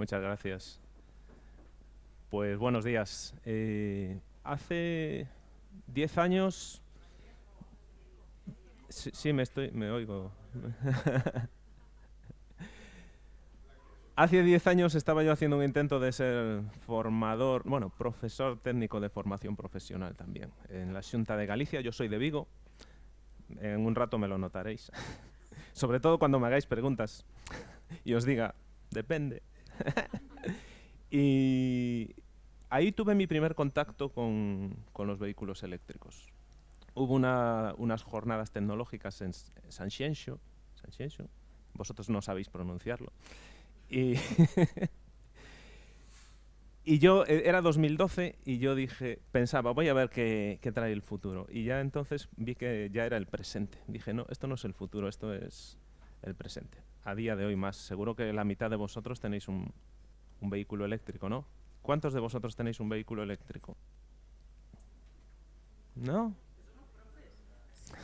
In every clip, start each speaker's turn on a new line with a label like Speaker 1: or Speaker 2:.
Speaker 1: Muchas gracias. Pues buenos días. Eh, hace 10 años... Sí, sí, me, estoy, me oigo. Hace 10 años estaba yo haciendo un intento de ser formador, bueno, profesor técnico de formación profesional también. En la Junta de Galicia, yo soy de Vigo, en un rato me lo notaréis. Sobre todo cuando me hagáis preguntas y os diga, depende. y ahí tuve mi primer contacto con, con los vehículos eléctricos. Hubo una, unas jornadas tecnológicas en San Xienxo, vosotros no sabéis pronunciarlo, y, y yo, e, era 2012 y yo dije, pensaba, voy a ver qué, qué, trae el futuro. Y ya entonces vi que ya era el presente. Dije, no, esto no es el futuro, esto es el presente. A día de hoy más. Seguro que la mitad de vosotros tenéis un, vehículo eléctrico, ¿no? ¿Cuántos de vosotros tenéis un vehículo eléctrico? ¿No?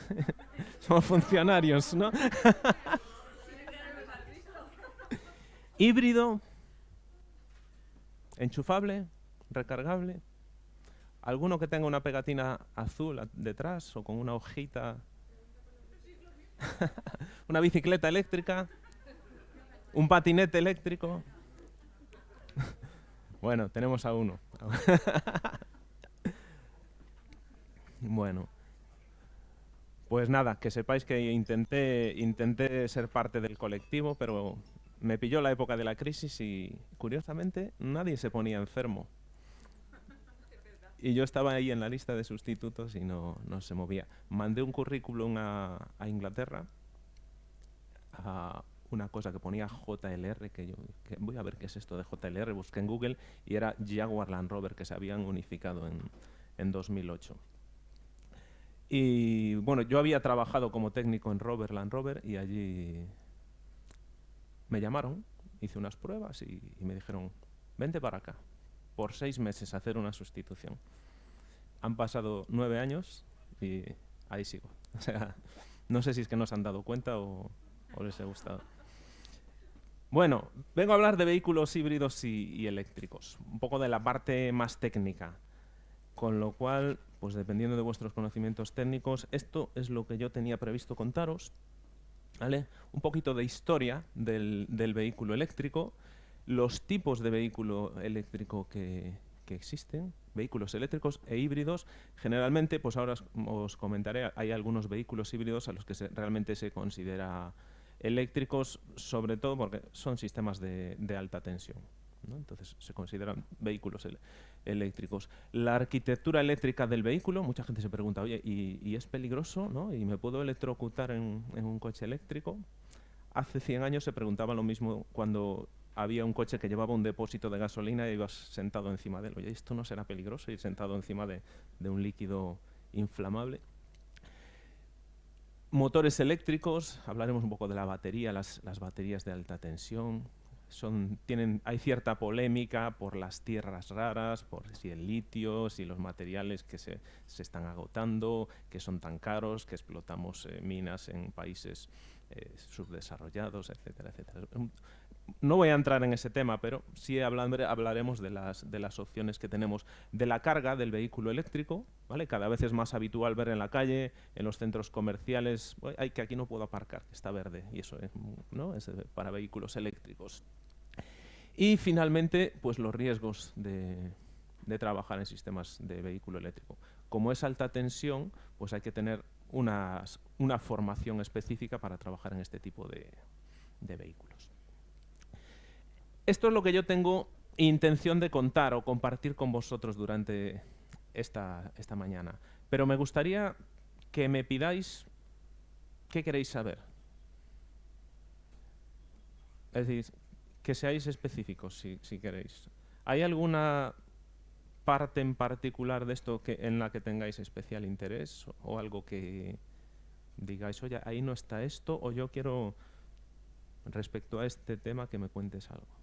Speaker 1: Somos funcionarios, ¿no? Híbrido, enchufable, recargable. ¿Alguno que tenga una pegatina azul detrás o con una hojita? ¿Una bicicleta eléctrica? ¿Un patinete eléctrico? bueno, tenemos a uno. bueno. Pues nada, que sepáis que intenté, intenté ser parte del colectivo, pero me pilló la época de la crisis y, curiosamente, nadie se ponía enfermo. Y yo estaba ahí en la lista de sustitutos y no, no se movía. Mandé un currículum a, Inglaterra, a una cosa que ponía JLR, que yo voy a ver qué es esto de JLR, busqué en Google y era Jaguar Land Rover, que se habían unificado en, en 2008. Y bueno, yo había trabajado como técnico en Rover Land Rover y allí me llamaron, hice unas pruebas y, me dijeron, vente para acá, por seis meses a hacer una sustitución. Han pasado nueve años y ahí sigo. O sea, no sé si es que no se han dado cuenta o, les ha gustado. Bueno, vengo a hablar de vehículos híbridos y, eléctricos, un poco de la parte más técnica, con lo cual, pues dependiendo de vuestros conocimientos técnicos, esto es lo que yo tenía previsto contaros, ¿Vale? Un poquito de historia del, vehículo eléctrico, los tipos de vehículo eléctrico que, existen, vehículos eléctricos e híbridos. Generalmente, pues ahora os, comentaré, hay algunos vehículos híbridos a los que realmente se considera eléctricos, sobre todo porque son sistemas de, alta tensión. Entonces se consideran vehículos eléctricos. La arquitectura eléctrica del vehículo, mucha gente se pregunta, oye, ¿y, y es peligroso? ¿no? ¿Y me puedo electrocutar en, en, un coche eléctrico? Hace 100 años se preguntaba lo mismo cuando había un coche que llevaba un depósito de gasolina y ibas sentado encima de él. Oye, ¿esto no será peligroso ir sentado encima de, de un líquido inflamable? Motores eléctricos, hablaremos un poco de la batería, las, las baterías de alta tensión, son, tienen, hay cierta polémica por las tierras raras, por si el litio, si los materiales que se, se están agotando, que son tan caros, que explotamos eh, minas en países eh, subdesarrollados, etcétera, etcétera. No voy a entrar en ese tema, pero sí hablaremos de las, opciones que tenemos de la carga del vehículo eléctrico. ¿vale? Cada vez es más habitual ver en la calle, en los centros comerciales, hay que aquí no puedo aparcar, está verde, y eso es, es para vehículos eléctricos. Y finalmente, pues los riesgos de, trabajar en sistemas de vehículo eléctrico. Como es alta tensión, pues hay que tener una formación específica para trabajar en este tipo de vehículos. Esto es lo que yo tengo intención de contar o compartir con vosotros durante esta, esta mañana. Pero me gustaría que me pidáis qué queréis saber. Es decir, que seáis específicos si, queréis. ¿Hay alguna parte en particular de esto en la que tengáis especial interés o algo que digáis, oye, ahí no está esto o yo quiero respecto a este tema que me cuentes algo?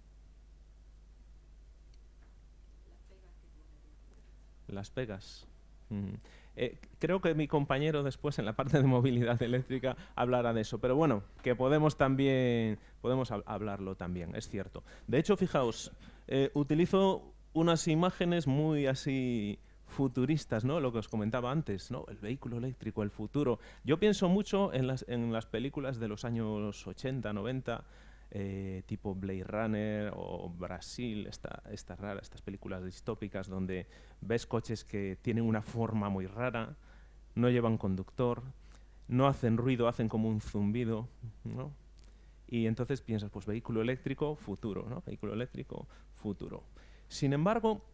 Speaker 1: Las pegas. Mm. Eh, creo que mi compañero después en la parte de movilidad eléctrica hablará de eso, pero bueno, que podemos también podemos hablarlo también, es cierto. De hecho, fijaos, eh, utilizo unas imágenes muy así futuristas, ¿no? Lo que os comentaba antes, ¿no? El vehículo eléctrico, el futuro. Yo pienso mucho en las, en las películas de los años 80, 90, eh, tipo Blade Runner o Brasil, esta, esta estas películas distópicas donde ves coches que tienen una forma muy rara, no llevan conductor, no hacen ruido, hacen como un zumbido, ¿no? Y entonces piensas, pues vehículo eléctrico, futuro, ¿no? Vehículo eléctrico, futuro. Sin embargo,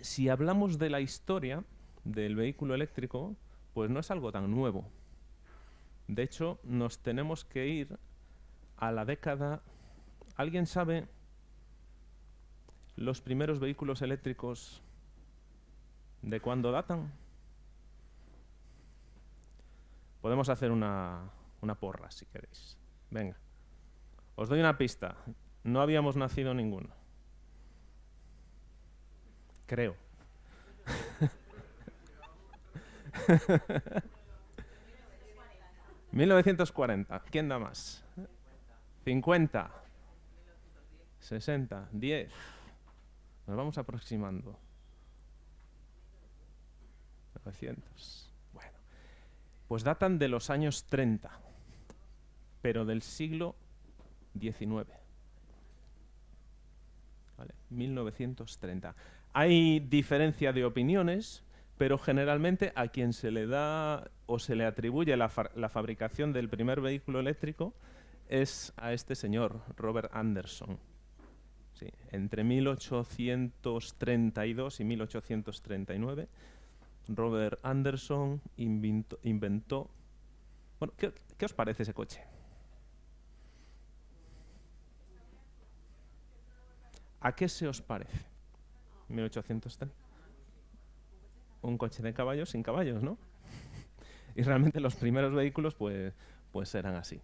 Speaker 1: si hablamos de la historia del vehículo eléctrico, pues no es algo tan nuevo. De hecho, nos tenemos que ir a la década... ¿Alguien sabe los primeros vehículos eléctricos de cuándo datan? Podemos hacer una, una porra si queréis. Venga. Os doy una pista. No habíamos nacido ninguno. Creo. 1940. ¿Quién da más? 50, 60, 10. Nos vamos aproximando. 900. Bueno, pues datan de los años 30, pero del siglo XIX. ¿Vale? 1930. Hay diferencia de opiniones, pero generalmente a quien se le da o se le atribuye la, la fabricación del primer vehículo eléctrico es a este señor, Robert Anderson. entre 1832 y 1839, Robert Anderson inventó... bueno, ¿qué, os parece ese coche? ¿A qué se os parece? 1830. Un coche de caballos sin caballos, ¿no? y realmente los primeros vehículos pues, pues eran así.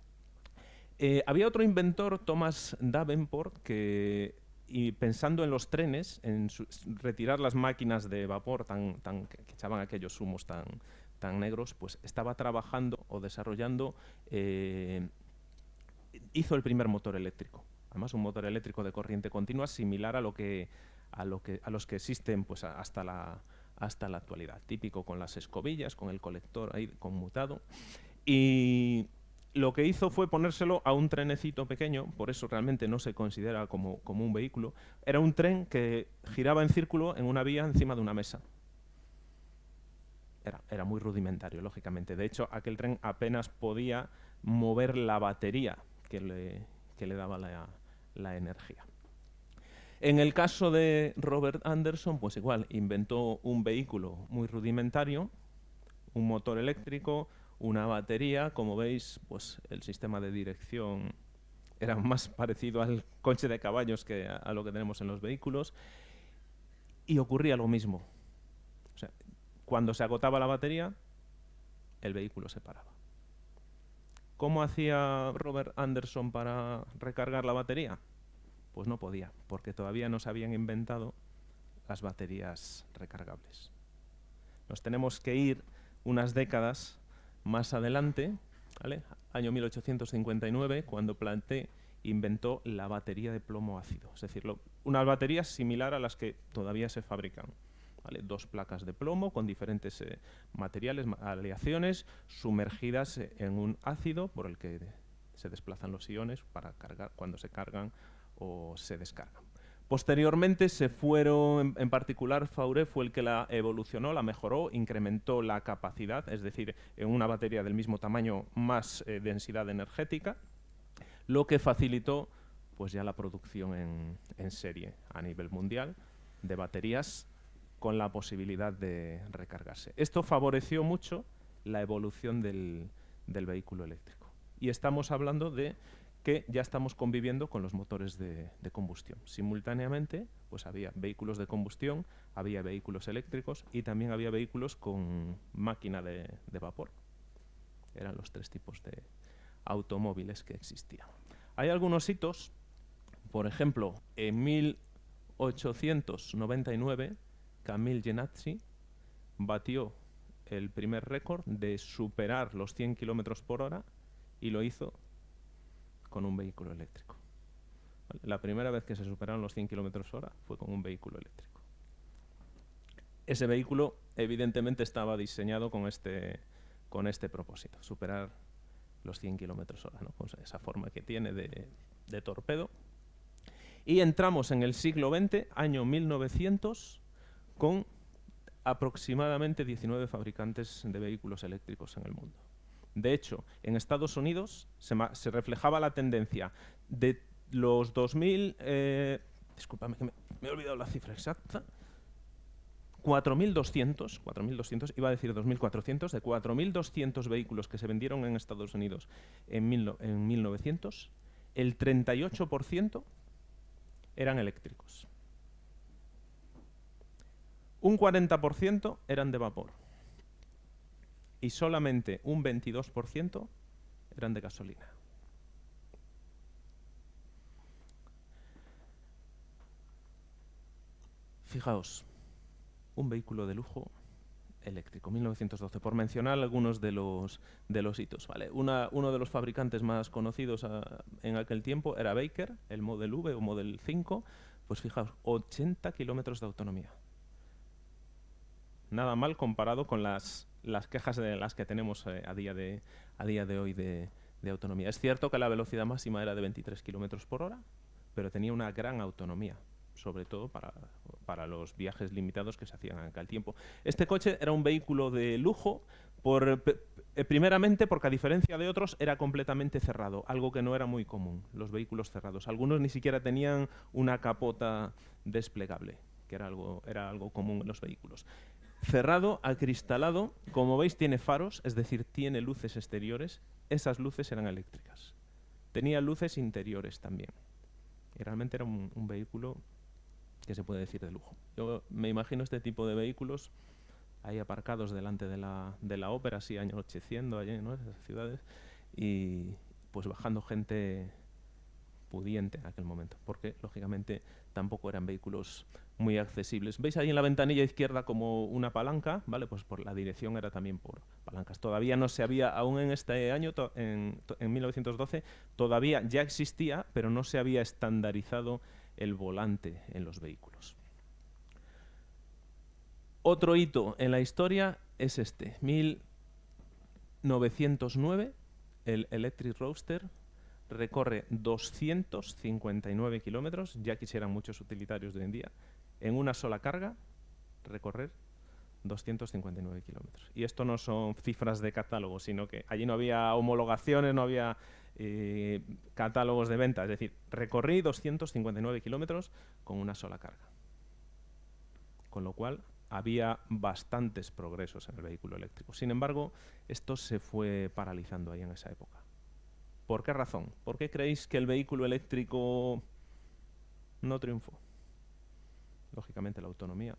Speaker 1: Eh, había otro inventor, Thomas Davenport, que y pensando en los trenes, en retirar las máquinas de vapor tan, tan, que, echaban aquellos humos tan, tan negros, pues estaba trabajando o desarrollando, eh, hizo el primer motor eléctrico. Además, un motor eléctrico de corriente continua similar a lo que a, lo que, a los que existen pues, hasta, la, hasta la actualidad. Típico con las escobillas, con el colector ahí conmutado. Y lo que hizo fue ponérselo a un trenecito pequeño, por eso realmente no se considera como, un vehículo. Era un tren que giraba en círculo en una vía encima de una mesa. Era, muy rudimentario, lógicamente. De hecho, aquel tren apenas podía mover la batería que le, le daba la, la energía. En el caso de Robert Anderson, pues igual, inventó un vehículo muy rudimentario, un motor eléctrico, una batería. Como veis, pues el sistema de dirección era más parecido al coche de caballos que a, lo que tenemos en los vehículos. Y ocurría lo mismo. cuando se agotaba la batería, el vehículo se paraba. ¿Cómo hacía Robert Anderson para recargar la batería? Pues no podía, porque todavía no se habían inventado las baterías recargables. Nos tenemos que ir unas décadas más adelante, año 1859, cuando Planté inventó la batería de plomo ácido, es decir, una batería similar a las que todavía se fabrican. Dos placas de plomo con diferentes eh, materiales, aleaciones, sumergidas eh, en un ácido por el que se desplazan los iones para cargar cuando se cargan o se descargan. Posteriormente se fueron, en, particular Faure fue el que la evolucionó, la mejoró, incrementó la capacidad, es decir, en una batería del mismo tamaño más eh, densidad energética, lo que facilitó pues ya la producción en, serie a nivel mundial de baterías con la posibilidad de recargarse. Esto favoreció mucho la evolución del vehículo eléctrico. Y estamos hablando de que ya estamos conviviendo con los motores de, combustión. Simultáneamente, pues había vehículos de combustión, había vehículos eléctricos y también había vehículos con máquina de, vapor. Eran los tres tipos de automóviles que existían. Hay algunos hitos, por ejemplo, en 1899, Camille Genazzi batió el primer récord de superar los 100 kilómetros por hora y lo hizo con un vehículo eléctrico. La primera vez que se superaron los 100 kilómetros hora fue con un vehículo eléctrico. Ese vehículo, evidentemente, estaba diseñado con este, con este propósito, superar los 100 kilómetros hora, ¿no? con esa forma que tiene de, de torpedo. Y entramos en el siglo XX, año 1900, con aproximadamente 19 fabricantes de vehículos eléctricos en el mundo. De hecho, en Estados Unidos se, reflejaba la tendencia de los 2000... Eh, discúlpame que me, he olvidado la cifra exacta. 4.200, 4.200, iba a decir 2.400, de 4.200 vehículos que se vendieron en Estados Unidos en, en 1900, el 38% eran eléctricos un 40% eran de vapor y solamente un 22% eran de gasolina. Fijaos, un vehículo de lujo eléctrico, 1912, por mencionar algunos de los, de los hitos. ¿vale? uno de los fabricantes más conocidos ah, en aquel tiempo era Baker, el Model V o Model 5, pues fijaos, 80 kilómetros de autonomía nada mal comparado con las, las quejas de las que tenemos eh, a, día de, a día de hoy de, autonomía. Es cierto que la velocidad máxima era de 23 kilómetros por hora, pero tenía una gran autonomía, sobre todo para, para, los viajes limitados que se hacían en aquel tiempo. Este coche era un vehículo de lujo, por, eh, primeramente porque a diferencia de otros era completamente cerrado, algo que no era muy común, los vehículos cerrados. Algunos ni siquiera tenían una capota desplegable, que era algo, era algo común en los vehículos cerrado, acristalado, como veis tiene faros, es decir, tiene luces exteriores, esas luces eran eléctricas. Tenía luces interiores también. Y realmente era un, vehículo que se puede decir de lujo. Yo me imagino este tipo de vehículos ahí aparcados delante de la, de la ópera, así anocheciendo allí, ¿no? esas ciudades, y pues bajando gente pudiente en aquel momento, porque lógicamente tampoco eran vehículos muy accesibles. ¿Veis ahí en la ventanilla izquierda como una palanca? ¿Vale? Pues por la dirección era también por palancas. Todavía no se había, aún en este año, en, en 1912, todavía ya existía, pero no se había estandarizado el volante en los vehículos. Otro hito en la historia es este, 1909, el Electric Roadster recorre 259 kilómetros, ya quisieran muchos utilitarios de hoy en día, en una sola carga, recorrer 259 kilómetros. Y esto no son cifras de catálogo, sino que allí no había homologaciones, no había eh, catálogos de venta. Es decir, recorrí 259 kilómetros con una sola carga. Con lo cual, había bastantes progresos en el vehículo eléctrico. Sin embargo, esto se fue paralizando ahí en esa época. ¿Por qué razón? ¿Por qué creéis que el vehículo eléctrico no triunfó? Lógicamente la autonomía.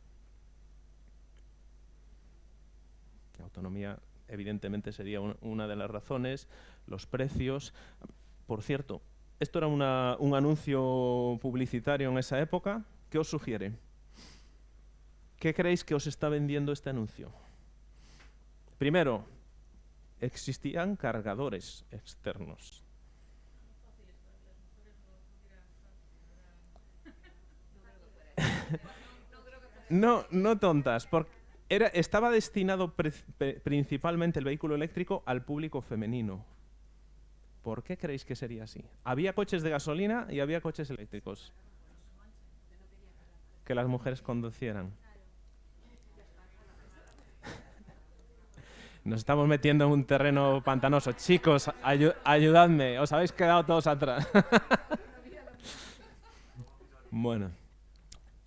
Speaker 1: La autonomía evidentemente sería una de las razones, los precios. Por cierto, esto era un anuncio publicitario en esa época. ¿Qué os sugiere? ¿Qué creéis que os está vendiendo este anuncio? Primero, existían cargadores externos. no, no tontas, porque era, estaba destinado principalmente el vehículo eléctrico al público femenino. ¿Por qué creéis que sería así? Había coches de gasolina y había coches eléctricos. Que las mujeres conducieran. Nos estamos metiendo en un terreno pantanoso. Chicos, ayudadme. Os habéis quedado todos atrás. bueno.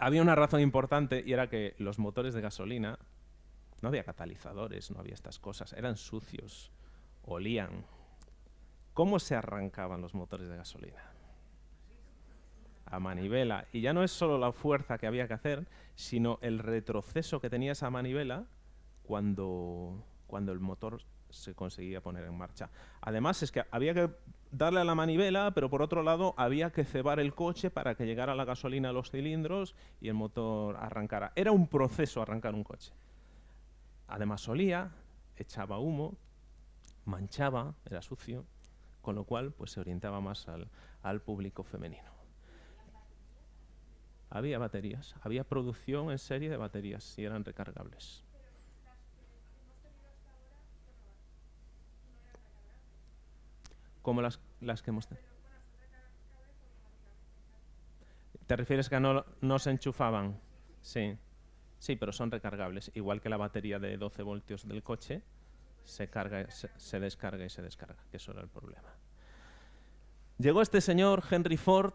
Speaker 1: Había una razón importante y era que los motores de gasolina no había catalizadores, no había estas cosas. Eran sucios, olían. ¿Cómo se arrancaban los motores de gasolina? A manivela. Y ya no es solo la fuerza que había que hacer, sino el retroceso que tenía esa manivela cuando cuando el motor se conseguía poner en marcha. Además, es que había que darle a la manivela, pero por otro lado había que cebar el coche para que llegara la gasolina a los cilindros y el motor arrancara. Era un proceso arrancar un coche. además olía, echaba humo, manchaba, era sucio, con lo cual pues, se orientaba más al, al público femenino. Había baterías, había producción en serie de baterías y eran recargables. Como las, las que hemos tenido. ¿Te refieres que no, no se enchufaban? Sí. Sí, pero son recargables. Igual que la batería de 12 voltios del coche, se, carga, se, se descarga y se descarga, que eso era el problema. Llegó este señor, Henry Ford,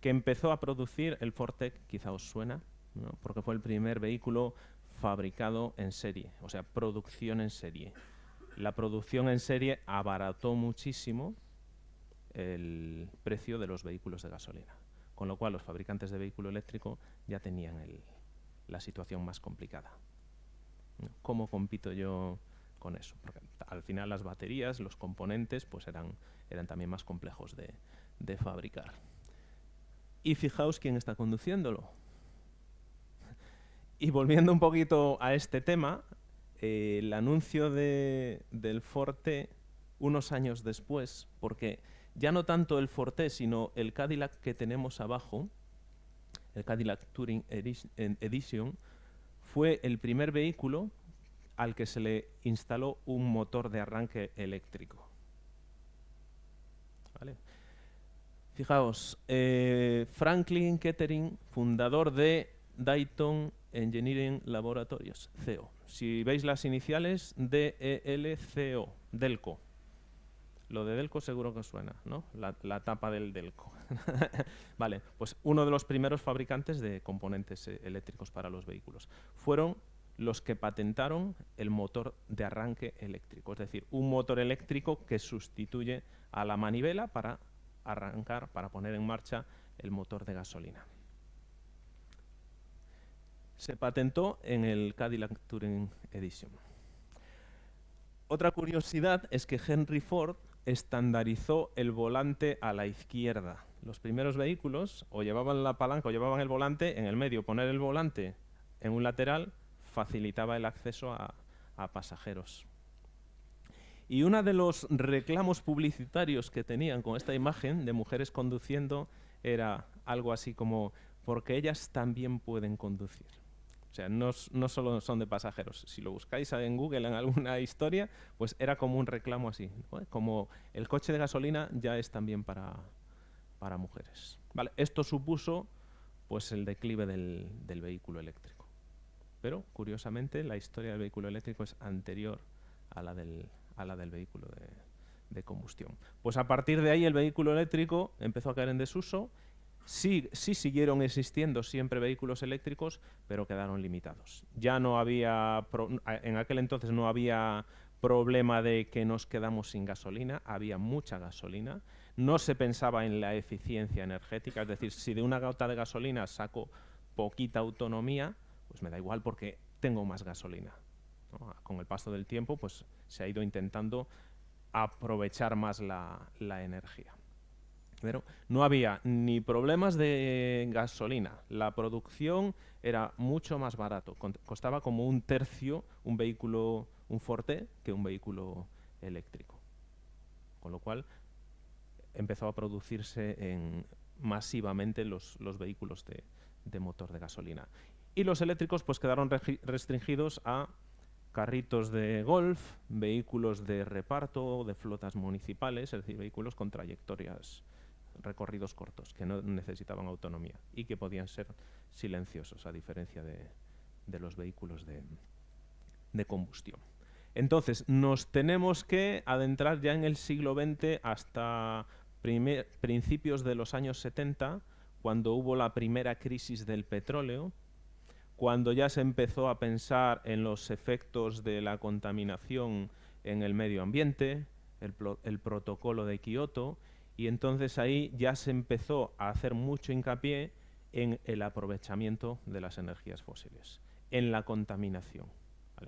Speaker 1: que empezó a producir el Fortec, quizá os suena, ¿no? porque fue el primer vehículo fabricado en serie, o sea, producción en serie. La producción en serie abarató muchísimo el precio de los vehículos de gasolina, con lo cual los fabricantes de vehículo eléctrico ya tenían la situación más complicada. ¿Cómo compito yo con eso? Porque al final las baterías, los componentes, pues eran, eran también más complejos de, de fabricar. Y fijaos quién está conduciéndolo. Y volviendo un poquito a este tema, el anuncio de, del Forte unos años después, porque ya no tanto el Forte, sino el Cadillac que tenemos abajo, el Cadillac Touring Edition, fue el primer vehículo al que se le instaló un motor de arranque eléctrico. Fijaos, eh, Franklin Kettering, fundador de Dayton Engineering Laboratories, CEO. Si veis las iniciales, DELCO, Delco. Lo de Delco seguro que suena, ¿no? La, tapa del Delco. vale, pues uno de los primeros fabricantes de componentes eh, eléctricos para los vehículos. Fueron los que patentaron el motor de arranque eléctrico, es decir, un motor eléctrico que sustituye a la manivela para arrancar, para poner en marcha el motor de gasolina. Se patentó en el Cadillac Touring Edition. Otra curiosidad es que Henry Ford estandarizó el volante a la izquierda. Los primeros vehículos o llevaban la palanca o llevaban el volante en el medio. Poner el volante en un lateral facilitaba el acceso a, a pasajeros. Y uno de los reclamos publicitarios que tenían con esta imagen de mujeres conduciendo era algo así como, porque ellas también pueden conducir. O sea, no, solo son de pasajeros. Si lo buscáis en Google en alguna historia, pues era como un reclamo así. Como el coche de gasolina ya es también para, para mujeres. ¿Vale? Esto supuso pues el declive del, del, vehículo eléctrico. Pero, curiosamente, la historia del vehículo eléctrico es anterior a la del, a la del vehículo de, de combustión. Pues a partir de ahí el vehículo eléctrico empezó a caer en desuso Sí, sí, siguieron existiendo siempre vehículos eléctricos, pero quedaron limitados. Ya no había, en aquel entonces no había problema de que nos quedamos sin gasolina, había mucha gasolina. No se pensaba en la eficiencia energética, es decir, si de una gota de gasolina saco poquita autonomía, pues me da igual porque tengo más gasolina. ¿no? Con el paso del tiempo, pues se ha ido intentando aprovechar más la energía. No había ni problemas de gasolina. La producción era mucho más barato. Costaba como un tercio un vehículo, un Forte, que un vehículo eléctrico. Con lo cual empezó a producirse en, masivamente los, los vehículos de, de, motor de gasolina. Y los eléctricos pues quedaron restringidos a carritos de golf, vehículos de reparto, de flotas municipales, es decir, vehículos con trayectorias recorridos cortos, que no necesitaban autonomía y que podían ser silenciosos, a diferencia de, los vehículos de, combustión. Entonces, nos tenemos que adentrar ya en el siglo XX hasta principios de los años 70, cuando hubo la primera crisis del petróleo, cuando ya se empezó a pensar en los efectos de la contaminación en el medio ambiente, el protocolo de Kioto, y entonces ahí ya se empezó a hacer mucho hincapié en el aprovechamiento de las energías fósiles, en la contaminación.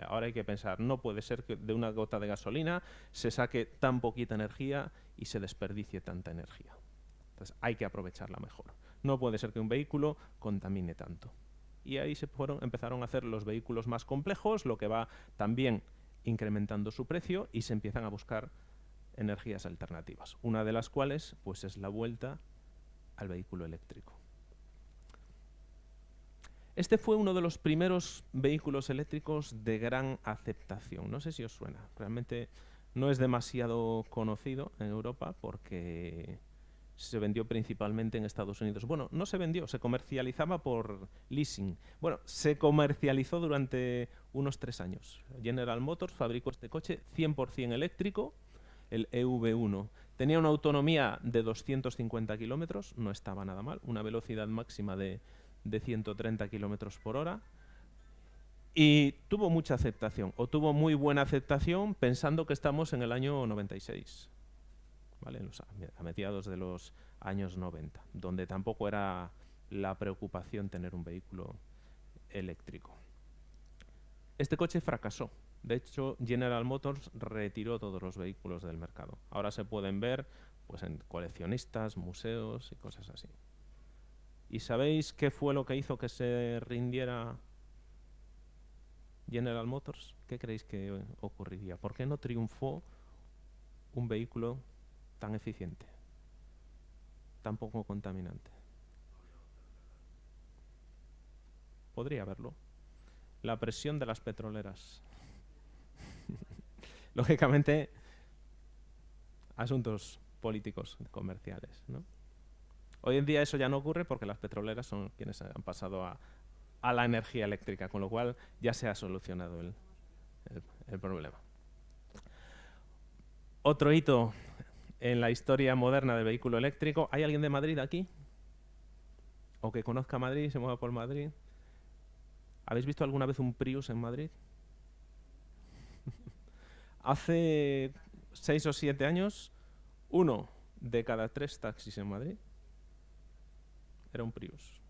Speaker 1: Ahora hay que pensar, no puede ser que de una gota de gasolina se saque tan poquita energía y se desperdicie tanta energía. Entonces hay que aprovecharla mejor. No puede ser que un vehículo contamine tanto. y ahí se fueron, empezaron a hacer los vehículos más complejos, lo que va también incrementando su precio y se empiezan a buscar energías alternativas, una de las cuales pues es la vuelta al vehículo eléctrico. Este fue uno de los primeros vehículos eléctricos de gran aceptación. No sé si os suena. Realmente no es demasiado conocido en Europa porque se vendió principalmente en Estados Unidos. Bueno, no se vendió, se comercializaba por leasing. Bueno, se comercializó durante unos tres años. General Motors fabricó este coche 100% eléctrico, el EV1. Tenía una autonomía de 250 kilómetros, no estaba nada mal, una velocidad máxima de, de 130 kilómetros por hora. Y tuvo mucha aceptación, o tuvo muy buena aceptación pensando que estamos en el año 96 a mediados de los años 90, donde tampoco era la preocupación tener un vehículo eléctrico. Este coche fracasó. De hecho, General Motors retiró todos los vehículos del mercado. Ahora se pueden ver pues, en coleccionistas, museos y cosas así. ¿Y sabéis qué fue lo que hizo que se rindiera General Motors? ¿Qué creéis que ocurriría? ¿Por qué no triunfó un vehículo tan eficiente, tan poco contaminante. Podría haberlo. La presión de las petroleras. Lógicamente, asuntos políticos comerciales. Hoy en día eso ya no ocurre porque las petroleras son quienes han pasado a, la energía eléctrica, con lo cual ya se ha solucionado el problema. Otro hito en la historia moderna del vehículo eléctrico. ¿Hay alguien de Madrid aquí? ¿O que conozca Madrid y se mueva por Madrid? ¿Habéis visto alguna vez un Prius en Madrid? Hace seis o siete años, uno de cada tres taxis en Madrid era un Prius.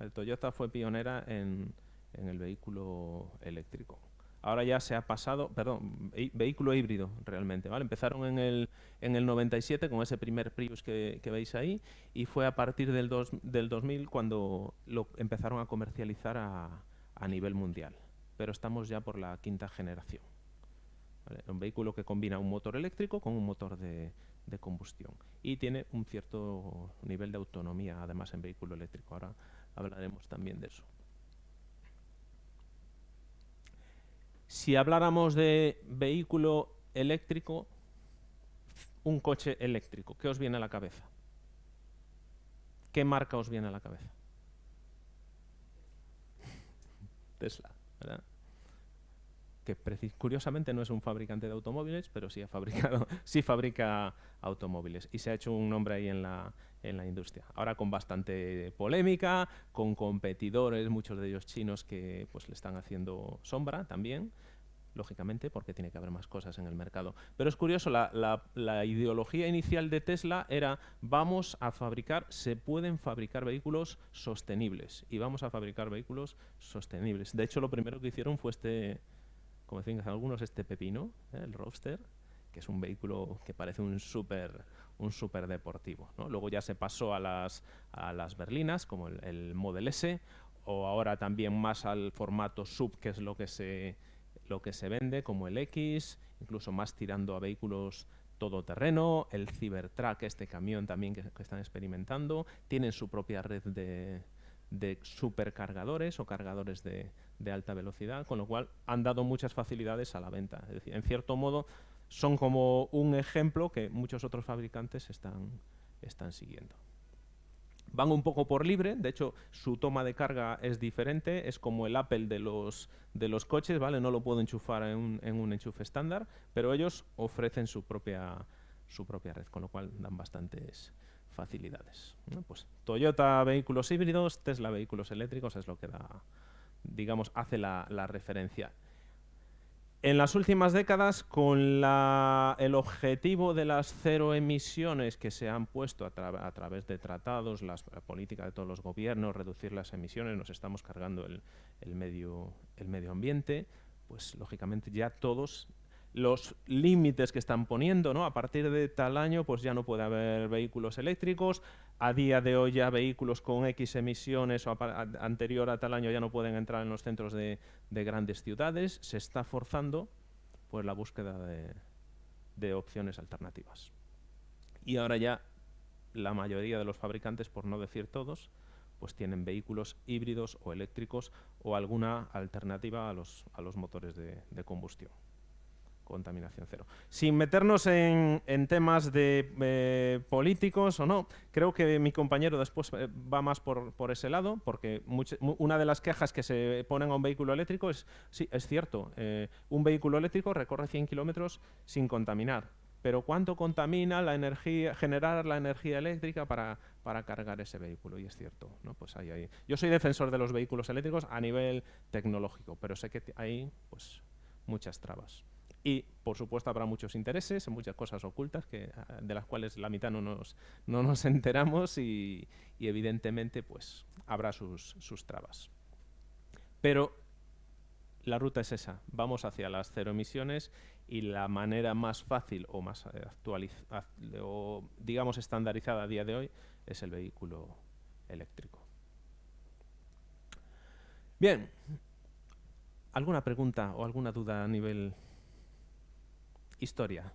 Speaker 1: El Toyota fue pionera en el vehículo eléctrico ahora ya se ha pasado, perdón, vehículo híbrido realmente. Empezaron en el, en el 97 con ese primer Prius que, veis ahí y fue a partir del, del 2000 cuando lo empezaron a comercializar a nivel mundial. Pero estamos ya por la quinta generación. Un vehículo que combina un motor eléctrico con un motor de, de combustión y tiene un cierto nivel de autonomía además en vehículo eléctrico. Ahora hablaremos también de eso. Si habláramos de vehículo eléctrico, un coche eléctrico, ¿qué os viene a la cabeza? ¿Qué marca os viene a la cabeza? Tesla, ¿verdad? Que curiosamente no es un fabricante de automóviles, pero sí ha fabricado, sí fabrica automóviles y se ha hecho un nombre ahí en la, en la industria. Ahora con bastante polémica, con competidores, muchos de ellos chinos que pues le están haciendo sombra también, lógicamente, porque tiene que haber más cosas en el mercado. Pero es curioso, la, la, ideología inicial de Tesla era vamos a fabricar, se pueden fabricar vehículos sostenibles y vamos a fabricar vehículos sostenibles. De hecho, lo primero que hicieron fue este, como decían algunos, este pepino, ¿eh? el Roadster, que es un vehículo que parece un súper un super deportivo. Luego ya se pasó a las, a las berlinas, como el, Model S, o ahora también más al formato sub, que es lo que se, lo que se vende, como el X, incluso más tirando a vehículos todoterreno, el Cybertruck, este camión también que, están experimentando, tienen su propia red de, de supercargadores o cargadores de, de, alta velocidad, con lo cual han dado muchas facilidades a la venta. Es decir, en cierto modo, son como un ejemplo que muchos otros fabricantes están, están siguiendo. Van un poco por libre, de hecho su toma de carga es diferente, es como el Apple de los, de los coches, ¿vale? No lo puedo enchufar en un, en un enchufe estándar, pero ellos ofrecen su propia, su propia red, con lo cual dan bastantes facilidades. Pues Toyota vehículos híbridos, Tesla vehículos eléctricos es lo que da, digamos, hace la, la referencia. En las últimas décadas, con el objetivo de las cero emisiones que se han puesto a, través de tratados, la política de todos los gobiernos, reducir las emisiones, nos estamos cargando el, medio, el medio ambiente, pues lógicamente ya todos los límites que están poniendo, ¿no? A partir de tal año, pues ya no puede haber vehículos eléctricos. A día de hoy ya vehículos con X emisiones o anterior a tal año ya no pueden entrar en los centros de, grandes ciudades. Se está forzando pues la búsqueda de, opciones alternativas. Y ahora ya la mayoría de los fabricantes, por no decir todos, pues tienen vehículos híbridos o eléctricos o alguna alternativa a los, a los motores de combustión contaminación cero. Sin meternos en, temas de eh, políticos o no, creo que mi compañero después eh, va más por, ese lado, porque una de las quejas que se ponen a un vehículo eléctrico es, sí, es cierto, eh, un vehículo eléctrico recorre 100 kilómetros sin contaminar, pero ¿cuánto contamina la energía, generar la energía eléctrica para, para cargar ese vehículo? Y es cierto, ¿no? Pues ahí, ahí. Yo soy defensor de los vehículos eléctricos a nivel tecnológico, pero sé que hay pues, muchas trabas. Y, por supuesto, habrá muchos intereses, muchas cosas ocultas que, ah, de las cuales la mitad no nos, no nos enteramos y, evidentemente, pues, habrá sus, sus trabas. Pero la ruta es esa. Vamos hacia las cero emisiones y la manera más fácil o más actualizada o digamos estandarizada a día de hoy es el vehículo eléctrico. Bien, ¿alguna pregunta o alguna duda a nivel historia.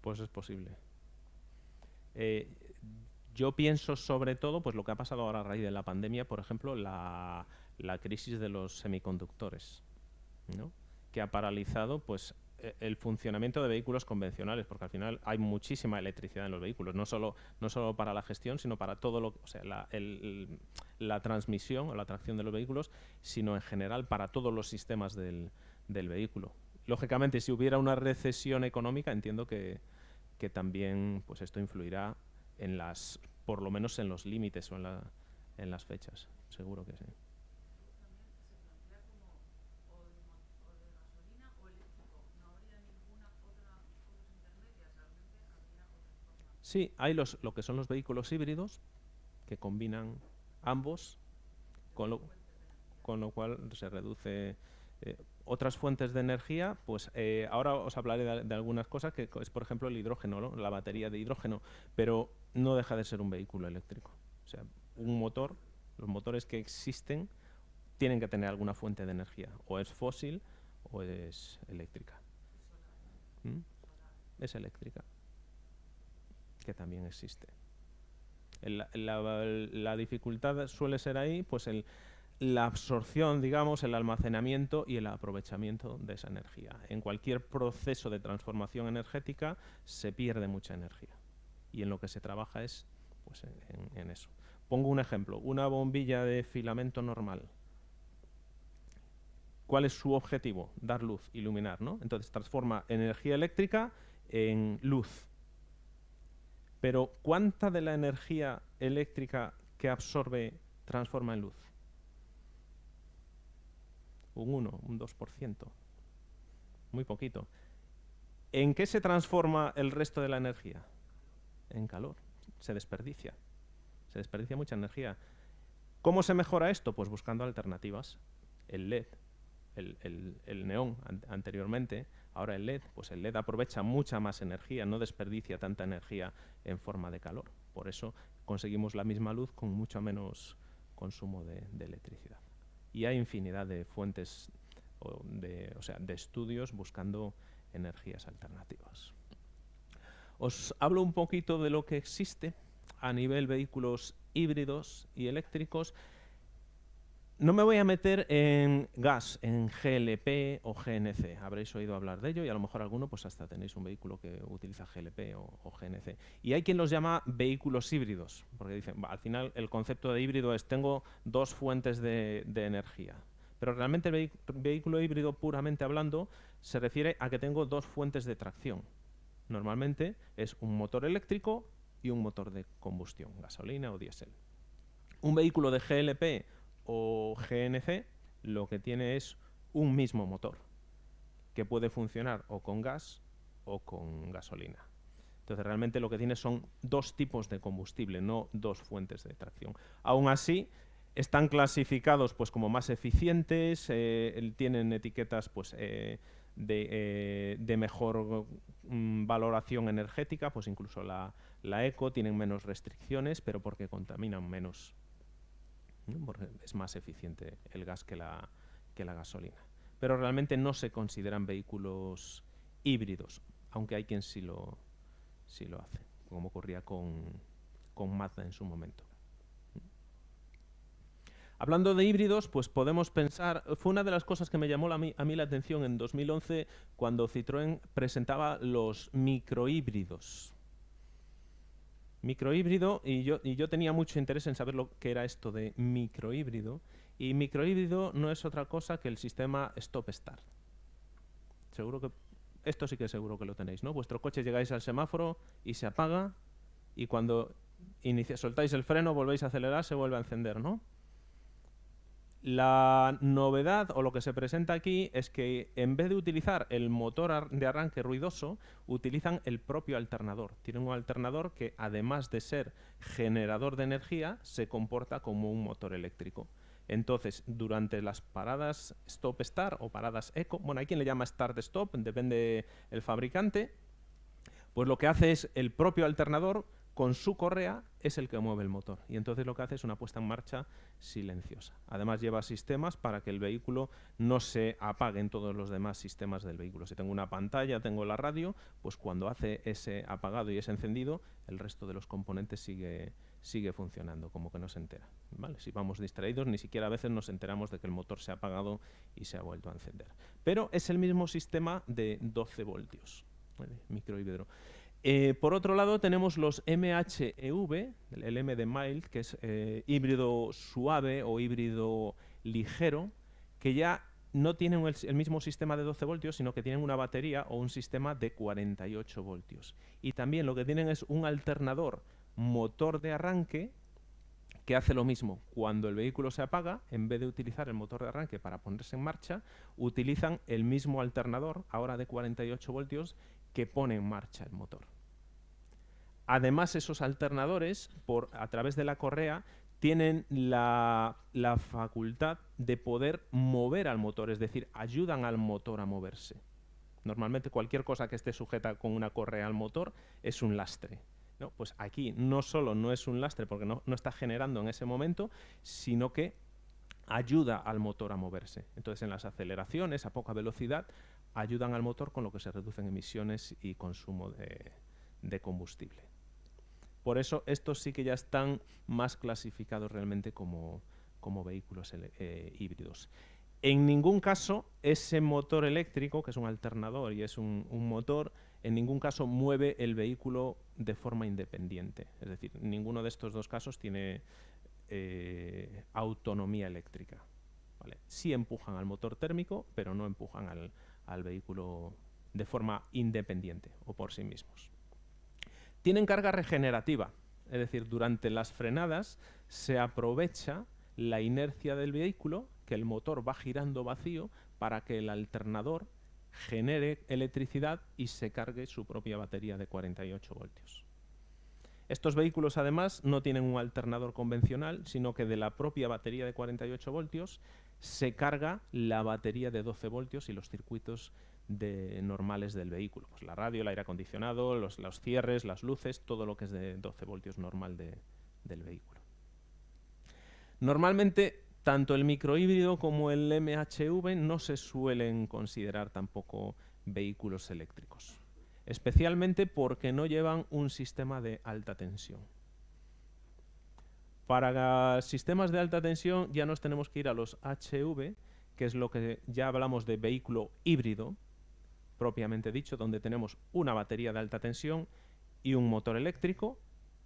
Speaker 1: Pues es posible. Eh, yo pienso sobre todo, pues lo que ha pasado ahora a raíz de la pandemia, por ejemplo, la, la crisis de los semiconductores, que ha paralizado pues, e, el funcionamiento de vehículos convencionales, porque al final hay muchísima electricidad en los vehículos, no solo, no solo para la gestión, sino para todo lo, o sea, la, la transmisión o la tracción de los vehículos, sino en general para todos los sistemas del, del vehículo. Lógicamente, si hubiera una recesión económica, entiendo que, que también pues esto influirá en las, por lo menos en los límites o en, la, en las fechas, seguro que sí. Sí, hay los, lo que son los vehículos híbridos que combinan ambos, con lo, con lo cual se reduce eh, otras fuentes de energía, pues eh, ahora os hablaré de, algunas cosas, que es por ejemplo el hidrógeno, la batería de hidrógeno, pero no deja de ser un vehículo eléctrico. O sea, un motor, los motores que existen tienen que tener alguna fuente de energía, o es fósil o es eléctrica. ¿Mm? Es eléctrica que también existe. la, dificultad suele ser ahí, pues la absorción, digamos, el almacenamiento y el aprovechamiento de esa energía. En cualquier proceso de transformación energética se pierde mucha energía y en lo que se trabaja es pues, en, eso. Pongo un ejemplo, una bombilla de filamento normal. ¿Cuál es su objetivo? Dar luz, iluminar, ¿no? Entonces transforma energía eléctrica en luz. Pero ¿cuánta de la energía eléctrica que absorbe transforma en luz? Un 1, un 2%. Muy poquito. ¿En qué se transforma el resto de la energía? En calor. Se desperdicia. Se desperdicia mucha energía. ¿Cómo se mejora esto? Pues buscando alternativas. El LED, el, neón anteriormente, ahora el LED, pues el LED aprovecha mucha más energía, no desperdicia tanta energía en forma de calor. Por eso conseguimos la misma luz con mucho menos consumo de, electricidad. Y hay infinidad de fuentes, de, o sea, de estudios buscando energías alternativas. Os hablo un poquito de lo que existe a nivel vehículos híbridos y eléctricos no me voy a meter en gas, en GLP o GNC. Habréis oído hablar de ello y a lo mejor alguno pues hasta tenéis un vehículo que utiliza GLP o, GNC. Y hay quien los llama vehículos híbridos, porque dicen, al final el concepto de híbrido es tengo dos fuentes de, energía. Pero realmente el vehículo híbrido puramente hablando se refiere a que tengo dos fuentes de tracción. Normalmente es un motor eléctrico y un motor de combustión, gasolina o diésel. Un vehículo de GLP o GNC lo que tiene es un mismo motor, que puede funcionar o con gas o con gasolina. Entonces realmente lo que tiene son dos tipos de combustible, no dos fuentes de tracción. Aún así, están clasificados pues, como más eficientes, eh, tienen etiquetas pues, eh, de, eh, mejor mm, valoración energética, pues incluso la, eco, tienen menos restricciones, pero porque contaminan menos. Porque es más eficiente el gas que la, que la gasolina. Pero realmente no se consideran vehículos híbridos, aunque hay quien sí lo, sí lo hace, como ocurría con, con Mazda en su momento. Hablando de híbridos, pues podemos pensar, fue una de las cosas que me llamó a, mí, la atención en 2011 cuando Citroën presentaba los microhíbridos. Microhíbrido, y yo, y yo tenía mucho interés en saber lo que era esto de microhíbrido, y microhíbrido no es otra cosa que el sistema stop-start. Seguro que esto sí que seguro que lo tenéis, ¿no? Vuestro coche llegáis al semáforo y se apaga y cuando soltáis el freno, volvéis a acelerar, se vuelve a encender, ¿no? La novedad o lo que se presenta aquí es que en vez de utilizar el motor de arranque ruidoso, utilizan el propio alternador. Tienen un alternador que además de ser generador de energía, se comporta como un motor eléctrico. Entonces, durante las paradas stop-start o paradas eco, bueno, hay quien le llama start-stop, depende el fabricante, pues lo que hace es el propio alternador con su correa es el que mueve el motor. Y entonces lo que hace es una puesta en marcha silenciosa. Además lleva sistemas para que el vehículo no se apague en todos los demás sistemas del vehículo. Si tengo una pantalla, tengo la radio, pues cuando hace ese apagado y ese encendido, el resto de los componentes sigue, sigue funcionando, como que no se entera. ¿vale? Si vamos distraídos, ni siquiera a veces nos enteramos de que el motor se ha apagado y se ha vuelto a encender. Pero es el mismo sistema de 12 voltios, ¿vale? microhíbrido. Eh, por otro lado, tenemos los MHEV, el M de mild, que es eh, híbrido suave o híbrido ligero, que ya no tienen el, el, mismo sistema de 12 voltios, sino que tienen una batería o un sistema de 48 voltios. Y también lo que tienen es un alternador motor de arranque que hace lo mismo. Cuando el vehículo se apaga, en vez de utilizar el motor de arranque para ponerse en marcha, utilizan el mismo alternador, ahora de 48 voltios, que pone en marcha el motor. Además, esos alternadores, por, a través de la correa, tienen la, facultad de poder mover al motor, es decir, ayudan al motor a moverse. Normalmente cualquier cosa que esté sujeta con una correa al motor es un lastre. ¿no? Pues aquí no solo no es un lastre porque no, está generando en ese momento, sino que ayuda al motor a moverse. Entonces en las aceleraciones a poca velocidad ayudan al motor con lo que se reducen emisiones y consumo de, combustible. Por eso estos sí que ya están más clasificados realmente como, vehículos eh, híbridos. En ningún caso ese motor eléctrico, que es un alternador y es un motor, en ningún caso mueve el vehículo de forma independiente. Es decir, ninguno de estos dos casos tiene eh, autonomía eléctrica. ¿vale? Sí empujan al motor térmico, pero no empujan al, al vehículo de forma independiente o por sí mismos. Tienen carga regenerativa, es decir, durante las frenadas se aprovecha la inercia del vehículo, que el motor va girando vacío, para que el alternador genere electricidad y se cargue su propia batería de 48 voltios. Estos vehículos además no tienen un alternador convencional, sino que de la propia batería de 48 voltios se carga la batería de 12 voltios y los circuitos normales del vehículo. Pues la radio, el aire acondicionado, los, cierres, las luces, todo lo que es de 12 voltios normal del vehículo. Normalmente tanto el microhíbrido como el MHV no se suelen considerar tampoco vehículos eléctricos, especialmente porque no llevan un sistema de alta tensión. Para sistemas de alta tensión ya nos tenemos que ir a los HV, que es lo que ya hablamos de vehículo híbrido, propiamente dicho, donde tenemos una batería de alta tensión y un motor eléctrico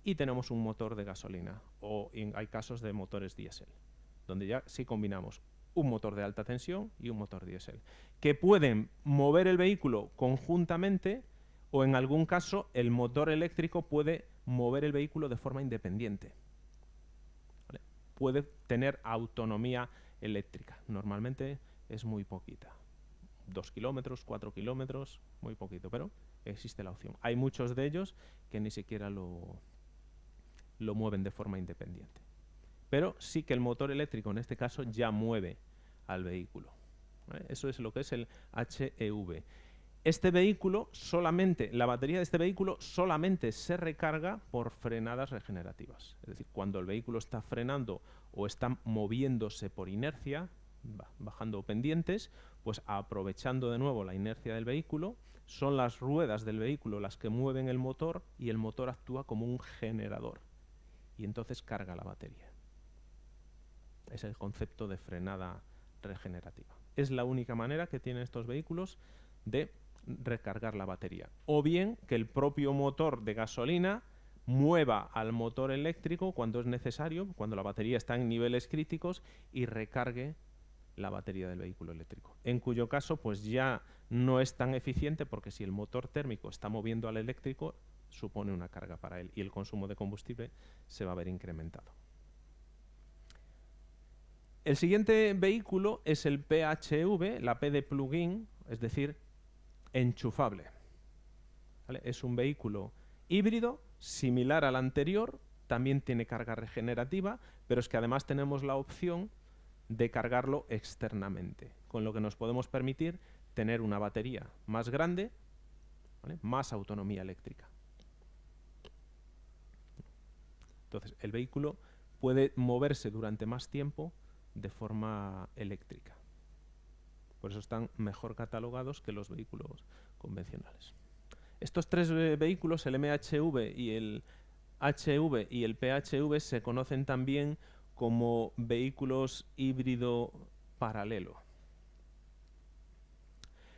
Speaker 1: y tenemos un motor de gasolina o hay casos de motores diésel donde ya sí combinamos un motor de alta tensión y un motor diésel, que pueden mover el vehículo conjuntamente o en algún caso el motor eléctrico puede mover el vehículo de forma independiente. Puede tener autonomía eléctrica. Normalmente es muy poquita. Dos kilómetros, cuatro kilómetros, muy poquito, pero existe la opción. Hay muchos de ellos que ni siquiera lo, lo mueven de forma independiente. Pero sí que el motor eléctrico en este caso ya mueve al vehículo. Eso es lo que es el HEV. Este vehículo solamente, la batería de este vehículo solamente se recarga por frenadas regenerativas. Es decir, cuando el vehículo está frenando o está moviéndose por inercia, bajando pendientes, pues aprovechando de nuevo la inercia del vehículo, son las ruedas del vehículo las que mueven el motor y el motor actúa como un generador y entonces carga la batería. Es el concepto de frenada regenerativa. Es la única manera que tienen estos vehículos de recargar la batería. O bien que el propio motor de gasolina mueva al motor eléctrico cuando es necesario, cuando la batería está en niveles críticos y recargue la batería del vehículo eléctrico. En cuyo caso, pues ya no es tan eficiente porque si el motor térmico está moviendo al eléctrico, supone una carga para él y el consumo de combustible se va a ver incrementado. El siguiente vehículo es el PHV, la P de plugin, es decir, enchufable. Es un vehículo híbrido, similar al anterior, también tiene carga regenerativa, pero es que además tenemos la opción de cargarlo externamente, con lo que nos podemos permitir tener una batería más grande, más autonomía eléctrica. Entonces, el vehículo puede moverse durante más tiempo de forma eléctrica. Por eso están mejor catalogados que los vehículos convencionales. Estos tres vehículos, el MHV y el HV y el PHV, se conocen también como vehículos híbrido paralelo.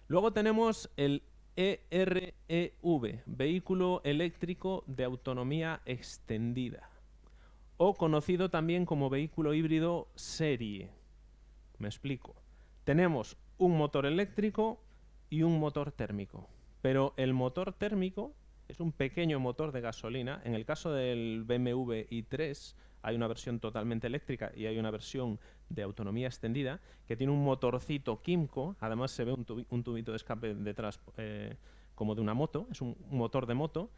Speaker 1: Luego tenemos el EREV, vehículo eléctrico de autonomía extendida, o conocido también como vehículo híbrido serie. Me explico. Tenemos un motor eléctrico y un motor térmico. Pero el motor térmico es un pequeño motor de gasolina. En el caso del BMW i3 hay una versión totalmente eléctrica y hay una versión de autonomía extendida que tiene un motorcito Kimco. Además se ve un, tubito de escape detrás eh, como de una moto. Es un motor de moto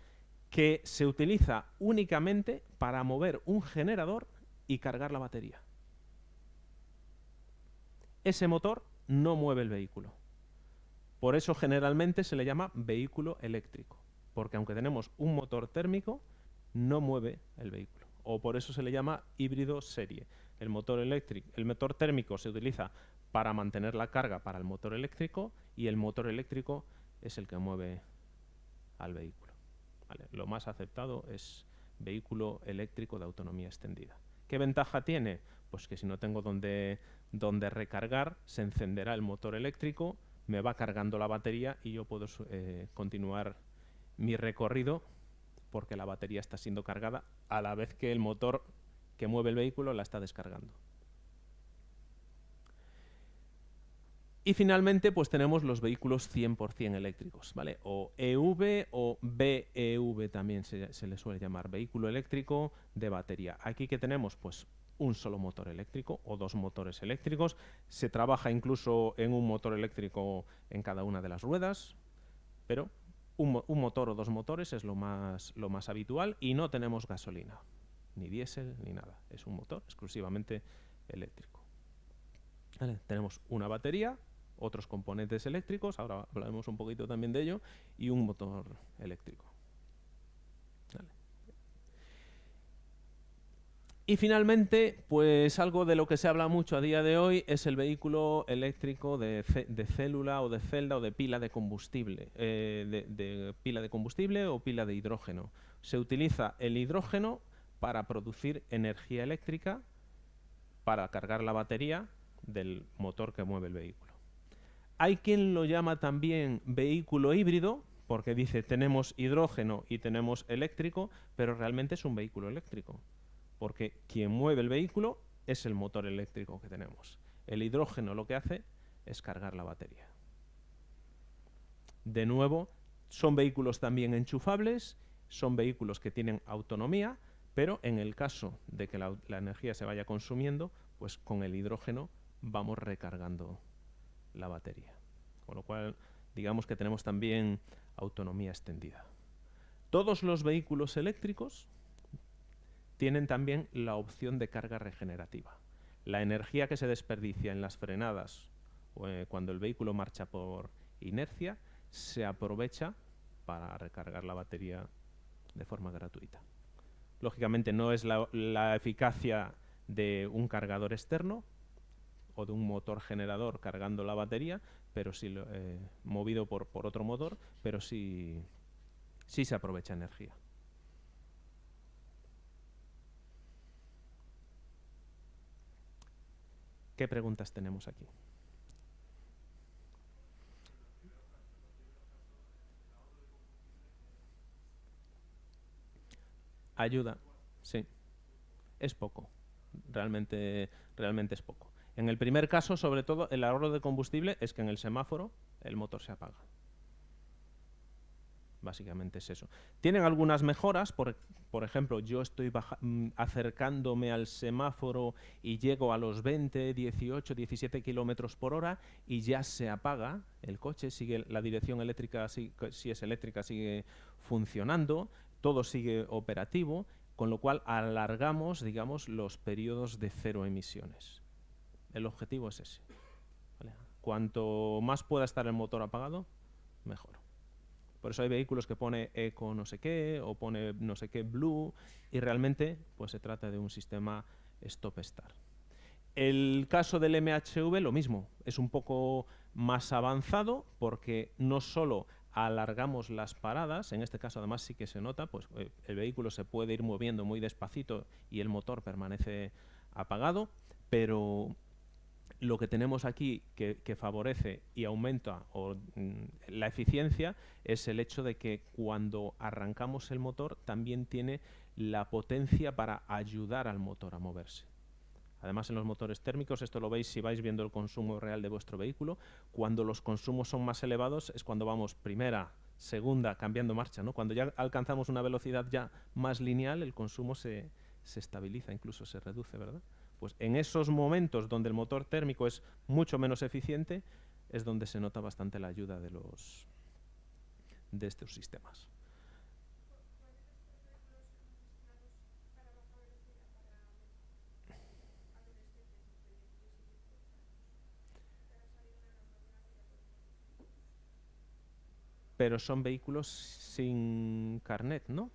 Speaker 1: que se utiliza únicamente para mover un generador y cargar la batería. Ese motor no mueve el vehículo. Por eso generalmente se le llama vehículo eléctrico, porque aunque tenemos un motor térmico, no mueve el vehículo. O por eso se le llama híbrido serie. El motor, eléctrico, el motor térmico se utiliza para mantener la carga para el motor eléctrico y el motor eléctrico es el que mueve al vehículo. Lo más aceptado es vehículo eléctrico de autonomía extendida. ¿Qué ventaja tiene? Pues que si no tengo donde, donde recargar, se encenderá el motor eléctrico, me va cargando la batería y yo puedo eh, continuar mi recorrido porque la batería está siendo cargada a la vez que el motor que mueve el vehículo la está descargando. Y finalmente, pues tenemos los vehículos 100% eléctricos, ¿vale? O EV o BEV también se, se, le suele llamar, vehículo eléctrico de batería. Aquí que tenemos, pues un solo motor eléctrico o dos motores eléctricos. Se trabaja incluso en un motor eléctrico en cada una de las ruedas, pero un, motor o dos motores es lo más, lo más habitual y no tenemos gasolina, ni diésel, ni nada. Es un motor exclusivamente eléctrico. Tenemos una batería otros componentes eléctricos, ahora hablaremos un poquito también de ello, y un motor eléctrico. Y finalmente, pues algo de lo que se habla mucho a día de hoy es el vehículo eléctrico de, célula o de celda o de pila de combustible, eh, de pila de combustible o pila de hidrógeno. Se utiliza el hidrógeno para producir energía eléctrica para cargar la batería del motor que mueve el vehículo. Hay quien lo llama también vehículo híbrido, porque dice tenemos hidrógeno y tenemos eléctrico, pero realmente es un vehículo eléctrico, porque quien mueve el vehículo es el motor eléctrico que tenemos. El hidrógeno lo que hace es cargar la batería. De nuevo, son vehículos también enchufables, son vehículos que tienen autonomía, Pero en el caso de que la, energía se vaya consumiendo, pues con el hidrógeno vamos recargando la batería. Con lo cual, digamos que tenemos también autonomía extendida. Todos los vehículos eléctricos tienen también la opción de carga regenerativa. La energía que se desperdicia en las frenadas o eh, cuando el vehículo marcha por inercia se aprovecha para recargar la batería de forma gratuita. Lógicamente no es la, eficacia de un cargador externo o de un motor generador cargando la batería, pero sí eh, movido por, por, otro motor, pero sí, sí se aprovecha energía. ¿Qué preguntas tenemos aquí? Ayuda, sí. Es poco. Realmente, realmente es poco. En el primer caso, sobre todo, el ahorro de combustible es que en el semáforo el motor se apaga. Básicamente es eso. Tienen algunas mejoras, por, por ejemplo, yo estoy mm, acercándome al semáforo y llego a los 20, 18, 17 kilómetros por hora y ya se apaga el coche, sigue la dirección eléctrica, si, si es eléctrica, sigue funcionando, todo sigue operativo, con lo cual alargamos, digamos, los periodos de cero emisiones. El objetivo es ese. Cuanto más pueda estar el motor apagado, mejor. Por eso hay vehículos que pone eco no sé qué o pone no sé qué blue y realmente pues se trata de un sistema stop-start. El caso del MHV lo mismo, es un poco más avanzado porque no solo alargamos las paradas, en este caso además sí que se nota, pues eh, el vehículo se puede ir moviendo muy despacito y el motor permanece apagado, pero lo que tenemos aquí que, favorece y aumenta mm, la eficiencia es el hecho de que cuando arrancamos el motor también tiene la potencia para ayudar al motor a moverse. Además, en los motores térmicos, esto lo veis si vais viendo el consumo real de vuestro vehículo, cuando los consumos son más elevados es cuando vamos primera, segunda, cambiando marcha. ¿no? Cuando ya alcanzamos una velocidad ya más lineal, el consumo se, se estabiliza, incluso se reduce, ¿verdad? Pues en esos momentos donde el motor térmico es mucho menos eficiente, es donde se nota bastante la ayuda de, los, de estos sistemas. Pero son vehículos sin carnet, ¿no?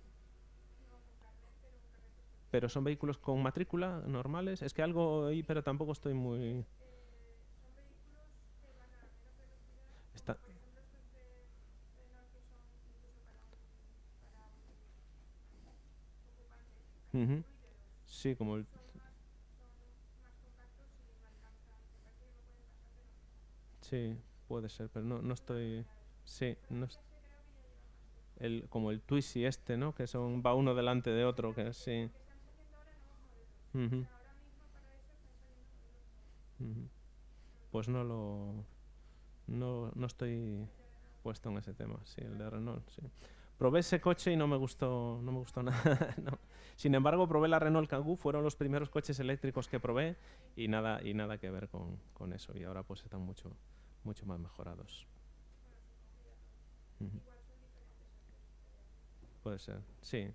Speaker 1: Pero son vehículos con matrícula normales. Es que algo ahí, pero tampoco estoy muy... Sí, como el... Sí, puede ser, pero no, no estoy... Sí, no el, como el Twizy este, ¿no? Que son va uno delante de otro, que sí. Pues no lo... No, no estoy puesto en ese tema, sí, el de Renault, sí. Probé ese coche y no me gustó, no me gustó nada. Sin embargo, probé la Renault Kangoo, fueron los primeros coches eléctricos que probé y nada, y nada que ver con, con eso. Y ahora pues están mucho, mucho más mejorados. Puede ser, sí.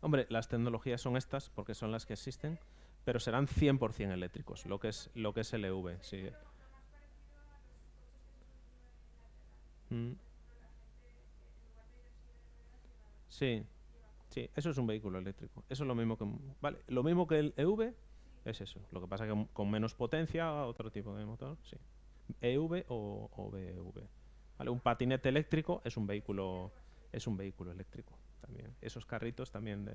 Speaker 1: Hombre, las tecnologías son estas porque son las que existen, pero serán 100% eléctricos, lo que es lo que es LV, sí. Mm. Sí, sí, eso es un vehículo eléctrico. Eso es lo mismo que vale, lo mismo que el EV es eso. Lo que pasa que con menos potencia, otro tipo de motor, sí. EV o, o BEV. Vale, un patinete eléctrico es un vehículo es un vehículo eléctrico también. Esos carritos también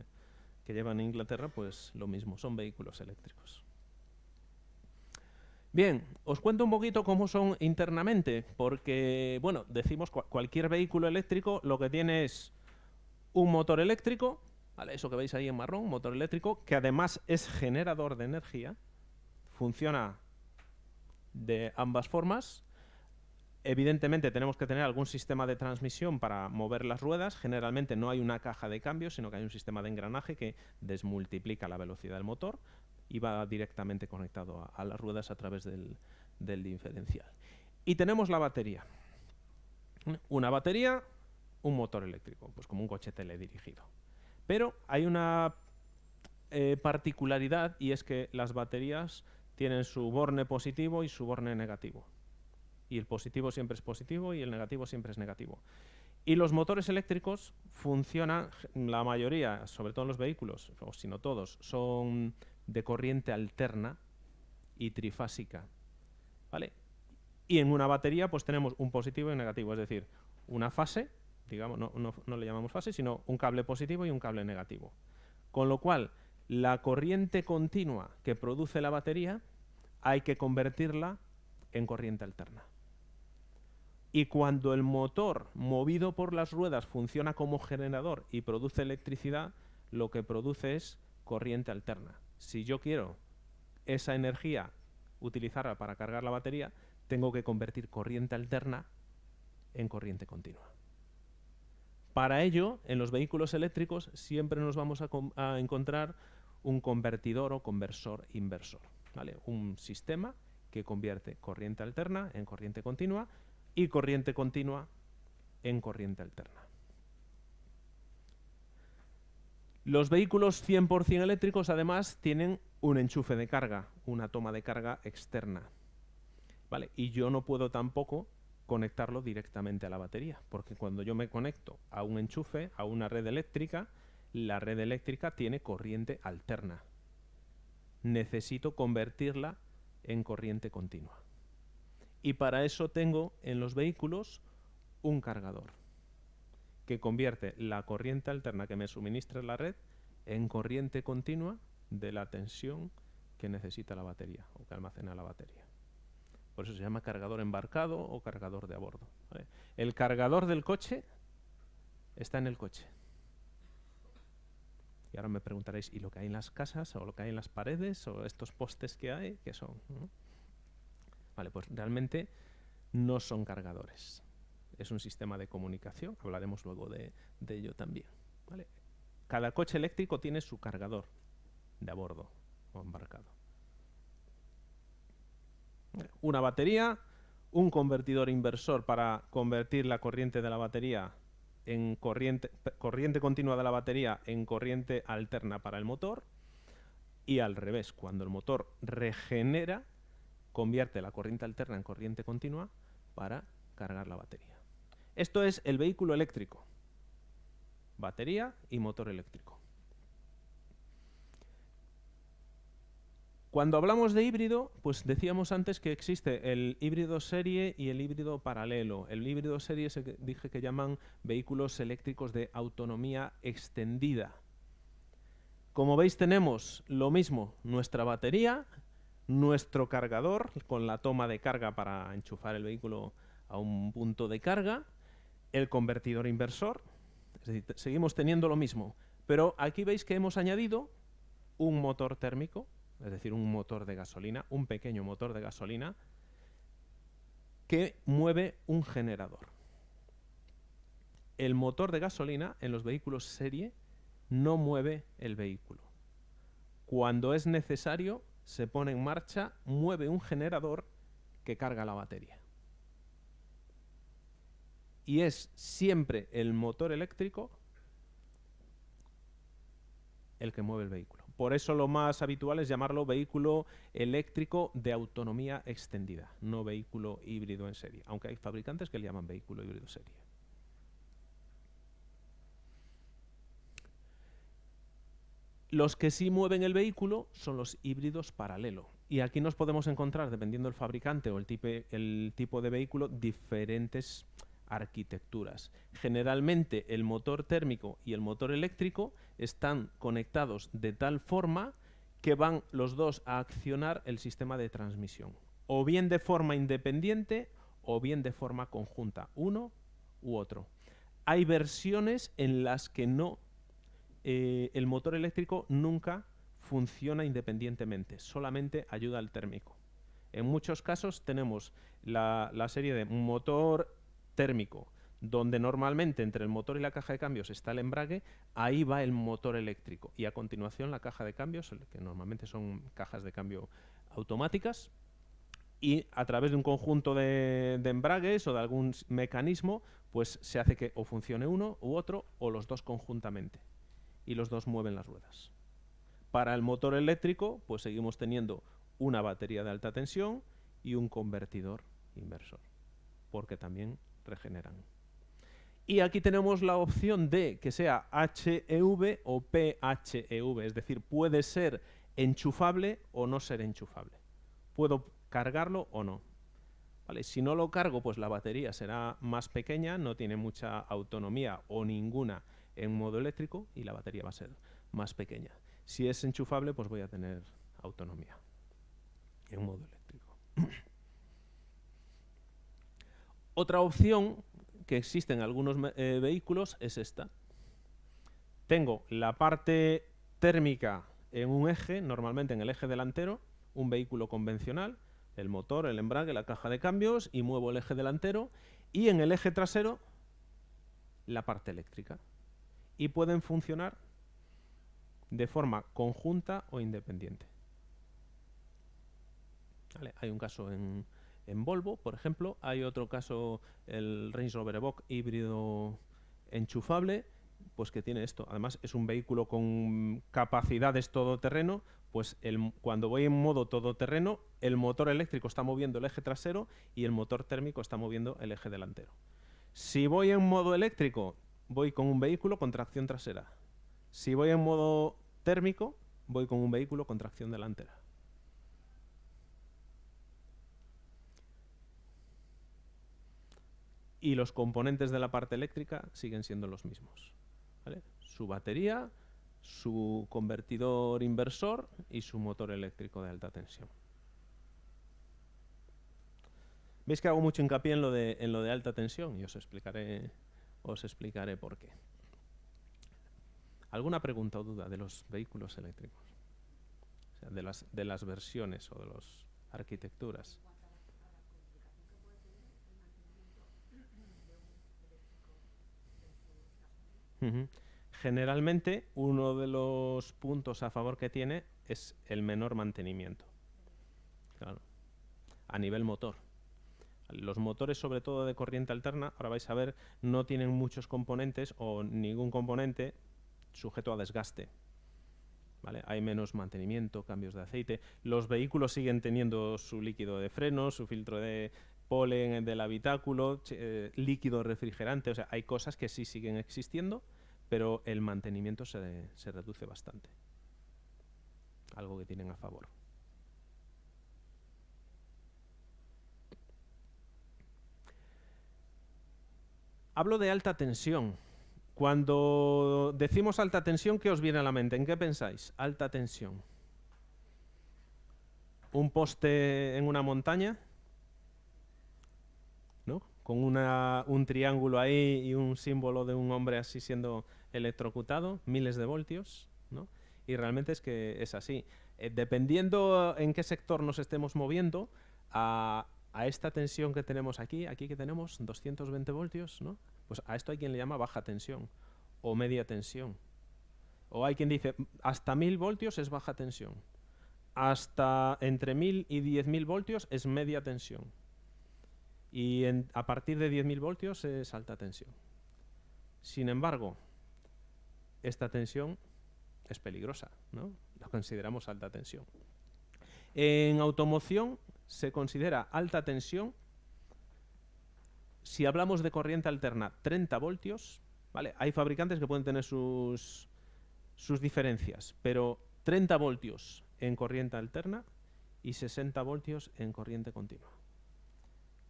Speaker 1: que llevan en Inglaterra, pues lo mismo, son vehículos eléctricos. Bien, os cuento un poquito cómo son internamente, porque, bueno, decimos cualquier vehículo eléctrico lo que tiene es un motor eléctrico, ¿vale? eso que veis ahí en marrón, motor eléctrico, que además es generador de energía, funciona de ambas formas, Evidentemente tenemos que tener algún sistema de transmisión para mover las ruedas. Generalmente no hay una caja de cambios, sino que hay un sistema de engranaje que desmultiplica la velocidad del motor y va directamente conectado a, las ruedas a través del, diferencial. Y tenemos la batería. Una batería, un motor eléctrico, pues como un coche teledirigido. Pero hay una eh, particularidad y es que las baterías tienen su borne positivo y su borne negativo y el positivo siempre es positivo y el negativo siempre es negativo. Y los motores eléctricos funcionan, la mayoría, sobre todo en los vehículos, o si no todos, son de corriente alterna y trifásica. ¿Vale? Y en una batería pues tenemos un positivo y un negativo, es decir, una fase, digamos, no, no le llamamos fase, sino un cable positivo y un cable negativo. Con lo cual, la corriente continua que produce la batería hay que convertirla en corriente alterna. Y cuando el motor, movido por las ruedas, funciona como generador y produce electricidad, lo que produce es corriente alterna. Si yo quiero esa energía utilizarla para cargar la batería, tengo que convertir corriente alterna en corriente continua. Para ello, en los vehículos eléctricos siempre nos vamos a, encontrar un convertidor o conversor inversor. Un sistema que convierte corriente alterna en corriente continua y corriente continua en corriente alterna. Los vehículos 100% eléctricos además tienen un enchufe de carga, una toma de carga externa. ¿Vale? Y yo no puedo tampoco conectarlo directamente a la batería, porque cuando yo me conecto a un enchufe, a una red eléctrica, la red eléctrica tiene corriente alterna. Necesito convertirla en corriente continua y para eso tengo en los vehículos un cargador que convierte la corriente alterna que me suministra la red en corriente continua de la tensión que necesita la batería o que almacena la batería. Por eso se llama cargador embarcado o cargador de a bordo. El cargador del coche está en el coche. Y ahora me preguntaréis, ¿y lo que hay en las casas o lo que hay en las paredes o estos postes que hay? ¿Qué son? Vale, pues realmente no son cargadores. Es un sistema de comunicación, hablaremos luego de, ello también. Cada coche eléctrico tiene su cargador de a bordo o embarcado. Una batería, un convertidor inversor para convertir la corriente de la batería en corriente, corriente continua de la batería en corriente alterna para el motor y al revés, cuando el motor regenera convierte la corriente alterna en corriente continua para cargar la batería. Esto es el vehículo eléctrico. Batería y motor eléctrico. Cuando hablamos de híbrido, pues decíamos antes que existe el híbrido serie y el híbrido paralelo. El híbrido serie se dije que llaman vehículos eléctricos de autonomía extendida. Como veis tenemos lo mismo, nuestra batería nuestro cargador con la toma de carga para enchufar el vehículo a un punto de carga, el convertidor inversor, es decir, seguimos teniendo lo mismo, pero aquí veis que hemos añadido un motor térmico, es decir, un motor de gasolina, un pequeño motor de gasolina, que mueve un generador. El motor de gasolina en los vehículos serie no mueve el vehículo. Cuando es necesario, se pone en marcha, mueve un generador que carga la batería. Y es siempre el motor eléctrico el que mueve el vehículo. Por eso lo más habitual es llamarlo vehículo eléctrico de autonomía extendida, no vehículo híbrido en serie, aunque hay fabricantes que le llaman vehículo híbrido serie. Los que sí mueven el vehículo son los híbridos paralelo. Y aquí nos podemos encontrar, dependiendo del fabricante o el, el tipo de vehículo, diferentes arquitecturas. Generalmente el motor térmico y el motor eléctrico están conectados de tal forma que van los dos a accionar el sistema de transmisión. O bien de forma independiente o bien de forma conjunta, uno u otro. Hay versiones en las que no eh, el motor eléctrico nunca funciona independientemente, solamente ayuda al térmico. En muchos casos tenemos la, serie de motor térmico, donde normalmente entre el motor y la caja de cambios está el embrague, ahí va el motor eléctrico. Y a continuación la caja de cambios, que normalmente son cajas de cambio automáticas, y a través de un conjunto de, embragues o de algún mecanismo, pues se hace que o funcione uno u otro o los dos conjuntamente. Y los dos mueven las ruedas. Para el motor eléctrico, pues seguimos teniendo una batería de alta tensión y un convertidor inversor, porque también regeneran. Y aquí tenemos la opción de que sea HEV o PHEV, es decir, puede ser enchufable o no ser enchufable. Puedo cargarlo o no. ¿Vale? Si no lo cargo, pues la batería será más pequeña, no tiene mucha autonomía o ninguna en modo eléctrico y la batería va a ser más pequeña. Si es enchufable, pues voy a tener autonomía en modo eléctrico. Otra opción que existe en algunos eh, vehículos es esta. Tengo la parte térmica en un eje, normalmente en el eje delantero, un vehículo convencional, el motor, el embrague, la caja de cambios y muevo el eje delantero y en el eje trasero la parte eléctrica. Y pueden funcionar de forma conjunta o independiente. Hay un caso en, en Volvo, por ejemplo. Hay otro caso, el Range Rover Evoque híbrido enchufable, pues que tiene esto. Además, es un vehículo con capacidades todoterreno, pues cuando voy en modo todoterreno, el motor eléctrico está moviendo el eje trasero y el motor térmico está moviendo el eje delantero. Si voy en modo eléctrico, voy con un vehículo con tracción trasera. Si voy en modo térmico, voy con un vehículo con tracción delantera. y los componentes de la parte eléctrica siguen siendo los mismos. Su batería, su convertidor inversor y su motor eléctrico de alta tensión. Veis que hago mucho hincapié en lo de, en lo de alta tensión y os explicaré, os explicaré por qué. ¿Alguna pregunta o duda de los vehículos eléctricos? de, las, de las versiones o de las arquitecturas. Generalmente, uno de los puntos a favor que tiene es el menor mantenimiento. A nivel motor. Los motores, sobre todo de corriente alterna, ahora vais a ver, no tienen muchos componentes o ningún componente sujeto a desgaste. Hay menos mantenimiento, cambios de aceite. Los vehículos siguen teniendo su líquido de freno, su filtro de polen del habitáculo, eh, líquido refrigerante. O sea, hay cosas que sí siguen existiendo, pero el mantenimiento se, se reduce bastante. Algo que tienen a favor. Hablo de alta tensión. Cuando decimos alta tensión, ¿qué os viene a la mente? ¿En qué pensáis? Alta tensión. ¿Un poste en una montaña? ¿No? Con una, un triángulo ahí y un símbolo de un hombre así siendo electrocutado, miles de voltios, ¿no? Y realmente es que es así. Eh, dependiendo en qué sector nos estemos moviendo, a, esta tensión que tenemos aquí, aquí que tenemos 220 voltios, ¿no? Pues a esto hay quien le llama baja tensión o media tensión. O hay quien dice, hasta 1000 voltios es baja tensión. Hasta entre 1000 y 10.000 voltios es media tensión. Y a partir de 10.000 voltios es alta tensión. Sin embargo, esta tensión es peligrosa, ¿no? La consideramos alta tensión. En automoción se considera alta tensión si hablamos de corriente alterna 30 voltios, ¿vale? Hay fabricantes que pueden tener sus, sus diferencias, pero 30 voltios en corriente alterna y 60 voltios en corriente continua.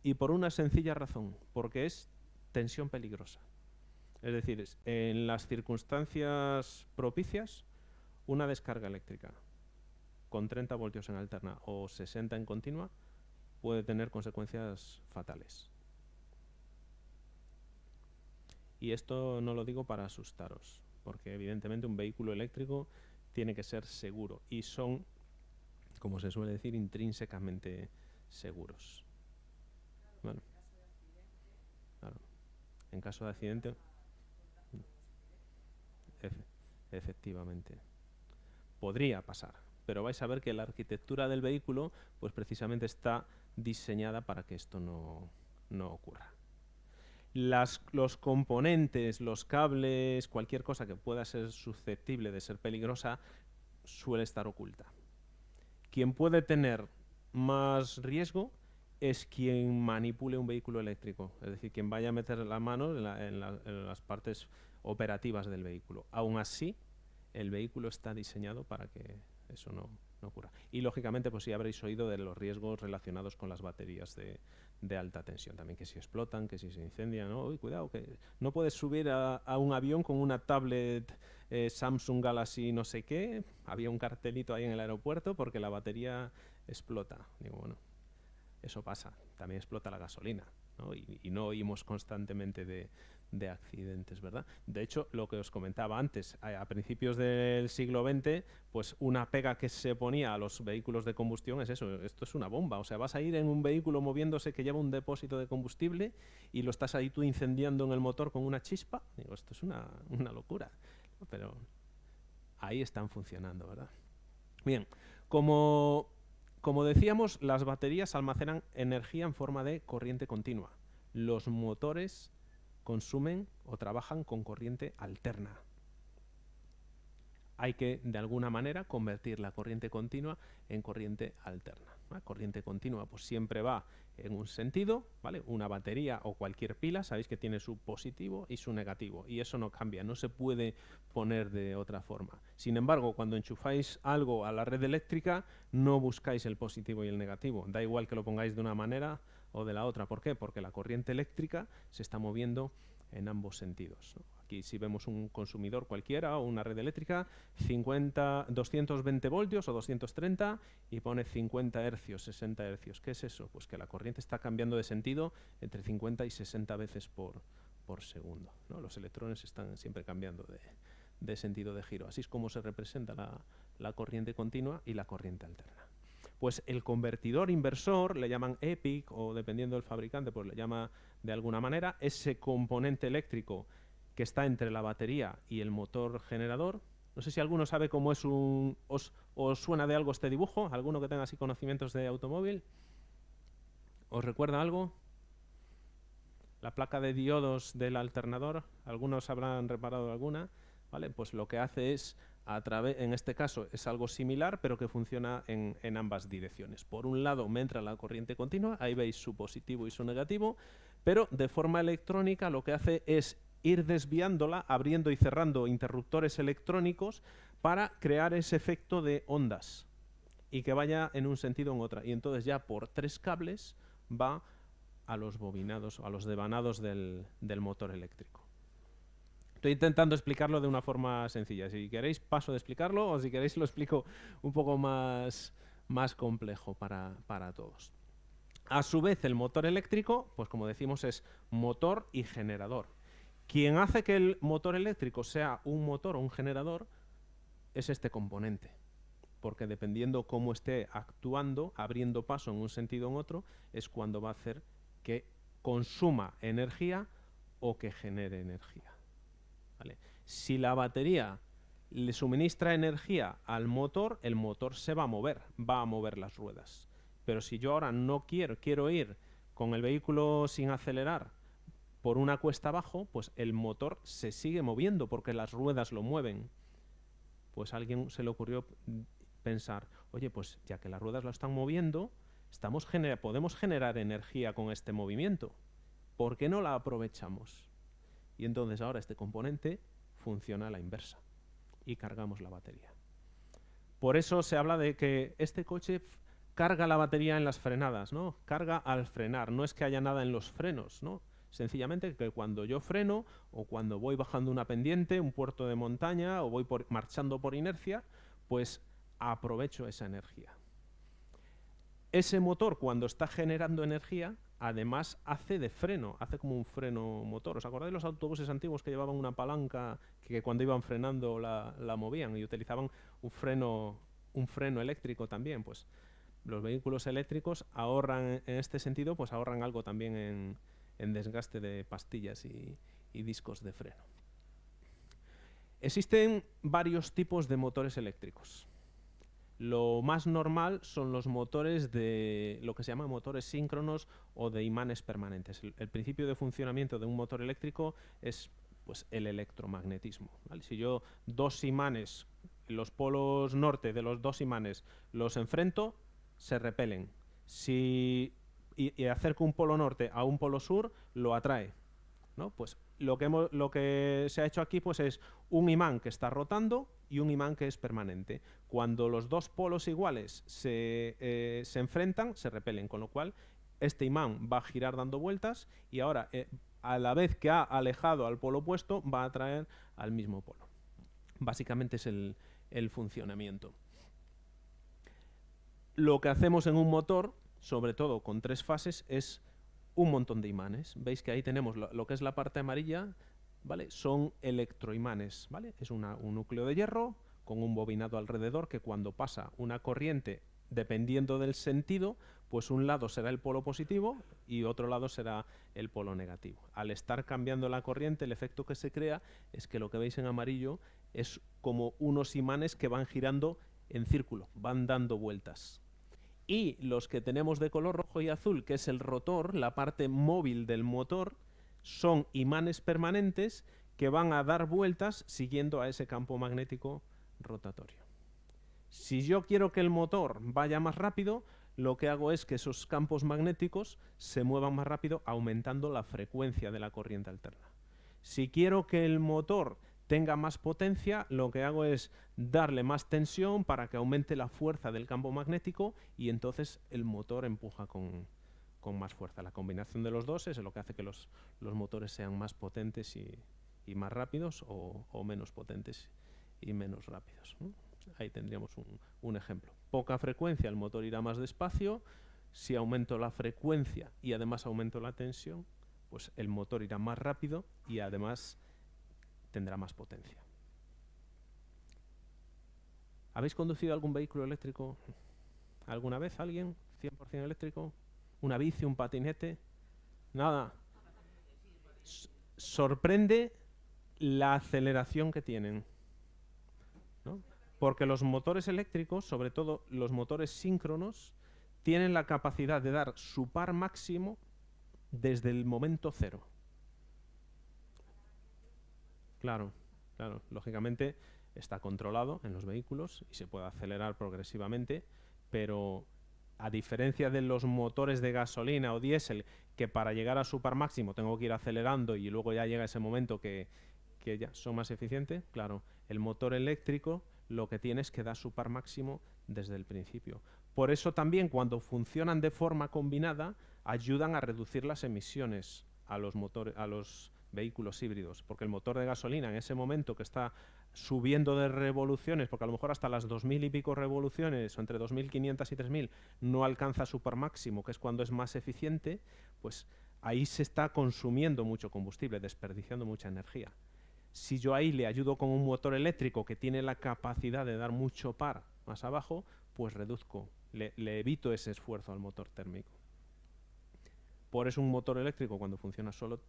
Speaker 1: Y por una sencilla razón, porque es tensión peligrosa. Es decir, en las circunstancias propicias, una descarga eléctrica con 30 voltios en alterna o 60 en continua puede tener consecuencias fatales. Y esto no lo digo para asustaros, porque evidentemente un vehículo eléctrico tiene que ser seguro y son, como se suele decir, intrínsecamente seguros. Bueno, claro. En caso de accidente, efectivamente, podría pasar, pero vais a ver que la arquitectura del vehículo, pues precisamente está diseñada para que esto no, no ocurra. Las, los componentes, los cables, cualquier cosa que pueda ser susceptible de ser peligrosa, suele estar oculta. Quien puede tener más riesgo es quien manipule un vehículo eléctrico, es decir, quien vaya a meter la mano en, las partes operativas del vehículo. Aún así, el vehículo está diseñado para que eso no, ocurra. Y lógicamente, pues sí habréis oído de los riesgos relacionados con las baterías de, alta tensión también, que si explotan, que si se incendian, ¿no? cuidado, que no puedes subir a, un avión con una tablet eh, Samsung Galaxy no sé qué, había un cartelito ahí en el aeropuerto porque la batería explota. Digo, bueno, eso pasa, también explota la gasolina, Y, no oímos constantemente de, accidentes, ¿verdad? De hecho, lo que os comentaba antes, a, principios del siglo XX, pues una pega que se ponía a los vehículos de combustión es eso, esto es una bomba, o sea, vas a ir en un vehículo moviéndose que lleva un depósito de combustible y lo estás ahí tú incendiando en el motor con una chispa, digo, esto es una, una locura, pero ahí están funcionando, ¿verdad? Bien, como como decíamos, las baterías almacenan energía en forma de corriente continua. Los motores consumen o trabajan con corriente alterna. Hay que, de alguna manera, convertir la corriente continua en corriente alterna. La corriente continua pues, siempre va en un sentido, ¿vale? Una batería o cualquier pila, sabéis que tiene su positivo y su negativo, y eso no cambia, no se puede poner de otra forma. Sin embargo, cuando enchufáis algo a la red eléctrica, no buscáis el positivo y el negativo, da igual que lo pongáis de una manera o de la otra. ¿Por qué? Porque la corriente eléctrica se está moviendo en ambos sentidos. Aquí si vemos un consumidor cualquiera o una red eléctrica, 50, 220 voltios o 230 y pone 50 hercios, 60 hercios. ¿Qué es eso? Pues que la corriente está cambiando de sentido entre 50 y 60 veces por, por segundo. Los electrones están siempre cambiando de, sentido de giro. Así es como se representa la corriente continua y la corriente alterna pues el convertidor inversor, le llaman EPIC o dependiendo del fabricante, pues le llama de alguna manera, ese componente eléctrico que está entre la batería y el motor generador. No sé si alguno sabe cómo es un... Os, suena de algo este dibujo? ¿Alguno que tenga así conocimientos de automóvil? ¿Os recuerda algo? La placa de diodos del alternador, algunos habrán reparado alguna, ¿vale? Pues lo que hace es en este caso es algo similar, pero que funciona en, ambas direcciones. Por un lado me entra la corriente continua, ahí veis su positivo y su negativo, pero de forma electrónica lo que hace es ir desviándola, abriendo y cerrando interruptores electrónicos para crear ese efecto de ondas y que vaya en un sentido o en otra. Y entonces ya por tres cables va a los bobinados, a los devanados del motor eléctrico. Estoy intentando explicarlo de una forma sencilla. Si queréis, paso de explicarlo o si queréis, lo explico un poco más, más complejo para, para todos. A su vez, el motor eléctrico, pues como decimos, es motor y generador. Quien hace que el motor eléctrico sea un motor o un generador es este componente. Porque dependiendo cómo esté actuando, abriendo paso en un sentido o en otro, es cuando va a hacer que consuma energía o que genere energía. Si la batería le suministra energía al motor, el motor se va a mover, va a mover las ruedas. Pero si yo ahora no quiero, quiero ir con el vehículo sin acelerar por una cuesta abajo, pues el motor se sigue moviendo porque las ruedas lo mueven. Pues a alguien se le ocurrió pensar, oye, pues ya que las ruedas lo están moviendo, podemos generar energía con este movimiento. ¿Por qué no la aprovechamos? Y entonces ahora este componente funciona a la inversa y cargamos la batería. Por eso se habla de que este coche carga la batería en las frenadas, ¿no? Carga al frenar, no es que haya nada en los frenos, ¿no? Sencillamente que cuando yo freno o cuando voy bajando una pendiente, un puerto de montaña o voy marchando por inercia, pues aprovecho esa energía. Ese motor cuando está generando energía además hace de freno, hace como un freno motor. ¿Os acordáis de los autobuses antiguos que llevaban una palanca que cuando iban frenando la, movían y utilizaban un freno, un freno eléctrico también? Pues los vehículos eléctricos ahorran en este sentido, pues ahorran algo también en, desgaste de pastillas y, discos de freno. Existen varios tipos de motores eléctricos. Lo más normal son los motores de lo que se llama motores síncronos o de imanes permanentes. El, principio de funcionamiento de un motor eléctrico es pues, el electromagnetismo. Si yo dos imanes, los polos norte de los dos imanes, los enfrento, se repelen. Si y, acerco un polo norte a un polo sur, lo atrae. ¿no? Pues lo que, lo que se ha hecho aquí pues, es un imán que está rotando y un imán que es permanente. Cuando los dos polos iguales se, eh, se enfrentan, se repelen, con lo cual este imán va a girar dando vueltas y ahora, eh, a la vez que ha alejado al polo opuesto, va a atraer al mismo polo. Básicamente es el, el funcionamiento lo que hacemos en un motor, sobre todo con tres fases, es un montón de imanes. Veis que ahí tenemos lo, que es la parte amarilla, ¿vale? Son electroimanes, ¿vale? Es un núcleo de hierro con un bobinado alrededor que cuando pasa una corriente, dependiendo del sentido, pues un lado será el polo positivo y otro lado será el polo negativo. Al estar cambiando la corriente, el efecto que se crea es que lo que veis en amarillo es como unos imanes que van girando en círculo, van dando vueltas y los que tenemos de color rojo y azul, que es el rotor, la parte móvil del motor, son imanes permanentes que van a dar vueltas siguiendo a ese campo magnético rotatorio. Si yo quiero que el motor vaya más rápido, lo que hago es que esos campos magnéticos se muevan más rápido aumentando la frecuencia de la corriente alterna. Si quiero que el motor tenga más potencia, lo que hago es darle más tensión para que aumente la fuerza del campo magnético y entonces el motor empuja con, más fuerza. La combinación de los dos es lo que hace que los, motores sean más potentes y, más rápidos o, menos potentes y menos rápidos. Ahí tendríamos un, un ejemplo. Poca frecuencia, el motor irá más despacio. Si aumento la frecuencia y además aumento la tensión, pues el motor irá más rápido y además tendrá más potencia. ¿Habéis conducido algún vehículo eléctrico alguna vez? ¿Alguien? ¿100% eléctrico? ¿Una bici, un patinete? Nada. sorprende la aceleración que tienen. Porque los motores eléctricos, sobre todo los motores síncronos, tienen la capacidad de dar su par máximo desde el momento cero. Claro, claro. Lógicamente está controlado en los vehículos y se puede acelerar progresivamente, pero a diferencia de los motores de gasolina o diésel, que para llegar a su par máximo tengo que ir acelerando y luego ya llega ese momento que, ya son más eficientes, claro, el motor eléctrico lo que tiene es que da su par máximo desde el principio. Por eso también cuando funcionan de forma combinada ayudan a reducir las emisiones a los motores, a los vehículos híbridos, porque el motor de gasolina en ese momento que está subiendo de revoluciones, porque a lo mejor hasta las 2.000 y pico revoluciones, o entre 2.500 y 3.000, no alcanza su par máximo, que es cuando es más eficiente, pues ahí se está consumiendo mucho combustible, desperdiciando mucha energía. Si yo ahí le ayudo con un motor eléctrico que tiene la capacidad de dar mucho par más abajo, pues reduzco, le, le evito ese esfuerzo al motor térmico. Por eso un motor eléctrico cuando funciona solo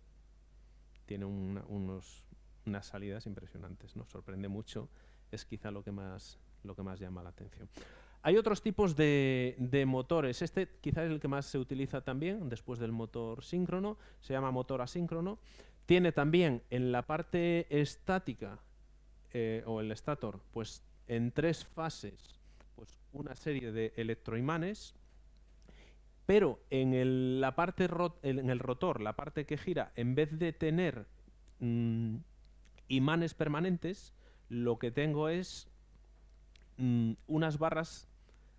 Speaker 1: tiene unos, unas salidas impresionantes, ¿no? Sorprende mucho, es quizá lo que más, lo que más llama la atención. Hay otros tipos de, de, motores. Este quizá es el que más se utiliza también, después del motor síncrono. Se llama motor asíncrono. Tiene también en la parte estática, eh, o el estator, pues en tres fases, pues una serie de electroimanes pero en la parte en el rotor, la parte que gira, en vez de tener mm, imanes permanentes, lo que tengo es mm, unas barras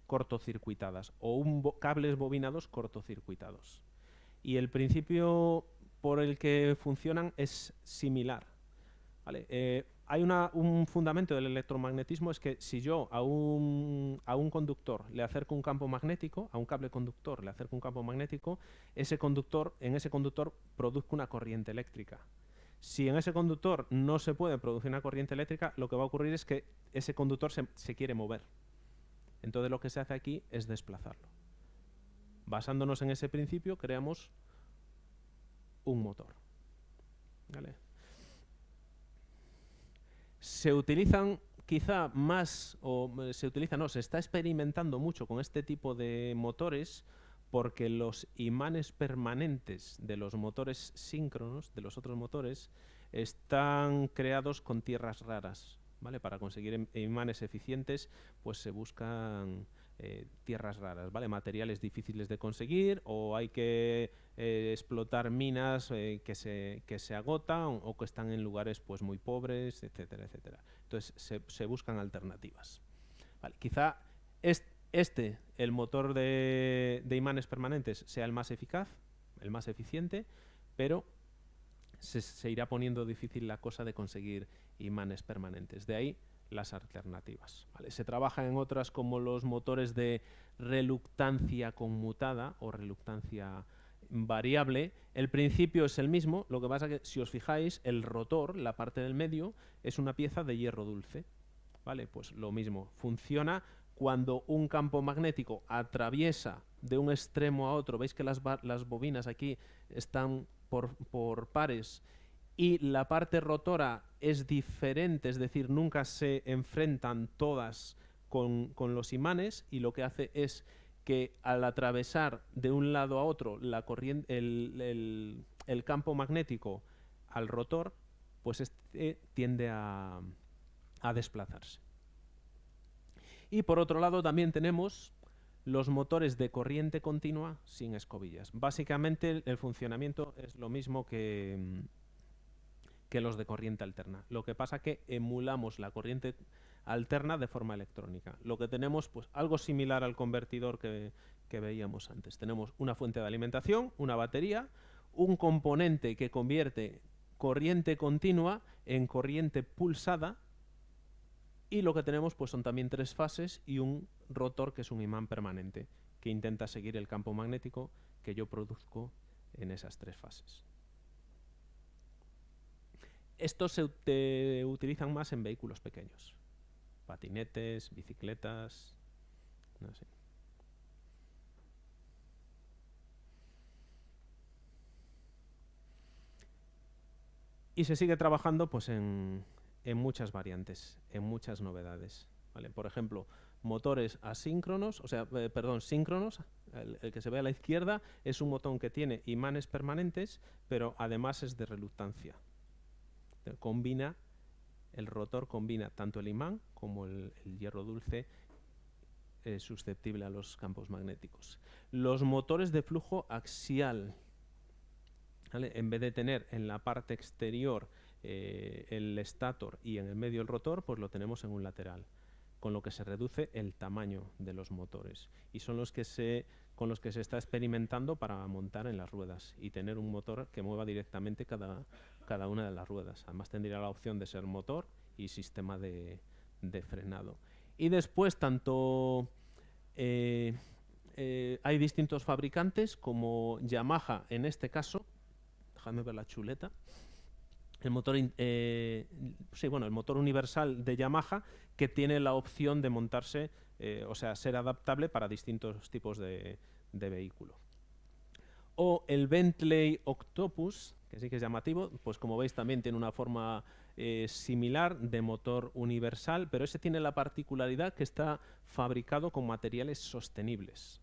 Speaker 1: cortocircuitadas o cables bobinados cortocircuitados. Y el principio por el que funcionan es similar. Eh, hay un fundamento del electromagnetismo, es que si yo a un, a un conductor le acerco un campo magnético, a un cable conductor le acerco un campo magnético, ese conductor, en ese conductor produzca una corriente eléctrica. Si en ese conductor no se puede producir una corriente eléctrica, lo que va a ocurrir es que ese conductor se, quiere mover. Entonces lo que se hace aquí es desplazarlo. Basándonos en ese principio, creamos un motor. Se utilizan quizá más, o eh, se utiliza, no, se está experimentando mucho con este tipo de motores porque los imanes permanentes de los motores síncronos, de los otros motores, están creados con tierras raras. ¿vale? Para conseguir imanes eficientes, pues se buscan eh, tierras raras, ¿vale? Materiales difíciles de conseguir o hay que eh, explotar minas eh, que, se, que se agotan o que están en lugares pues muy pobres, etcétera, etcétera. Entonces se, buscan alternativas. Quizá este, el motor de, imanes permanentes, sea el más eficaz, el más eficiente, pero se, irá poniendo difícil la cosa de conseguir imanes permanentes. De ahí las alternativas. Se trabaja en otras como los motores de reluctancia conmutada o reluctancia variable. El principio es el mismo, lo que pasa que si os fijáis, el rotor, la parte del medio, es una pieza de hierro dulce. ¿Vale? Pues lo mismo, funciona cuando un campo magnético atraviesa de un extremo a otro, veis que las, las bobinas aquí están por, pares y la parte rotora es diferente, es decir, nunca se enfrentan todas con, los imanes y lo que hace es que al atravesar de un lado a otro la corriente, el, campo magnético al rotor, pues este tiende a desplazarse. Y por otro lado también tenemos los motores de corriente continua sin escobillas. Básicamente el funcionamiento es lo mismo que, que los de corriente alterna. Lo que pasa que emulamos la corriente alterna de forma electrónica. Lo que tenemos, pues algo similar al convertidor que, que veíamos antes. Tenemos una fuente de alimentación, una batería, un componente que convierte corriente continua en corriente pulsada y lo que tenemos pues son también tres fases y un rotor que es un imán permanente que intenta seguir el campo magnético que yo produzco en esas tres fases. Estos se utilizan más en vehículos pequeños. Patinetes, bicicletas. Y se sigue trabajando pues, en, muchas variantes, en muchas novedades. ¿vale? Por ejemplo, motores asíncronos, o sea, eh, perdón, síncronos, el, que se ve a la izquierda es un botón que tiene imanes permanentes, pero además es de reluctancia combina, el rotor combina tanto el imán como el, hierro dulce eh, susceptible a los campos magnéticos. Los motores de flujo axial, en vez de tener en la parte exterior eh, el estator y en el medio el rotor, pues lo tenemos en un lateral, con lo que se reduce el tamaño de los motores. Y son los que se con los que se está experimentando para montar en las ruedas y tener un motor que mueva directamente cada, cada una de las ruedas. Además tendría la opción de ser motor y sistema de, frenado. Y después tanto eh, eh, hay distintos fabricantes como Yamaha en este caso, déjame ver la chuleta, el motor, eh, sí, bueno, el motor universal de Yamaha que tiene la opción de montarse, o sea, ser adaptable para distintos tipos de, de vehículo. O el Bentley Octopus, que sí que es llamativo, pues como veis también tiene una forma eh, similar de motor universal, pero ese tiene la particularidad que está fabricado con materiales sostenibles.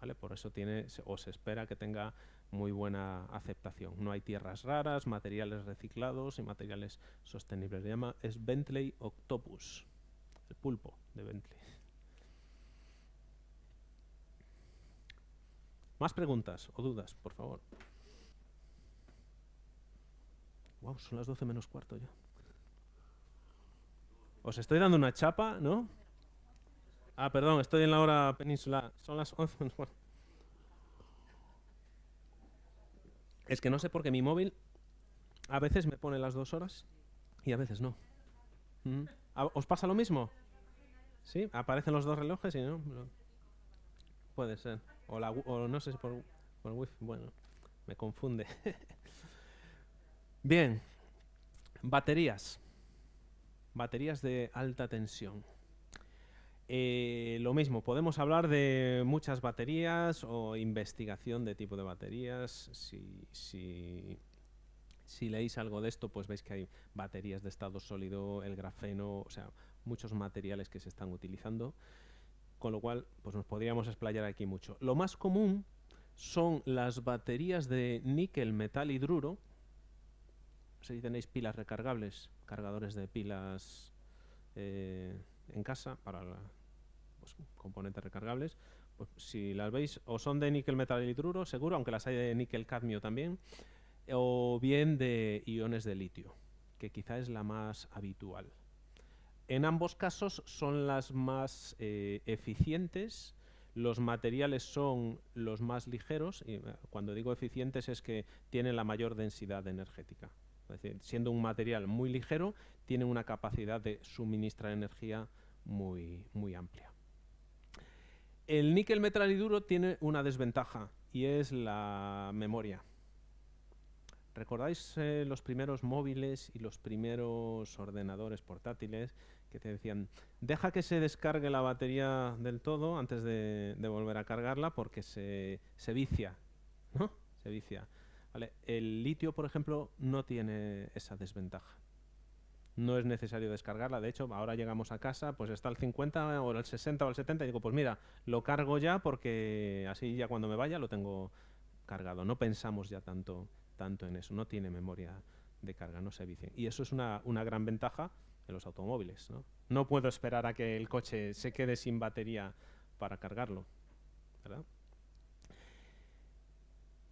Speaker 1: ¿vale? Por eso tiene, o se espera que tenga muy buena aceptación. No hay tierras raras, materiales reciclados y materiales sostenibles. Se llama es Bentley Octopus, el pulpo de Bentley. Más preguntas o dudas, por favor. Wow, son las 12 menos cuarto ya. Os estoy dando una chapa, ¿no? Ah, perdón, estoy en la hora peninsular. Son las 11 menos cuarto. Es que no sé por qué mi móvil a veces me pone las dos horas y a veces no. Mm. ¿Os pasa lo mismo? ¿Sí? Aparecen los dos relojes y no. Puede ser. O, la, o no sé si por, por wifi. Bueno, me confunde. Bien, baterías. Baterías de alta tensión. Eh, lo mismo, podemos hablar de muchas baterías o investigación de tipo de baterías. Si, si, si leéis algo de esto, pues veis que hay baterías de estado sólido, el grafeno, o sea, muchos materiales que se están utilizando, con lo cual pues nos podríamos explayar aquí mucho. Lo más común son las baterías de níquel metal hidruro. Si tenéis pilas recargables, cargadores de pilas eh, en casa para pues, componentes recargables, pues si las veis o son de níquel metal hidruro, seguro, aunque las hay de níquel cadmio también, o bien de iones de litio, que quizá es la más habitual. En ambos casos son las más eh, eficientes, los materiales son los más ligeros, y eh, cuando digo eficientes es que tienen la mayor densidad energética. Es decir, siendo un material muy ligero, tiene una capacidad de suministrar energía muy, muy amplia. El níquel metal y duro tiene una desventaja y es la memoria. ¿Recordáis eh, los primeros móviles y los primeros ordenadores portátiles que te decían, deja que se descargue la batería del todo antes de, volver a cargarla porque se, se vicia, ¿no? Se vicia. El litio, por ejemplo, no tiene esa desventaja. No es necesario descargarla. De hecho, ahora llegamos a casa, pues está al 50 o al 60 o al 70 y digo, pues mira, lo cargo ya porque así ya cuando me vaya lo tengo cargado. No pensamos ya tanto, tanto en eso. No tiene memoria de carga, no se vicia. Y eso es una, gran ventaja en los automóviles. ¿no? no puedo esperar a que el coche se quede sin batería para cargarlo.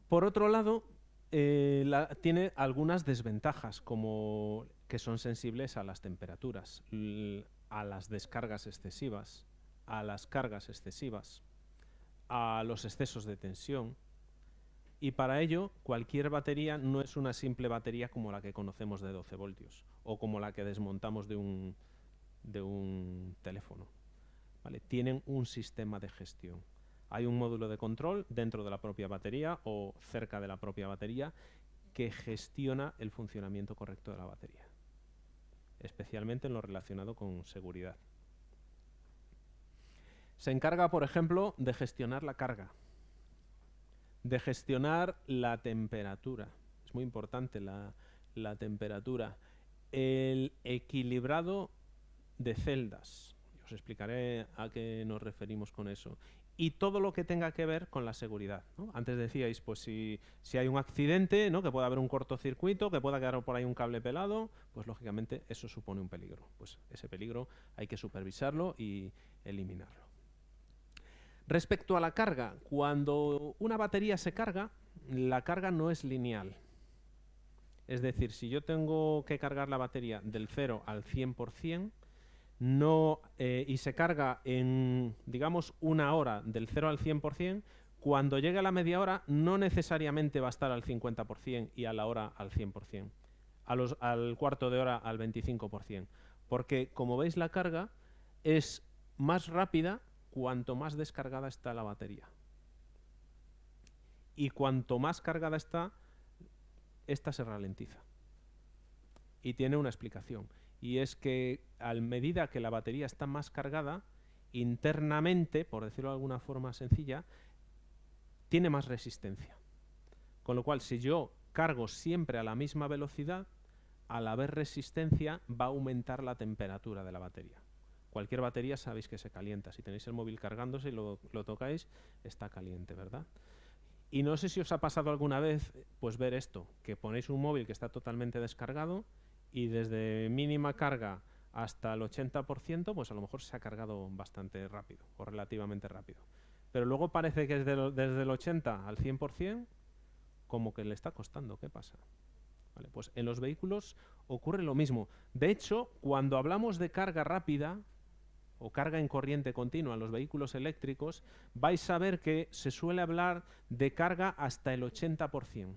Speaker 1: Por otro lado, eh, tiene algunas desventajas, como que son sensibles a las temperaturas, a las descargas excesivas, a las cargas excesivas, a los excesos de tensión, y para ello, cualquier batería no es una simple batería como la que conocemos de 12 voltios o como la que desmontamos de un, de un teléfono. Tienen un sistema de gestión. Hay un módulo de control dentro de la propia batería o cerca de la propia batería que gestiona el funcionamiento correcto de la batería, especialmente en lo relacionado con seguridad. Se encarga, por ejemplo, de gestionar la carga de gestionar la temperatura. Es muy importante la, temperatura. El equilibrado de celdas. Os explicaré a qué nos referimos con eso. Y todo lo que tenga que ver con la seguridad. Antes decíais, pues si, si, hay un accidente, ¿no? que pueda haber un cortocircuito, que pueda quedar por ahí un cable pelado, pues lógicamente eso supone un peligro. Pues ese peligro hay que supervisarlo y eliminarlo. Respecto a la carga, cuando una batería se carga, la carga no es lineal. Es decir, si yo tengo que cargar la batería del 0 al 100%, no, eh, y se carga en, digamos, una hora del 0 al 100%, cuando llegue a la media hora no necesariamente va a estar al 50% y a la hora al 100%, a los, al cuarto de hora al 25%, porque como veis la carga es más rápida cuanto más descargada está la batería. Y cuanto más cargada está, esta se ralentiza. Y tiene una explicación. Y es que a medida que la batería está más cargada, internamente, por decirlo de alguna forma sencilla, tiene más resistencia. Con lo cual, si yo cargo siempre a la misma velocidad, al haber resistencia va a aumentar la temperatura de la batería. Cualquier batería sabéis que se calienta. Si tenéis el móvil cargándose y lo, tocáis, está caliente, ¿verdad? Y no sé si os ha pasado alguna vez pues ver esto, que ponéis un móvil que está totalmente descargado y desde mínima carga hasta el 80%, pues a lo mejor se ha cargado bastante rápido o relativamente rápido. Pero luego parece que desde, el 80 al 100% como que le está costando. ¿Qué pasa? pues en los vehículos ocurre lo mismo. De hecho, cuando hablamos de carga rápida, o carga en corriente continua en los vehículos eléctricos, vais a ver que se suele hablar de carga hasta el 80%.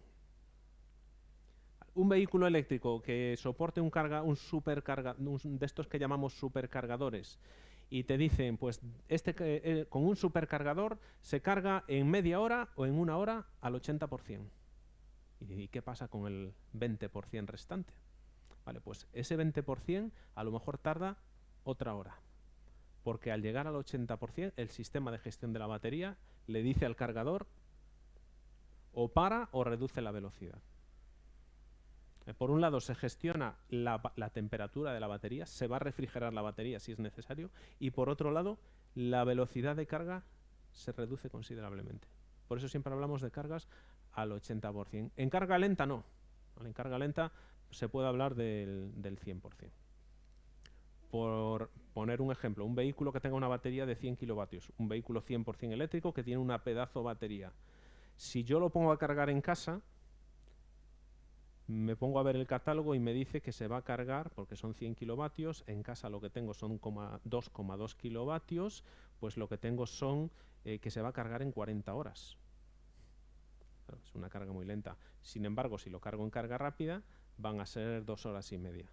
Speaker 1: Un vehículo eléctrico que soporte un, carga, un supercarga, de estos que llamamos supercargadores, y te dicen, pues este eh, con un supercargador se carga en media hora o en una hora al 80%. ¿Y qué pasa con el 20% restante? Vale, pues ese 20% a lo mejor tarda otra hora porque al llegar al 80% el sistema de gestión de la batería le dice al cargador o para o reduce la velocidad. Por un lado se gestiona la, la, temperatura de la batería, se va a refrigerar la batería si es necesario, y por otro lado la velocidad de carga se reduce considerablemente. Por eso siempre hablamos de cargas al 80%. En carga lenta no. En carga lenta se puede hablar del, del 100%. Por poner un ejemplo, un vehículo que tenga una batería de 100 kilovatios, un vehículo 100% eléctrico que tiene una pedazo batería. Si yo lo pongo a cargar en casa, me pongo a ver el catálogo y me dice que se va a cargar, porque son 100 kilovatios, en casa lo que tengo son 2,2 kilovatios, pues lo que tengo son eh, que se va a cargar en 40 horas. es una carga muy lenta. Sin embargo, si lo cargo en carga rápida, van a ser dos horas y media.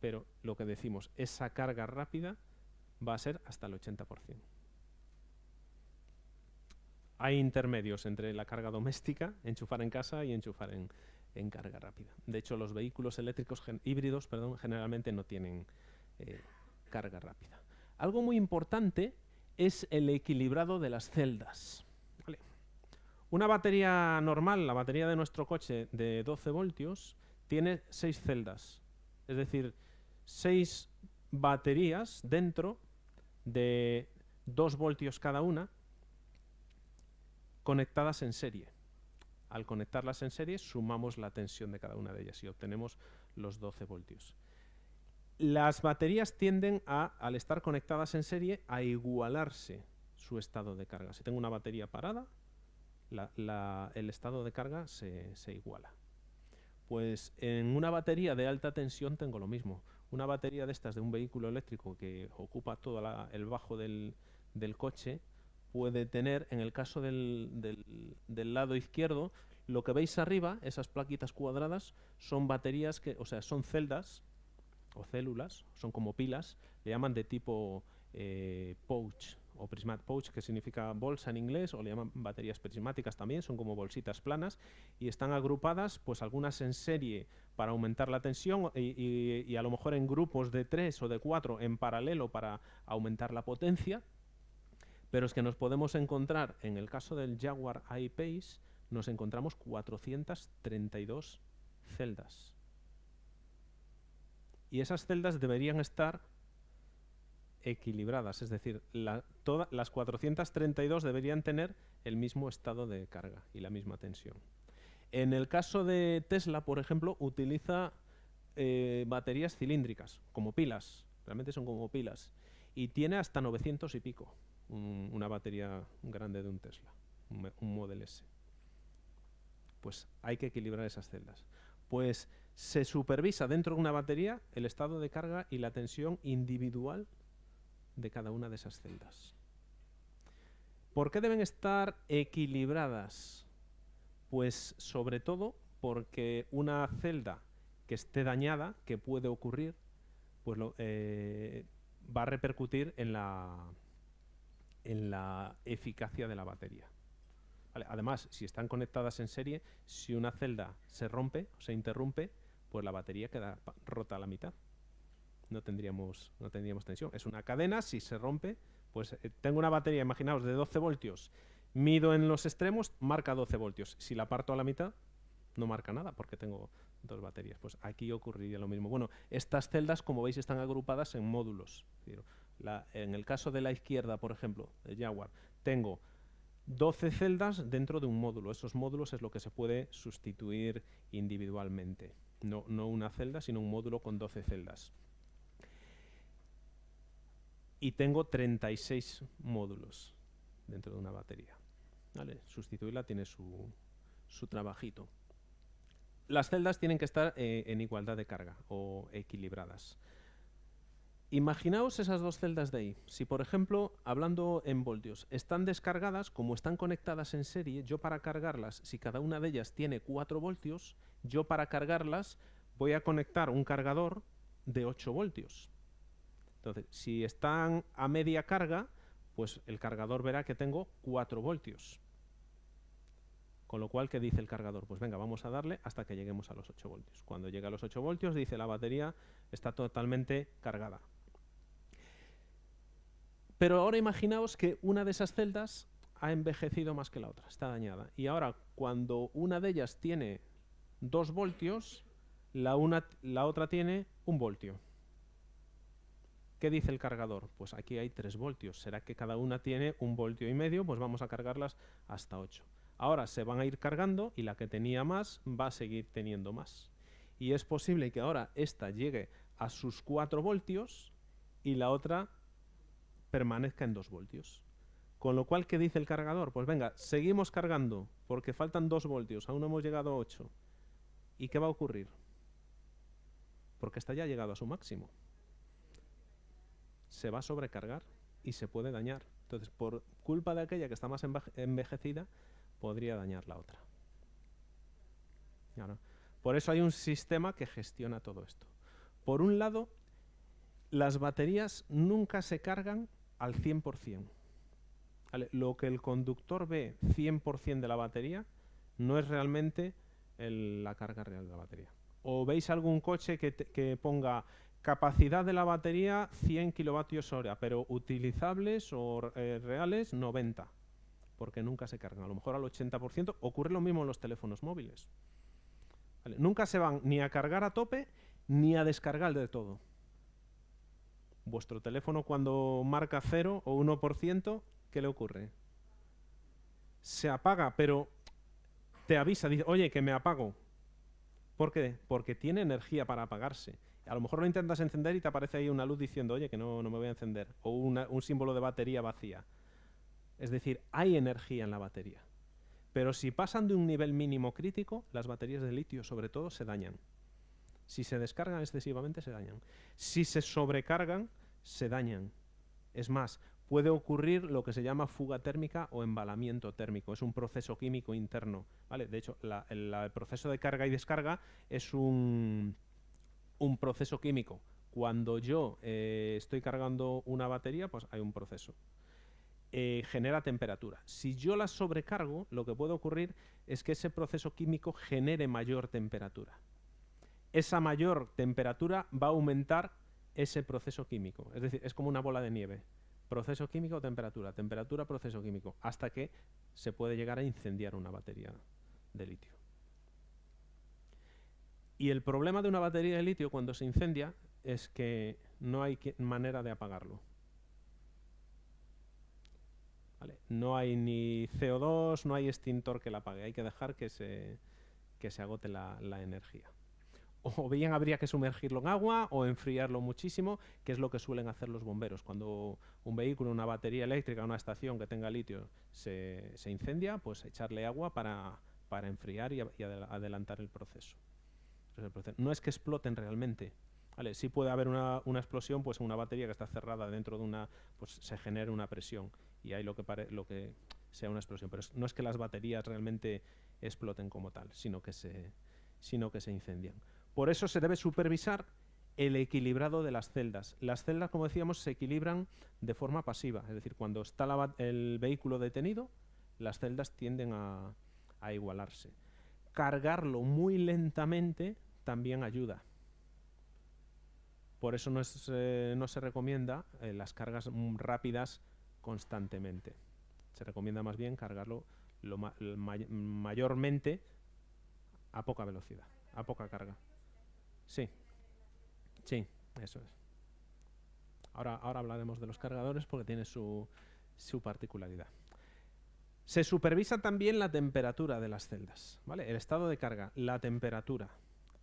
Speaker 1: Pero lo que decimos, esa carga rápida va a ser hasta el 80%. Hay intermedios entre la carga doméstica, enchufar en casa y enchufar en, en carga rápida. De hecho, los vehículos eléctricos híbridos perdón, generalmente no tienen eh, carga rápida. Algo muy importante es el equilibrado de las celdas. Una batería normal, la batería de nuestro coche de 12 voltios, tiene 6 celdas. Es decir, 6 baterías dentro de 2 voltios cada una conectadas en serie. Al conectarlas en serie, sumamos la tensión de cada una de ellas y obtenemos los 12 voltios. Las baterías tienden a, al estar conectadas en serie, a igualarse su estado de carga. Si tengo una batería parada, el estado de carga se, iguala. Pues en una batería de alta tensión tengo lo mismo. Una batería de estas de un vehículo eléctrico que ocupa todo el bajo del, del coche, puede tener, en el caso del, del, lado izquierdo, lo que veis arriba, esas plaquitas cuadradas, son baterías que, o sea, son celdas o células, son como pilas, le llaman de tipo eh, pouch o prismat pouch, que significa bolsa en inglés, o le llaman baterías prismáticas también, son como bolsitas planas, y están agrupadas, pues algunas en serie para aumentar la tensión y, y a lo mejor en grupos de tres o de cuatro en paralelo para aumentar la potencia, pero es que nos podemos encontrar, en el caso del Jaguar I-Pace, nos encontramos 432 celdas. Y esas celdas deberían estar equilibradas, es decir, las 432 deberían tener el mismo estado de carga y la misma tensión. En el caso de Tesla, por ejemplo, utiliza eh, baterías cilíndricas, como pilas, realmente son como pilas, y tiene hasta 900 y pico una batería grande de un Tesla, un, Model S. Pues hay que equilibrar esas celdas. Pues se supervisa dentro de una batería el estado de carga y la tensión individual de cada una de esas celdas. ¿Por qué deben estar equilibradas? Pues sobre todo porque una celda que esté dañada, que puede ocurrir, pues eh, va a repercutir en la, en la eficacia de la batería. Además, si están conectadas en serie, si una celda se rompe o se interrumpe, pues la batería queda rota a la mitad. No tendríamos, no tendríamos tensión. Es una cadena, si se rompe, pues eh, tengo una batería, imaginaos, de 12 voltios, mido en los extremos, marca 12 voltios. Si la parto a la mitad, no marca nada porque tengo dos baterías. Pues aquí ocurriría lo mismo. Bueno, estas celdas, como veis, están agrupadas en módulos en el caso de la izquierda, por ejemplo, de Jaguar, tengo 12 celdas dentro de un módulo. Esos módulos es lo que se puede sustituir individualmente. No, una celda, sino un módulo con 12 celdas. Y tengo 36 módulos dentro de una batería. ¿Vale? Sustituirla tiene su, su trabajito. Las celdas tienen que estar eh, en igualdad de carga o equilibradas. Imaginaos esas dos celdas de ahí. Si, por ejemplo, hablando en voltios, están descargadas, como están conectadas en serie, yo para cargarlas, si cada una de ellas tiene 4 voltios, yo para cargarlas voy a conectar un cargador de 8 voltios. Entonces, si están a media carga, pues el cargador verá que tengo 4 voltios. Con lo cual, ¿qué dice el cargador? Pues venga, vamos a darle hasta que lleguemos a los 8 voltios. Cuando llega a los 8 voltios, dice la batería está totalmente cargada. Pero ahora imaginaos que una de esas celdas ha envejecido más que la otra, está dañada. Y ahora, cuando una de ellas tiene 2 voltios, la, una, la otra tiene un voltio. ¿Qué dice el cargador? Pues aquí hay 3 voltios. ¿Será que cada una tiene un voltio y medio? Pues vamos a cargarlas hasta 8. Ahora se van a ir cargando y la que tenía más va a seguir teniendo más. Y es posible que ahora esta llegue a sus 4 voltios y la otra permanezca en 2 voltios. Con lo cual, ¿qué dice el cargador? Pues venga, seguimos cargando, porque faltan 2 voltios, aún no hemos llegado a 8. ¿Y qué va a ocurrir? Porque esta ya llegado a su máximo. Se va a sobrecargar y se puede dañar. Entonces, por culpa de aquella que está más envejecida, podría dañar la otra. Por eso hay un sistema que gestiona todo esto. Por un lado, las baterías nunca se cargan al 100%. Lo que el conductor ve 100% de la batería no es realmente la carga real de la batería. O veis algún coche que, ponga capacidad de la batería 100 kilovatios hora, pero utilizables o eh, reales 90, porque nunca se cargan. A lo mejor al 80% ocurre lo mismo en los teléfonos móviles. Nunca se van ni a cargar a tope ni a descargar de todo. Vuestro teléfono cuando marca 0 o 1%, ¿qué le ocurre? Se apaga, pero te avisa, dice, oye, que me apago. ¿Por qué? Porque tiene energía para apagarse. A lo mejor lo intentas encender y te aparece ahí una luz diciendo, oye, que no, no me voy a encender. O un símbolo de batería vacía. Es decir, hay energía en la batería. Pero si pasan de un nivel mínimo crítico, las baterías de litio sobre todo se dañan. Si se descargan excesivamente, se dañan. Si se sobrecargan, se dañan. Es más, puede ocurrir lo que se llama fuga térmica o embalamiento térmico. Es un proceso químico interno. ¿vale? De hecho, el, proceso de carga y descarga es un, un proceso químico. Cuando yo eh, estoy cargando una batería, pues hay un proceso. Eh, genera temperatura. Si yo la sobrecargo, lo que puede ocurrir es que ese proceso químico genere mayor temperatura. Esa mayor temperatura va a aumentar ese proceso químico. Es decir, es como una bola de nieve. Proceso químico, temperatura, temperatura, proceso químico, hasta que se puede llegar a incendiar una batería de litio. Y el problema de una batería de litio cuando se incendia es que no hay manera de apagarlo. No hay ni CO2, no hay extintor que la apague, hay que dejar que se, se agote la, energía. O bien habría que sumergirlo en agua o enfriarlo muchísimo, que es lo que suelen hacer los bomberos. Cuando un vehículo, una batería eléctrica, una estación que tenga litio se, incendia, pues echarle agua para, enfriar y, adelantar el proceso. No es que exploten realmente, Vale, sí puede haber una, explosión, pues una batería que está cerrada dentro de una, pues se genera una presión y hay lo que, lo que sea una explosión. Pero no es que las baterías realmente exploten como tal, sino que, se, sino que se incendian. Por eso se debe supervisar el equilibrado de las celdas. Las celdas, como decíamos, se equilibran de forma pasiva, es decir, cuando está el vehículo detenido, las celdas tienden a, igualarse. Cargarlo muy lentamente también ayuda. Por eso no, eh, se recomienda eh, las cargas rápidas constantemente. Se recomienda más bien cargarlo lo mayormente a poca velocidad, a poca carga. Sí, sí, eso es. Ahora, ahora hablaremos de los cargadores porque tiene su, su particularidad. Se supervisa también la temperatura de las celdas, ¿vale? El estado de carga, la temperatura.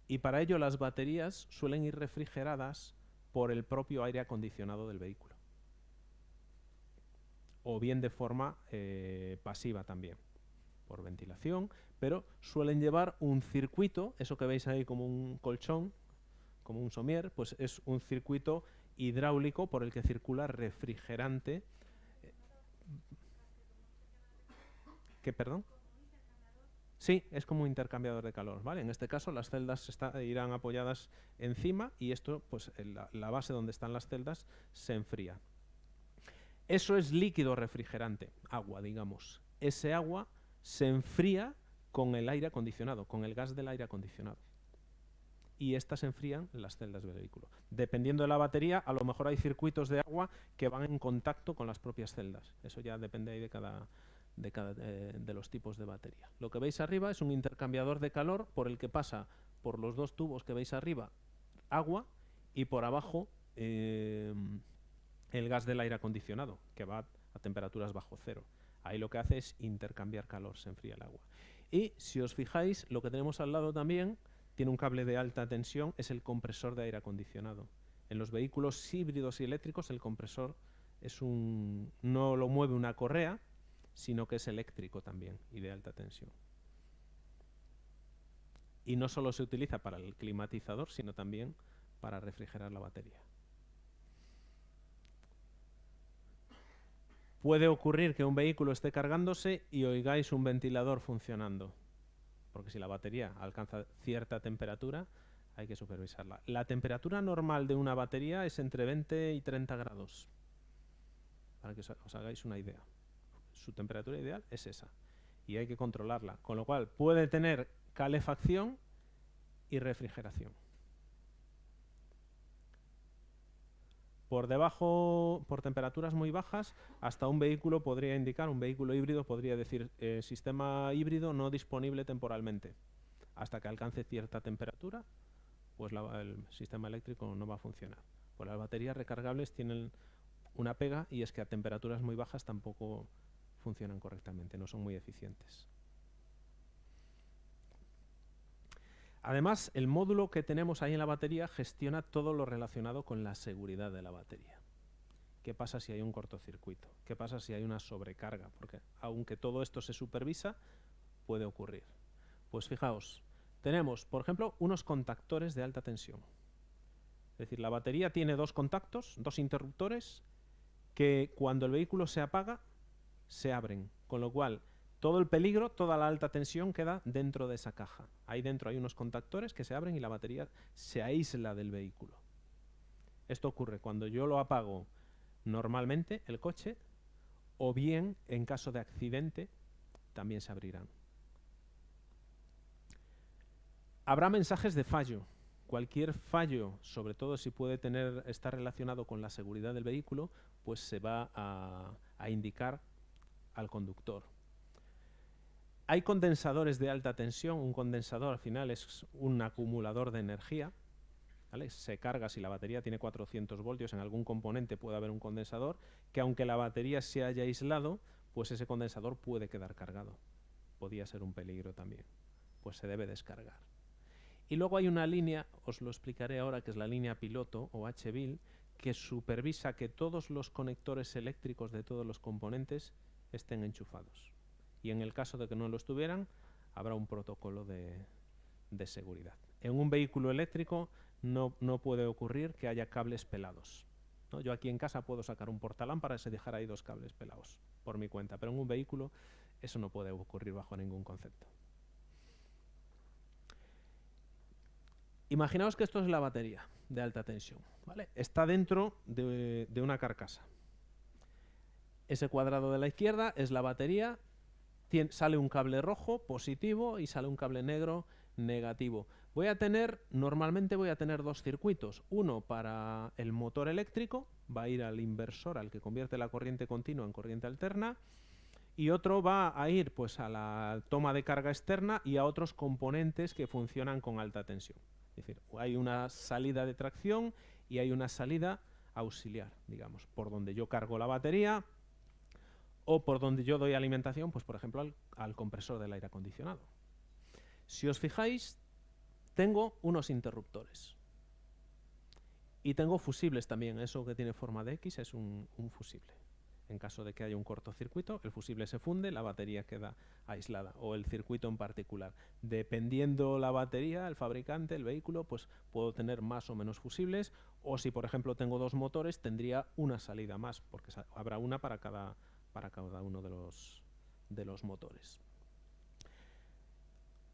Speaker 1: Y para ello las baterías suelen ir refrigeradas por el propio aire acondicionado del vehículo o bien de forma eh, pasiva también, por ventilación, pero suelen llevar un circuito, eso que veis ahí como un colchón, como un somier, pues es un circuito hidráulico por el que circula refrigerante. ¿Qué, perdón? Sí, es como un intercambiador de calor, ¿vale? En este caso las celdas irán apoyadas encima y esto, pues la base donde están las celdas se enfría. Eso es líquido refrigerante, agua, digamos. Ese agua se enfría con el aire acondicionado, con el gas del aire acondicionado. y estas enfrían las celdas del vehículo. Dependiendo de la batería, a lo mejor hay circuitos de agua que van en contacto con las propias celdas. Eso ya depende ahí de cada, de, eh, los tipos de batería. Lo que veis arriba es un intercambiador de calor por el que pasa por los dos tubos que veis arriba agua y por abajo eh, el gas del aire acondicionado, que va a temperaturas bajo cero. Ahí lo que hace es intercambiar calor, se enfría el agua. Y si os fijáis, lo que tenemos al lado también tiene un cable de alta tensión, es el compresor de aire acondicionado. En los vehículos híbridos y eléctricos el compresor es un, no lo mueve una correa, sino que es eléctrico también y de alta tensión. Y no solo se utiliza para el climatizador, sino también para refrigerar la batería. Puede ocurrir que un vehículo esté cargándose y oigáis un ventilador funcionando, porque si la batería alcanza cierta temperatura, hay que supervisarla. La temperatura normal de una batería es entre 20 y 30 grados, para que os hagáis una idea. Su temperatura ideal es esa, y hay que controlarla, con lo cual puede tener calefacción y refrigeración. Por debajo, por temperaturas muy bajas, hasta un vehículo podría indicar, un vehículo híbrido podría decir eh, sistema híbrido no disponible temporalmente. Hasta que alcance cierta temperatura, pues el sistema eléctrico no va a funcionar. Pues las baterías recargables tienen una pega y es que a temperaturas muy bajas tampoco funcionan correctamente, no son muy eficientes. Además, el módulo que tenemos ahí en la batería gestiona todo lo relacionado con la seguridad de la batería. ¿Qué pasa si hay un cortocircuito? ¿Qué pasa si hay una sobrecarga? Porque aunque todo esto se supervisa, puede ocurrir. Pues fijaos, tenemos, por ejemplo, unos contactores de alta tensión. Es decir, la batería tiene dos contactos, dos interruptores, que cuando el vehículo se apaga, se abren. Con lo cual, todo el peligro, toda la alta tensión queda dentro de esa caja. Ahí dentro hay unos contactores que se abren y la batería se aísla del vehículo. Esto ocurre cuando yo lo apago normalmente, el coche, o bien en caso de accidente también se abrirán. Habrá mensajes de fallo. Cualquier fallo, sobre todo si puede tener, estar relacionado con la seguridad del vehículo, pues se va a indicar al conductor. Hay condensadores de alta tensión. Un condensador al final es un acumulador de energía. Se carga si la batería tiene 400 voltios. En algún componente puede haber un condensador que aunque la batería se haya aislado, pues ese condensador puede quedar cargado. Podría ser un peligro también. Pues se debe descargar. Y luego hay una línea, os lo explicaré ahora, que es la línea piloto o HVIL, que supervisa que todos los conectores eléctricos de todos los componentes estén enchufados y en el caso de que no lo estuvieran, habrá un protocolo de, seguridad. En un vehículo eléctrico no, puede ocurrir que haya cables pelados. Yo aquí en casa puedo sacar un portalámparas y dejar ahí dos cables pelados por mi cuenta, pero en un vehículo eso no puede ocurrir bajo ningún concepto. Imaginaos que esto es la batería de alta tensión. Está dentro de, de una carcasa. Ese cuadrado de la izquierda es la batería sale un cable rojo positivo y sale un cable negro negativo. Voy a tener, normalmente voy a tener dos circuitos. Uno para el motor eléctrico, va a ir al inversor, al que convierte la corriente continua en corriente alterna. Y otro va a ir pues, a la toma de carga externa y a otros componentes que funcionan con alta tensión. Es decir, hay una salida de tracción y hay una salida auxiliar, digamos, por donde yo cargo la batería, o por donde yo doy alimentación, pues por ejemplo al, compresor del aire acondicionado. Si os fijáis, tengo unos interruptores. Y tengo fusibles también. Eso que tiene forma de X es un, fusible. En caso de que haya un cortocircuito, el fusible se funde, la batería queda aislada, o el circuito en particular. Dependiendo la batería, el fabricante, el vehículo, pues puedo tener más o menos fusibles, o si por ejemplo tengo dos motores, tendría una salida más, porque habrá una para cada, para cada uno de los, de los motores.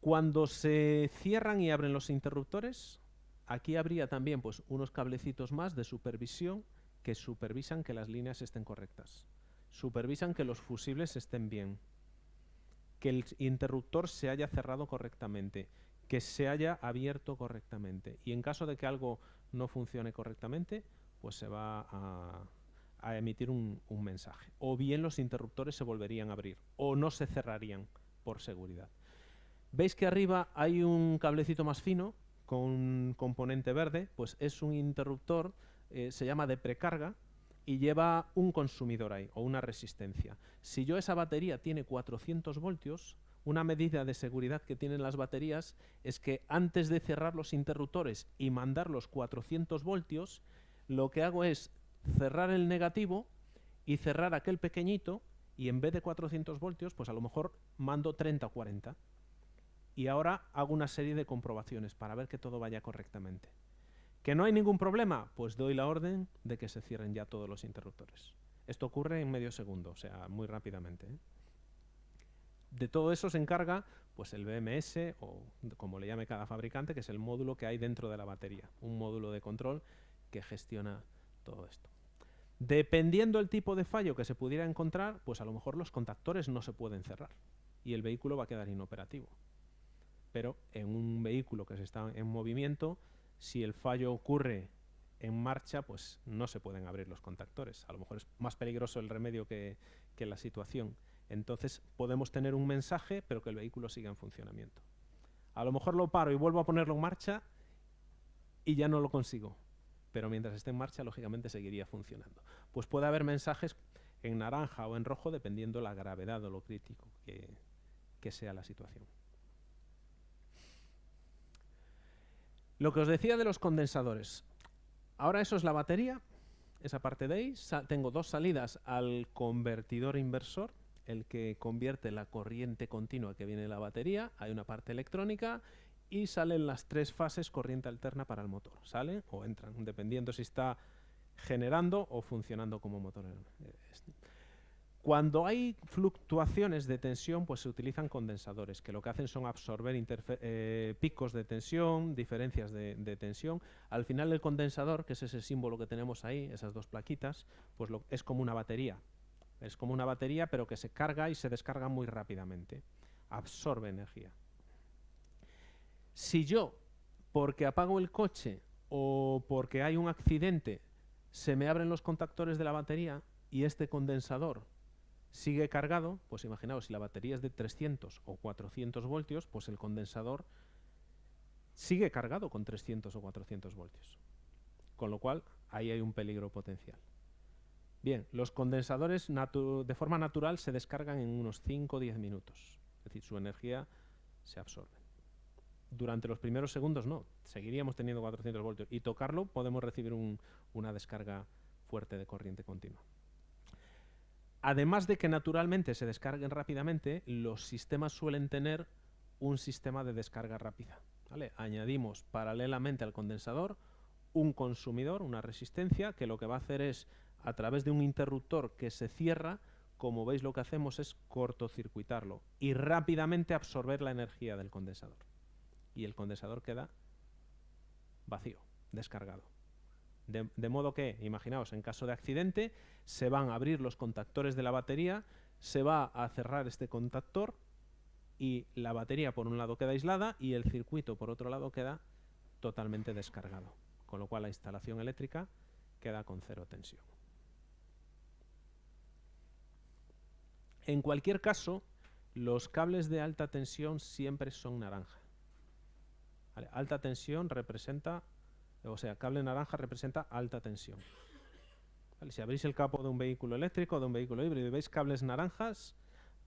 Speaker 1: Cuando se cierran y abren los interruptores, aquí habría también pues, unos cablecitos más de supervisión que supervisan que las líneas estén correctas. Supervisan que los fusibles estén bien. Que el interruptor se haya cerrado correctamente. que se haya abierto correctamente. Y en caso de que algo no funcione correctamente, pues se va a, a emitir un, mensaje. O bien los interruptores se volverían a abrir o no se cerrarían por seguridad. ¿Veis que arriba hay un cablecito más fino con un componente verde? Pues es un interruptor, eh, se llama de precarga y lleva un consumidor ahí o una resistencia. Si yo esa batería tiene 400 voltios, una medida de seguridad que tienen las baterías es que antes de cerrar los interruptores y mandar los 400 voltios, lo que hago es cerrar el negativo y cerrar aquel pequeñito y en vez de 400 voltios, pues a lo mejor mando 30 o 40. Y ahora hago una serie de comprobaciones para ver que todo vaya correctamente. ¿Que no hay ningún problema? Pues doy la orden de que se cierren ya todos los interruptores. Esto ocurre en medio segundo, o sea, muy rápidamente. ¿eh? De todo eso se encarga pues el BMS o como le llame cada fabricante, que es el módulo que hay dentro de la batería, un módulo de control que gestiona todo esto. Dependiendo el tipo de fallo que se pudiera encontrar, pues a lo mejor los contactores no se pueden cerrar y el vehículo va a quedar inoperativo. Pero en un vehículo que se está en movimiento, si el fallo ocurre en marcha, pues no se pueden abrir los contactores. A lo mejor es más peligroso el remedio que, que la situación. Entonces podemos tener un mensaje, pero que el vehículo siga en funcionamiento. A lo mejor lo paro y vuelvo a ponerlo en marcha y ya no lo consigo pero mientras esté en marcha, lógicamente seguiría funcionando. Pues puede haber mensajes en naranja o en rojo dependiendo la gravedad o lo crítico que, que sea la situación. Lo que os decía de los condensadores. Ahora eso es la batería, esa parte de ahí. Tengo dos salidas al convertidor inversor, el que convierte la corriente continua que viene de la batería. Hay una parte electrónica y salen las tres fases corriente alterna para el motor. Salen o entran, dependiendo si está generando o funcionando como motor. Cuando hay fluctuaciones de tensión, pues se utilizan condensadores, que lo que hacen son absorber eh, picos de tensión, diferencias de, tensión. Al final el condensador, que es ese símbolo que tenemos ahí, esas dos plaquitas, pues es como una batería. Es como una batería, pero que se carga y se descarga muy rápidamente. Absorbe energía. Si yo, porque apago el coche o porque hay un accidente, se me abren los contactores de la batería y este condensador sigue cargado, pues imaginaos, si la batería es de 300 o 400 voltios, pues el condensador sigue cargado con 300 o 400 voltios. Con lo cual, ahí hay un peligro potencial. Bien, los condensadores de forma natural se descargan en unos 5 o 10 minutos. Es decir, su energía se absorbe durante los primeros segundos no, seguiríamos teniendo 400 voltios y tocarlo podemos recibir una descarga fuerte de corriente continua. Además de que naturalmente se descarguen rápidamente, los sistemas suelen tener un sistema de descarga rápida. Añadimos paralelamente al condensador un consumidor, una resistencia, que lo que va a hacer es, a través de un interruptor que se cierra, como veis lo que hacemos es cortocircuitarlo y rápidamente absorber la energía del condensador y el condensador queda vacío, descargado. De, modo que, imaginaos, en caso de accidente, se van a abrir los contactores de la batería, se va a cerrar este contactor y la batería por un lado queda aislada y el circuito por otro lado queda totalmente descargado. Con lo cual la instalación eléctrica queda con cero tensión. En cualquier caso, los cables de alta tensión siempre son naranja. Alta tensión representa, o sea, cable naranja representa alta tensión. Si abrís el capo de un vehículo eléctrico, de un vehículo híbrido y veis cables naranjas,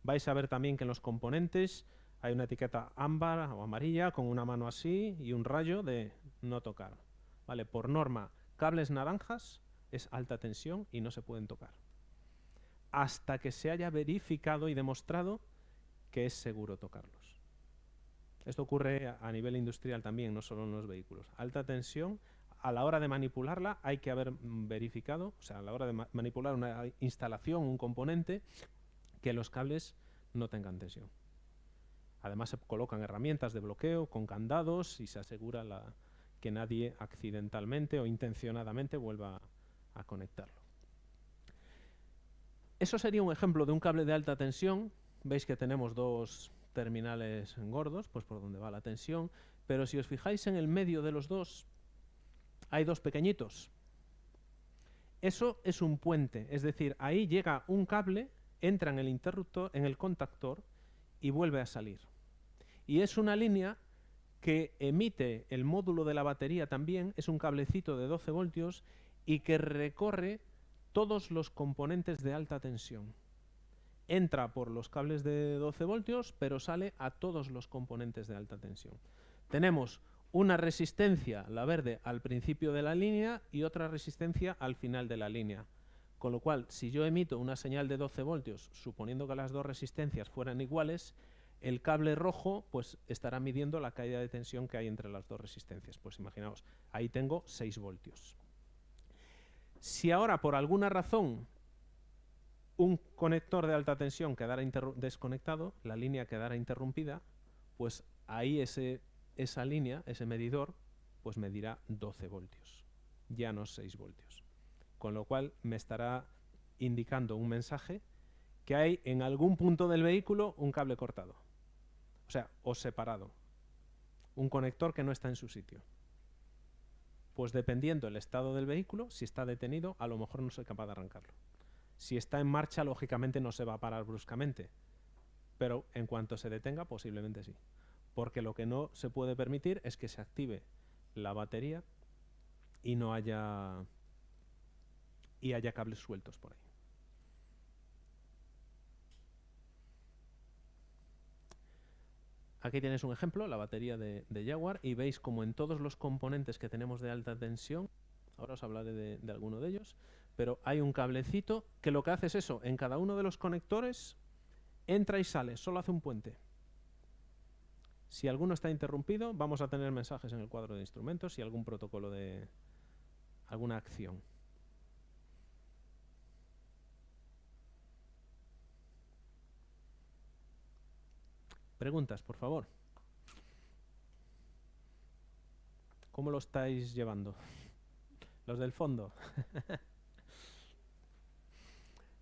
Speaker 1: vais a ver también que en los componentes hay una etiqueta ámbar o amarilla con una mano así y un rayo de no tocar. ¿Vale? Por norma, cables naranjas es alta tensión y no se pueden tocar. Hasta que se haya verificado y demostrado que es seguro tocarlos. Esto ocurre a nivel industrial también, no solo en los vehículos. Alta tensión, a la hora de manipularla hay que haber mm, verificado, o sea, a la hora de manipular una instalación, un componente, que los cables no tengan tensión. Además se colocan herramientas de bloqueo con candados y se asegura que nadie accidentalmente o intencionadamente vuelva a conectarlo. Eso sería un ejemplo de un cable de alta tensión. Veis que tenemos dos terminales gordos, pues por donde va la tensión. pero si os fijáis en el medio de los dos, hay dos pequeñitos. Eso es un puente, es decir, ahí llega un cable, entra en el interruptor, en el contactor y vuelve a salir. Y es una línea que emite el módulo de la batería también, es un cablecito de 12 voltios y que recorre todos los componentes de alta tensión. Entra por los cables de 12 voltios, pero sale a todos los componentes de alta tensión. Tenemos una resistencia, la verde, al principio de la línea y otra resistencia al final de la línea. Con lo cual, si yo emito una señal de 12 voltios, suponiendo que las dos resistencias fueran iguales, el cable rojo pues estará midiendo la caída de tensión que hay entre las dos resistencias. Pues imaginaos, ahí tengo 6 voltios. Si ahora por alguna razón un conector de alta tensión quedara desconectado, la línea quedara interrumpida, pues ahí ese, esa línea, ese medidor, pues medirá 12 voltios, ya no 6 voltios. Con lo cual me estará indicando un mensaje que hay en algún punto del vehículo un cable cortado. O sea, o separado. Un conector que no está en su sitio. Pues dependiendo el estado del vehículo, si está detenido, a lo mejor no soy capaz de arrancarlo. Si está en marcha, lógicamente no se va a parar bruscamente. Pero en cuanto se detenga, posiblemente sí. Porque lo que no se puede permitir es que se active la batería y no haya y haya cables sueltos por ahí. Aquí tienes un ejemplo, la batería de, Jaguar, y veis como en todos los componentes que tenemos de alta tensión, ahora os hablaré de, de alguno de ellos, pero hay un cablecito que lo que hace es eso, en cada uno de los conectores entra y sale, solo hace un puente. Si alguno está interrumpido, vamos a tener mensajes en el cuadro de instrumentos y algún protocolo de alguna acción. Preguntas, por favor. ¿Cómo lo estáis llevando? Los del fondo.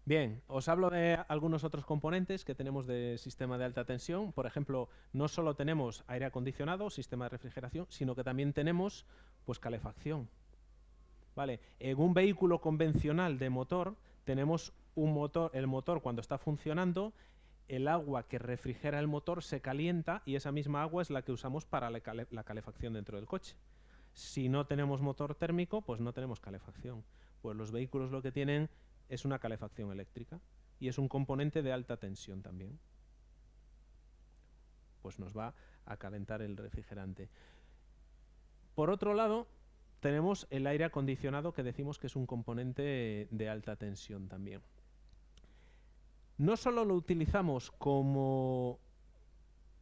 Speaker 1: Bien, os hablo de algunos otros componentes que tenemos de sistema de alta tensión. Por ejemplo, no solo tenemos aire acondicionado, sistema de refrigeración, sino que también tenemos pues calefacción. Vale, en un vehículo convencional de motor tenemos un motor, el motor cuando está funcionando el agua que refrigera el motor se calienta y esa misma agua es la que usamos para la, calefacción dentro del coche. Si no tenemos motor térmico, pues no tenemos calefacción. Pues los vehículos lo que tienen es una calefacción eléctrica y es un componente de alta tensión también. Pues nos va a calentar el refrigerante. Por otro lado, tenemos el aire acondicionado que decimos que es un componente de alta tensión también no solo lo utilizamos como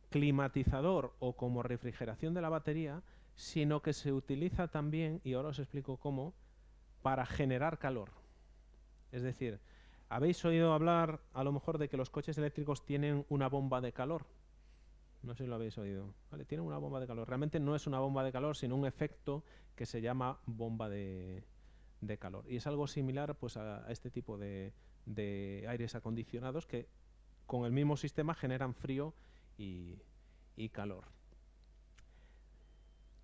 Speaker 1: climatizador o como refrigeración de la batería, sino que se utiliza también, y ahora os explico cómo, para generar calor. Es decir, habéis oído hablar a lo mejor de que los coches eléctricos tienen una bomba de calor. No sé si lo habéis oído. ¿Vale? Tienen una bomba de calor. Realmente no es una bomba de calor, sino un efecto que se llama bomba de, calor. Y es algo similar pues, a este tipo de, de aires acondicionados que con el mismo sistema generan frío y, calor.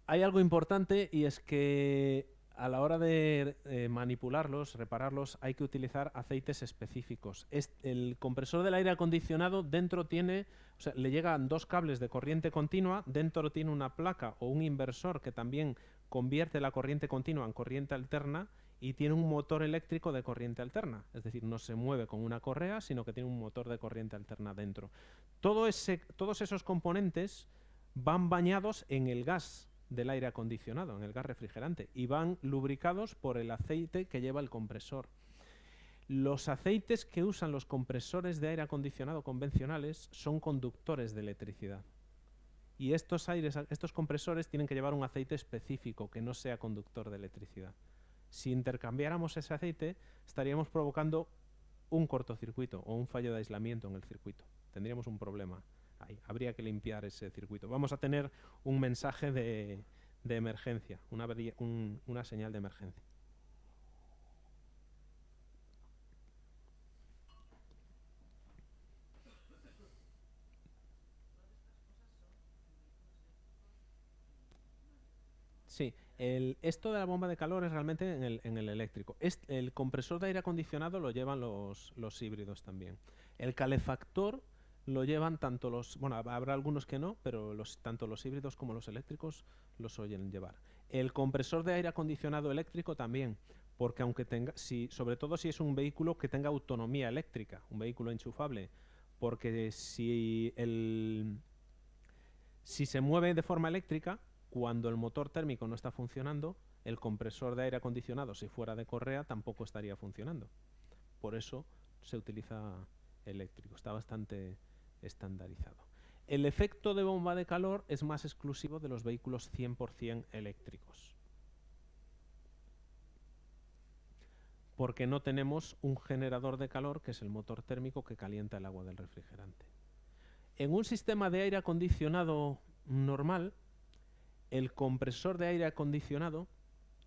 Speaker 1: Hay algo importante y es que a la hora de eh, manipularlos, repararlos, hay que utilizar aceites específicos. el compresor del aire acondicionado dentro tiene, o sea, le llegan dos cables de corriente continua, dentro tiene una placa o un inversor que también convierte la corriente continua en corriente alterna y tiene un motor eléctrico de corriente alterna, es decir, no se mueve con una correa, sino que tiene un motor de corriente alterna dentro. Todos esos componentes van bañados en el gas del aire acondicionado, en el gas refrigerante, y van lubricados por el aceite que lleva el compresor. Los aceites que usan los compresores de aire acondicionado convencionales son conductores de electricidad. Y estos, compresores tienen que llevar un aceite específico que no sea conductor de electricidad. Si intercambiáramos ese aceite, estaríamos provocando un cortocircuito o un fallo de aislamiento en el circuito. Tendríamos un problema Habría que limpiar ese circuito. Vamos a tener un mensaje de, emergencia, una señal de emergencia. Sí, el, esto de la bomba de calor es realmente en el, en el eléctrico. el compresor de aire acondicionado lo llevan los, los híbridos también. El calefactor lo llevan tanto los, bueno, habrá algunos que no, pero los, tanto los híbridos como los eléctricos los oyen llevar. El compresor de aire acondicionado eléctrico también, porque aunque tenga, si, sobre todo si es un vehículo que tenga autonomía eléctrica, un vehículo enchufable, porque si el, si se mueve de forma eléctrica, cuando el motor térmico no está funcionando, el compresor de aire acondicionado, si fuera de correa, tampoco estaría funcionando. Por eso se utiliza eléctrico. Está bastante estandarizado. El efecto de bomba de calor es más exclusivo de los vehículos 100% eléctricos. Porque no tenemos un generador de calor, que es el motor térmico que calienta el agua del refrigerante. En un sistema de aire acondicionado normal, el compresor de aire acondicionado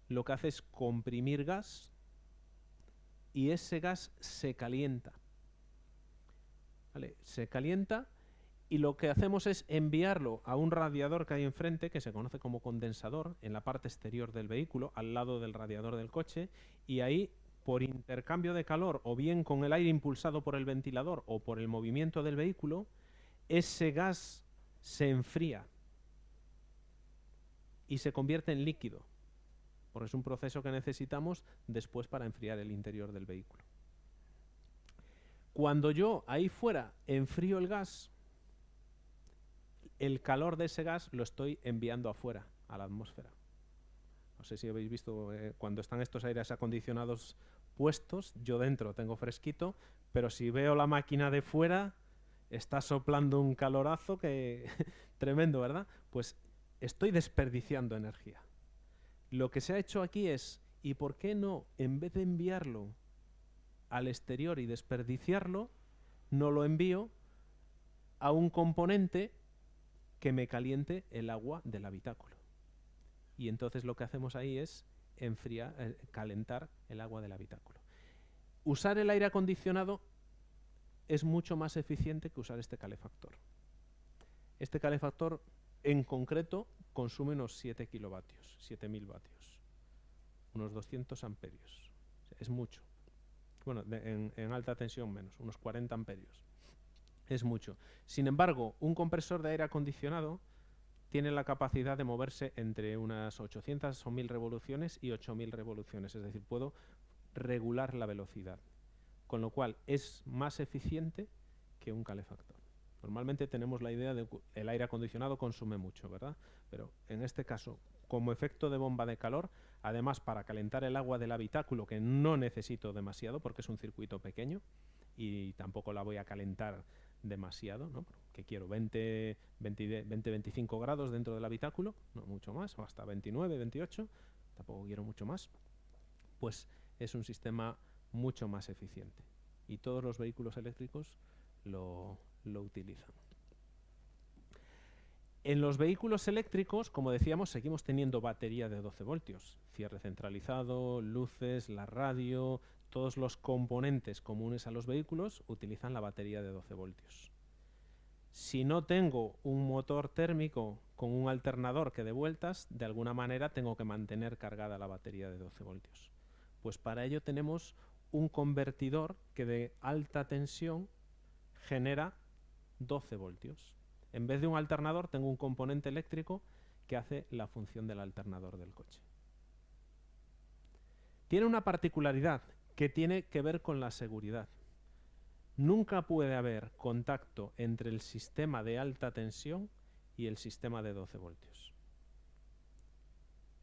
Speaker 1: lo que hace es comprimir gas y ese gas se calienta se calienta y lo que hacemos es enviarlo a un radiador que hay enfrente, que se conoce como condensador, en la parte exterior del vehículo, al lado del radiador del coche, y ahí, por intercambio de calor, o bien con el aire impulsado por el ventilador o por el movimiento del vehículo, ese gas se enfría y se convierte en líquido, porque es un proceso que necesitamos después para enfriar el interior del vehículo. Cuando yo ahí fuera enfrío el gas, el calor de ese gas lo estoy enviando afuera, a la atmósfera. No sé si habéis visto eh, cuando están estos aires acondicionados puestos, yo dentro tengo fresquito, pero si veo la máquina de fuera, está soplando un calorazo que tremendo, ¿verdad? Pues estoy desperdiciando energía. Lo que se ha hecho aquí es, ¿y por qué no, en vez de enviarlo al exterior y desperdiciarlo, no lo envío a un componente que me caliente el agua del habitáculo. Y entonces lo que hacemos ahí es enfriar, eh, calentar el agua del habitáculo. Usar el aire acondicionado es mucho más eficiente que usar este calefactor. Este calefactor en concreto consume unos 7 kilovatios, 7000 vatios, unos 200 amperios. es mucho bueno, en, alta tensión menos, unos 40 amperios. Es mucho. Sin embargo, un compresor de aire acondicionado tiene la capacidad de moverse entre unas 800 o 1000 revoluciones y 8000 revoluciones, es decir, puedo regular la velocidad, con lo cual es más eficiente que un calefactor. Normalmente tenemos la idea de que el aire acondicionado consume mucho, ¿verdad? Pero en este caso, como efecto de bomba de calor, además para calentar el agua del habitáculo, que no necesito demasiado porque es un circuito pequeño y tampoco la voy a calentar demasiado, ¿no? que quiero 20, 20, 20, 25 grados dentro del habitáculo, no mucho más, o hasta 29, 28, tampoco quiero mucho más, pues es un sistema mucho más eficiente. Y todos los vehículos eléctricos lo, lo utilizan. En los vehículos eléctricos, como decíamos, seguimos teniendo batería de 12 voltios. Cierre centralizado, luces, la radio, todos los componentes comunes a los vehículos utilizan la batería de 12 voltios. Si no tengo un motor térmico con un alternador que dé vueltas, de alguna manera tengo que mantener cargada la batería de 12 voltios. Pues para ello tenemos un convertidor que de alta tensión genera 12 voltios. En vez de un alternador tengo un componente eléctrico que hace la función del alternador del coche. Tiene una particularidad que tiene que ver con la seguridad. Nunca puede haber contacto entre el sistema de alta tensión y el sistema de 12 voltios.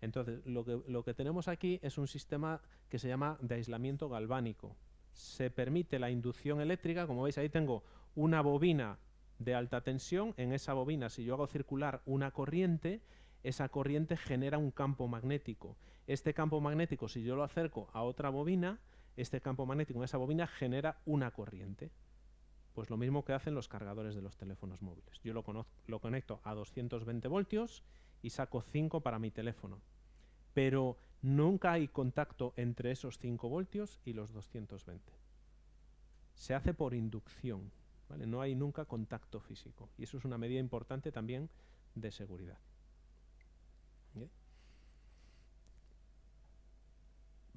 Speaker 1: Entonces, lo que, tenemos aquí es un sistema que se llama de aislamiento galvánico. Se permite la inducción eléctrica, como veis ahí tengo una bobina de alta tensión, en esa bobina, si yo hago circular una corriente, esa corriente genera un campo magnético. Este campo magnético, si yo lo acerco a otra bobina, este campo magnético en esa bobina genera una corriente. Pues lo mismo que hacen los cargadores de los teléfonos móviles. Yo lo, lo conecto a 220 voltios y saco 5 para mi teléfono. Pero nunca hay contacto entre esos 5 voltios y los 220. Se hace por inducción. No hay nunca contacto físico. Y eso es una medida importante también de seguridad.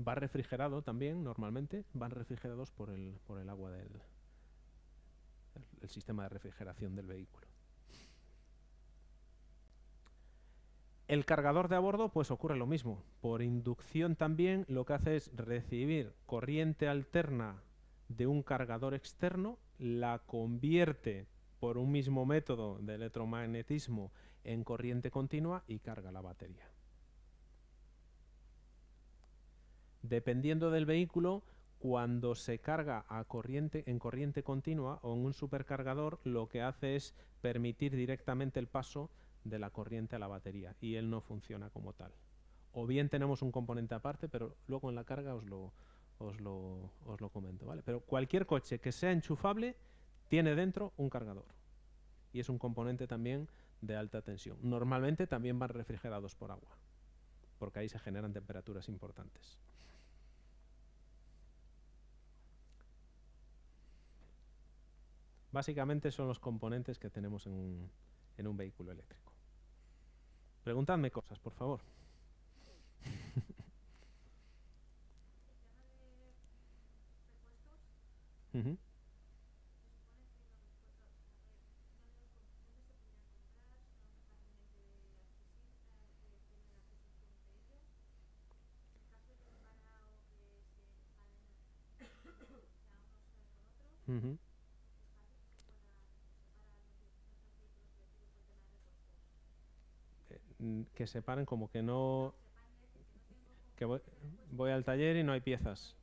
Speaker 1: va refrigerado también, normalmente, van refrigerados por el, por el agua del el sistema de refrigeración del vehículo. El cargador de a bordo, pues ocurre lo mismo. Por inducción también lo que hace es recibir corriente alterna de un cargador externo, la convierte por un mismo método de electromagnetismo en corriente continua y carga la batería. Dependiendo del vehículo, cuando se carga a corriente, en corriente continua o en un supercargador, lo que hace es permitir directamente el paso de la corriente a la batería y él no funciona como tal. O bien tenemos un componente aparte, pero luego en la carga os lo, os lo, os lo comento. ¿vale? Pero cualquier coche que sea enchufable tiene dentro un cargador. Y es un componente también de alta tensión. Normalmente también van refrigerados por agua, porque ahí se generan temperaturas importantes. Básicamente son los componentes que tenemos en en un vehículo eléctrico. Preguntadme cosas, por favor. Mm, que separen como que no... Que voy, al taller y no hay piezas.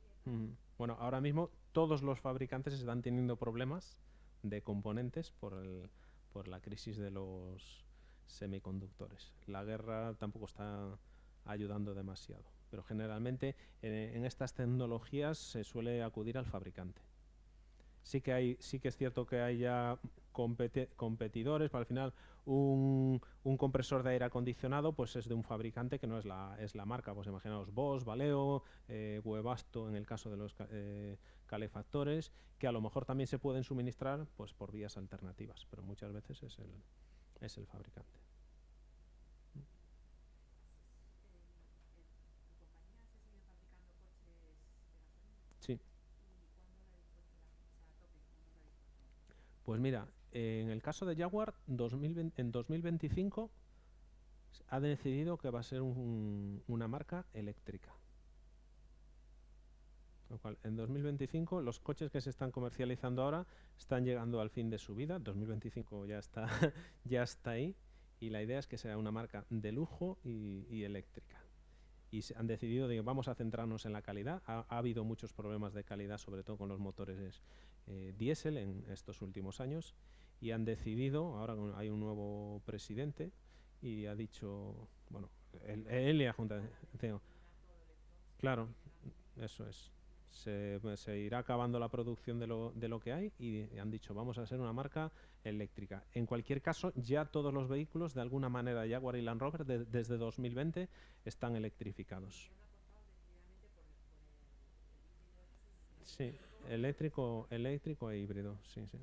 Speaker 1: Bueno, ahora mismo todos los fabricantes están teniendo problemas de componentes por, el, por la crisis de los semiconductores. La guerra tampoco está ayudando demasiado, pero generalmente en estas tecnologías se suele acudir al fabricante sí que hay sí que es cierto que hay ya competidores, pero al final un, compresor de aire acondicionado pues es de un fabricante que no es la, es la marca, pues imaginaos Bosch, Valeo, eh, Webasto en el caso de los eh, calefactores, que a lo mejor también se pueden suministrar pues por vías alternativas, pero muchas veces es el, es el fabricante. Sí. Pues mira, en el caso de Jaguar, en 2025 ha decidido que va a ser una marca eléctrica. Lo cual, en 2025 los coches que se están comercializando ahora están llegando al fin de su vida. 2025 ya está, ya está ahí. Y la idea es que sea una marca de lujo y, eléctrica. Y han decidido que vamos a centrarnos en la calidad. Ha, ha, habido muchos problemas de calidad, sobre todo con los motores eh, diésel en estos últimos años y han decidido, ahora hay un nuevo presidente y ha dicho, bueno, él, y la Junta, claro, eso es, se, irá acabando la producción de lo, de lo que hay y han dicho, vamos a ser una marca eléctrica. En cualquier caso, ya todos los vehículos, de alguna manera, Jaguar y Land Rover, desde 2020, están electrificados. Sí, eléctrico, eléctrico e híbrido, sí, sí.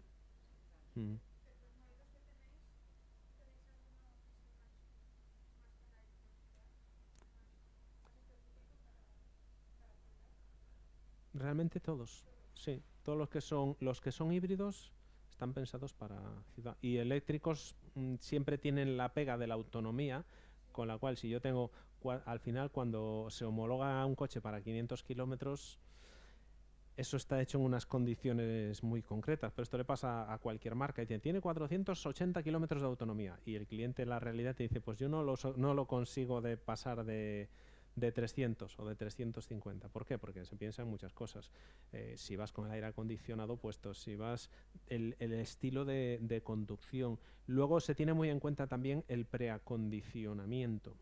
Speaker 1: Realmente todos, sí. Todos los que son los que son híbridos están pensados para ciudad y eléctricos mm, siempre tienen la pega de la autonomía, con la cual si yo tengo al final cuando se homologa un coche para 500 kilómetros eso está hecho en unas condiciones muy concretas, pero esto le pasa a cualquier marca y tiene, 480 kilómetros de autonomía y el cliente en la realidad te dice, pues yo no lo, no lo consigo de pasar de, de 300 o de 350. ¿Por qué? Porque se piensa en muchas cosas. Eh, si vas con el aire acondicionado puesto, si vas el, el estilo de, de conducción. Luego se tiene muy en cuenta también el preacondicionamiento.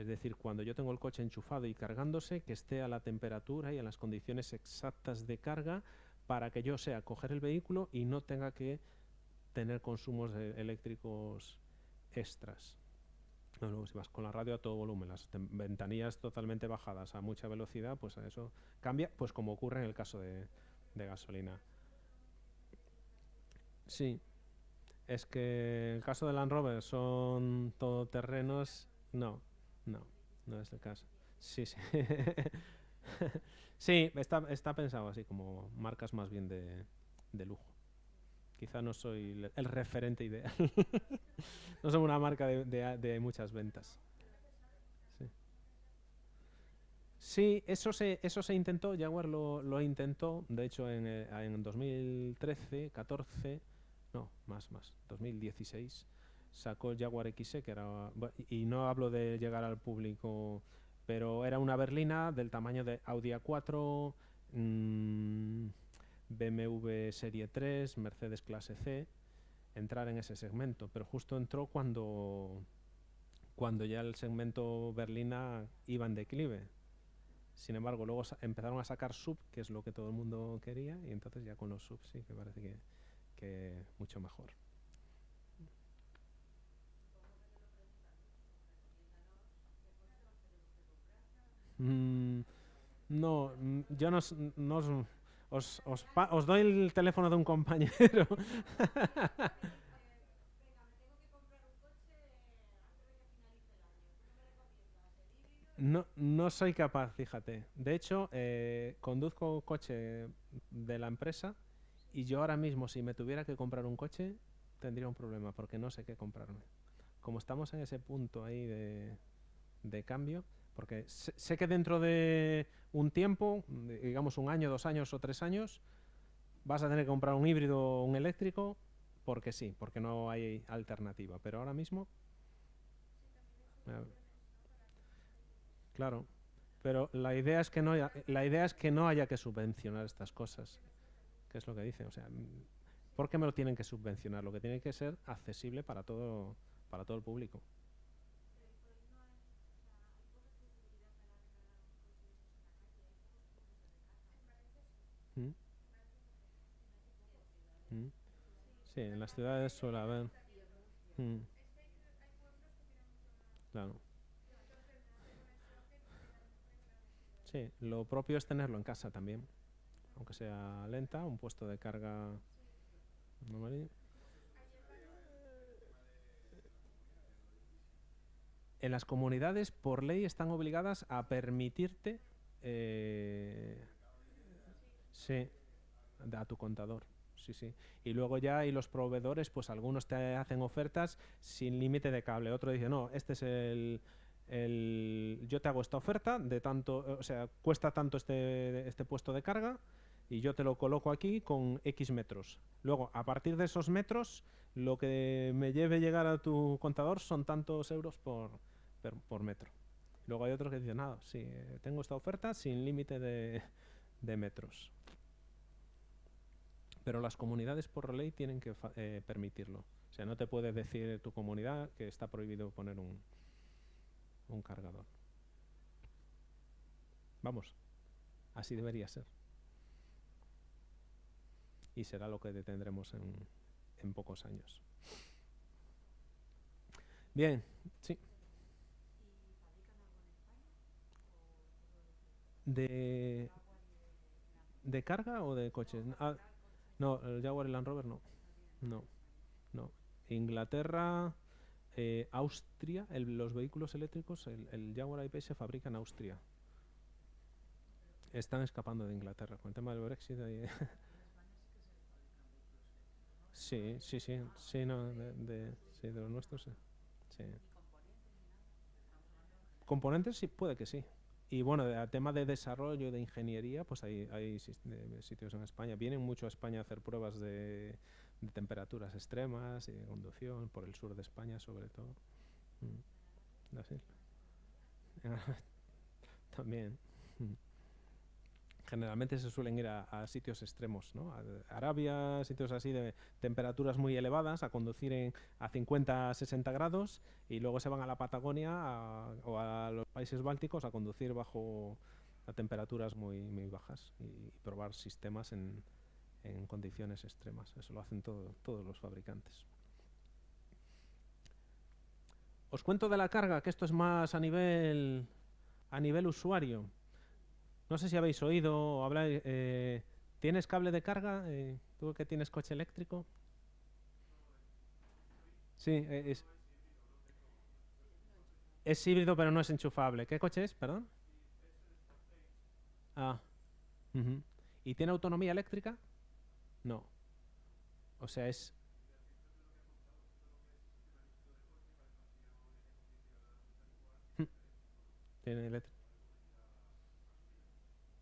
Speaker 1: Es decir, cuando yo tengo el coche enchufado y cargándose, que esté a la temperatura y a las condiciones exactas de carga para que yo sea coger el vehículo y no tenga que tener consumos eléctricos extras. No, si vas con la radio a todo volumen, las ventanillas totalmente bajadas a mucha velocidad, pues eso cambia, pues como ocurre en el caso de, de gasolina. Sí, es que en el caso de Land Rover son todoterrenos, no, no, no es el caso. Sí, sí. sí, está, está pensado así, como marcas más bien de, de lujo. Quizá no soy el, el referente ideal. no soy una marca de, de- de muchas ventas. Sí. Sí, eso se, eso se intentó, Jaguar lo, lo intentó, de hecho en, eh, en 2013, 14, no, más, más, 2016, sacó el Jaguar XE, que era, y no hablo de llegar al público, pero era una berlina del tamaño de Audi A4, mm, BMW Serie 3, Mercedes Clase C, entrar en ese segmento, pero justo entró cuando, cuando ya el segmento berlina iba en declive. Sin embargo, luego empezaron a sacar sub, que es lo que todo el mundo quería, y entonces ya con los sub sí que parece que mucho mejor. Mm, no, mm, yo no, os, os, os doy el teléfono de un compañero. No, no soy capaz, fíjate. De hecho, eh, conduzco coche de la empresa y yo ahora mismo, si me tuviera que comprar un coche, tendría un problema porque no sé qué comprarme. Como estamos en ese punto ahí de, de cambio, porque sé, que dentro de un tiempo, digamos un año, dos años o tres años, vas a tener que comprar un híbrido o un eléctrico porque sí, porque no hay alternativa. Pero ahora mismo... eh, Claro, pero la idea es que no haya, la idea es que no haya que subvencionar estas cosas, que es lo que dice, o sea, ¿por qué me lo tienen que subvencionar? Lo que tiene que ser accesible para todo para todo el público. ¿Mm? ¿Mm? Sí, en las ciudades suele haber. Mm, Claro. Sí, lo propio es tenerlo en casa también, aunque sea lenta, un puesto de carga. En las comunidades, por ley, están obligadas a permitirte, eh, sí, a tu contador. Sí, sí. Y luego ya hay los proveedores, pues algunos te hacen ofertas sin límite de cable. Otro dice, no, este es el, el- yo te hago esta oferta de tanto, eh, o sea, cuesta tanto este, este puesto de carga y yo te lo coloco aquí con X metros. Luego, a partir de esos metros, lo que me lleve llegar a tu contador son tantos euros por, por metro. Luego hay otros que dicen, nada, sí, eh, tengo esta oferta sin límite de, de metros. Pero las comunidades por ley tienen que eh, permitirlo. O sea, no te puede decir tu comunidad que está prohibido poner un, un cargador. Vamos, así debería ser. Y será lo que tendremos en, en pocos años. Bien, sí. ¿De, de carga o de coches? Ah, no, el Jaguar y Land Rover no. No, no. Inglaterra, eh, Austria, el- los vehículos eléctricos, el, el Jaguar I-Pace se fabrica en Austria. Están escapando de Inglaterra con el tema del Brexit. ahí- sí, sí, sí, sí, no, de, de- sí, de los nuestros, sí. Componentes sí, puede que sí. Y bueno, a tema de desarrollo, de ingeniería, pues hay, hay de- sitios en España. Vienen mucho a España a hacer pruebas de, temperaturas extremas y de conducción, por el sur de España sobre todo. Mm. También. Mm. Generalmente se suelen ir a, sitios extremos, ¿no? A Arabia, sitios así de temperaturas muy elevadas, a conducir en, a 50, 60 grados y luego se van a la Patagonia o a los países bálticos a conducir bajo a temperaturas muy, muy bajas y, y probar sistemas en, en condiciones extremas. Eso lo hacen todo- todos los fabricantes. Os cuento de la carga, que esto es más a nivel a nivel usuario. No sé si habéis oído o habláis. eh, ¿Tienes cable de carga? Eh, ¿Tú que tienes coche eléctrico? Sí, eh, es, es híbrido, pero no es enchufable. ¿Qué coche es? Perdón. Ah. ¿Y tiene autonomía eléctrica? No. O sea, es... Tiene eléctrica.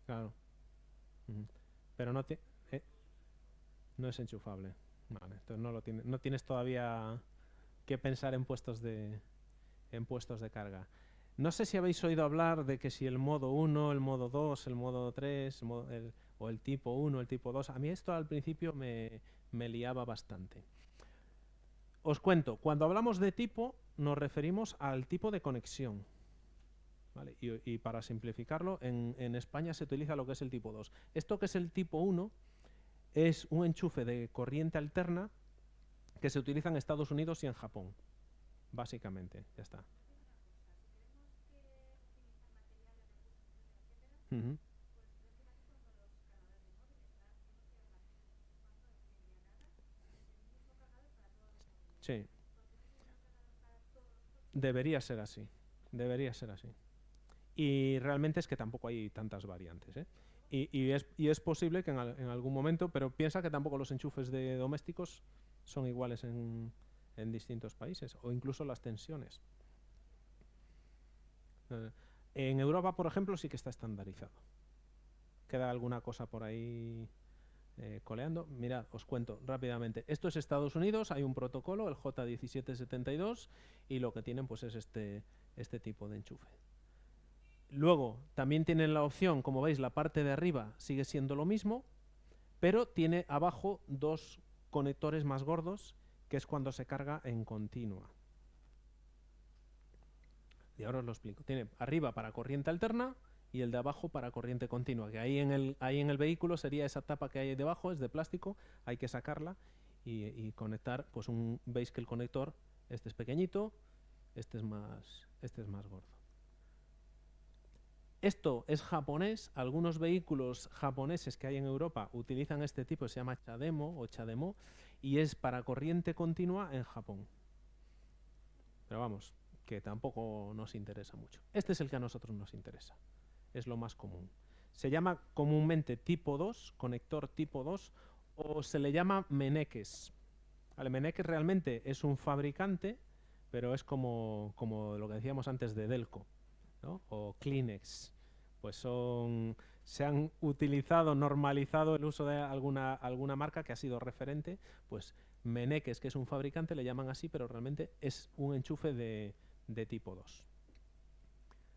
Speaker 1: Claro. Pero no, ti- eh, no es enchufable. Vale, entonces no lo tiene, no tienes todavía que pensar en puestos de en puestos de carga. No sé si habéis oído hablar de que si el modo 1, el modo 2, el modo 3, el modo- el- o el tipo 1, el tipo 2. A mí esto al principio me, me liaba bastante. Os cuento, cuando hablamos de tipo nos referimos al tipo de conexión. ¿Vale? Y, para simplificarlo, en, España se utiliza lo que es el tipo 2. Esto que es el tipo 1 es un enchufe de corriente alterna que se utiliza en Estados Unidos y en Japón. Básicamente, ya está. Ujú. Sí. Debería ser así. Debería ser así. Y realmente es que tampoco hay tantas variantes. ¿eh? Y, es, posible que en, al- en algún momento, pero piensa que tampoco los enchufes de domésticos son iguales en, en distintos países, o incluso las tensiones. Eh, en Europa, por ejemplo, sí que está estandarizado. Queda alguna cosa por ahí eh, coleando. Mirad, os cuento rápidamente. Esto es Estados Unidos, hay un protocolo, el J1772, y lo que tienen pues es este, este tipo de enchufe. Luego, también tienen la opción, como veis, la parte de arriba sigue siendo lo mismo, pero tiene abajo dos conectores más gordos, que es cuando se carga en continua. Y ahora os lo explico. Tiene arriba para corriente alterna y el de abajo para corriente continua, que ahí en el, ahí en el vehículo sería esa tapa que hay debajo, es de plástico, hay que sacarla y, y conectar, pues un, veis que el conector, este es pequeñito, este es más, este es más gordo. Esto es japonés, algunos vehículos japoneses que hay en Europa utilizan este tipo, se llama Chademo o Chademo, y es para corriente continua en Japón. Pero vamos, que tampoco nos interesa mucho. Este es el que a nosotros nos interesa. Es lo más común. Se llama comúnmente tipo 2, conector tipo 2, o se le llama Meneques. Vale, Meneques realmente es un fabricante, pero es como, como lo que decíamos antes de Delco, o Kleenex. Pues son, se han utilizado, normalizado el uso de alguna, alguna marca que ha sido referente, pues Meneques, que es un fabricante, le llaman así, pero realmente es un enchufe de, de tipo 2.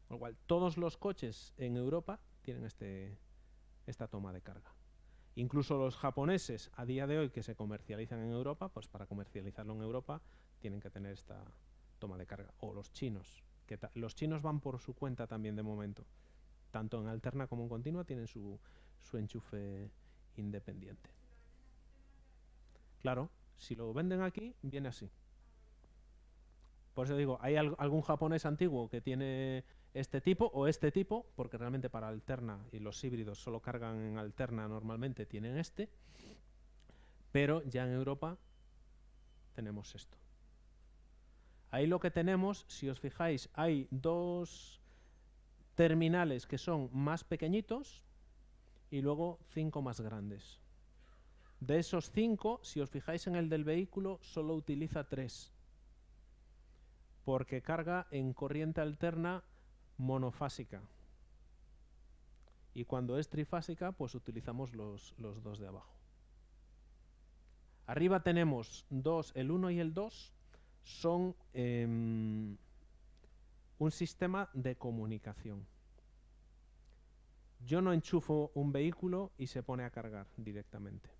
Speaker 1: Con lo cual, todos los coches en Europa tienen este, esta toma de carga. Incluso los japoneses a día de hoy que se comercializan en Europa, pues para comercializarlo en Europa tienen que tener esta toma de carga. O los chinos, los chinos van por su cuenta también de momento. Tanto en alterna como en continua tienen su, enchufe independiente. Claro, si lo venden aquí, viene así. Por eso digo, hay al- algún japonés antiguo que tiene este tipo o este tipo, porque realmente para alterna y los híbridos solo cargan en alterna normalmente, tienen este, pero ya en Europa tenemos esto. Ahí lo que tenemos, si os fijáis, hay dos terminales que son más pequeñitos y luego cinco más grandes. De esos cinco, si os fijáis en el del vehículo, solo utiliza tres porque carga en corriente alterna monofásica. Y cuando es trifásica, pues utilizamos los, los dos de abajo. Arriba tenemos dos, el 1 y el 2 son em, un sistema de comunicación. Yo no enchufo un vehículo y se pone a cargar directamente.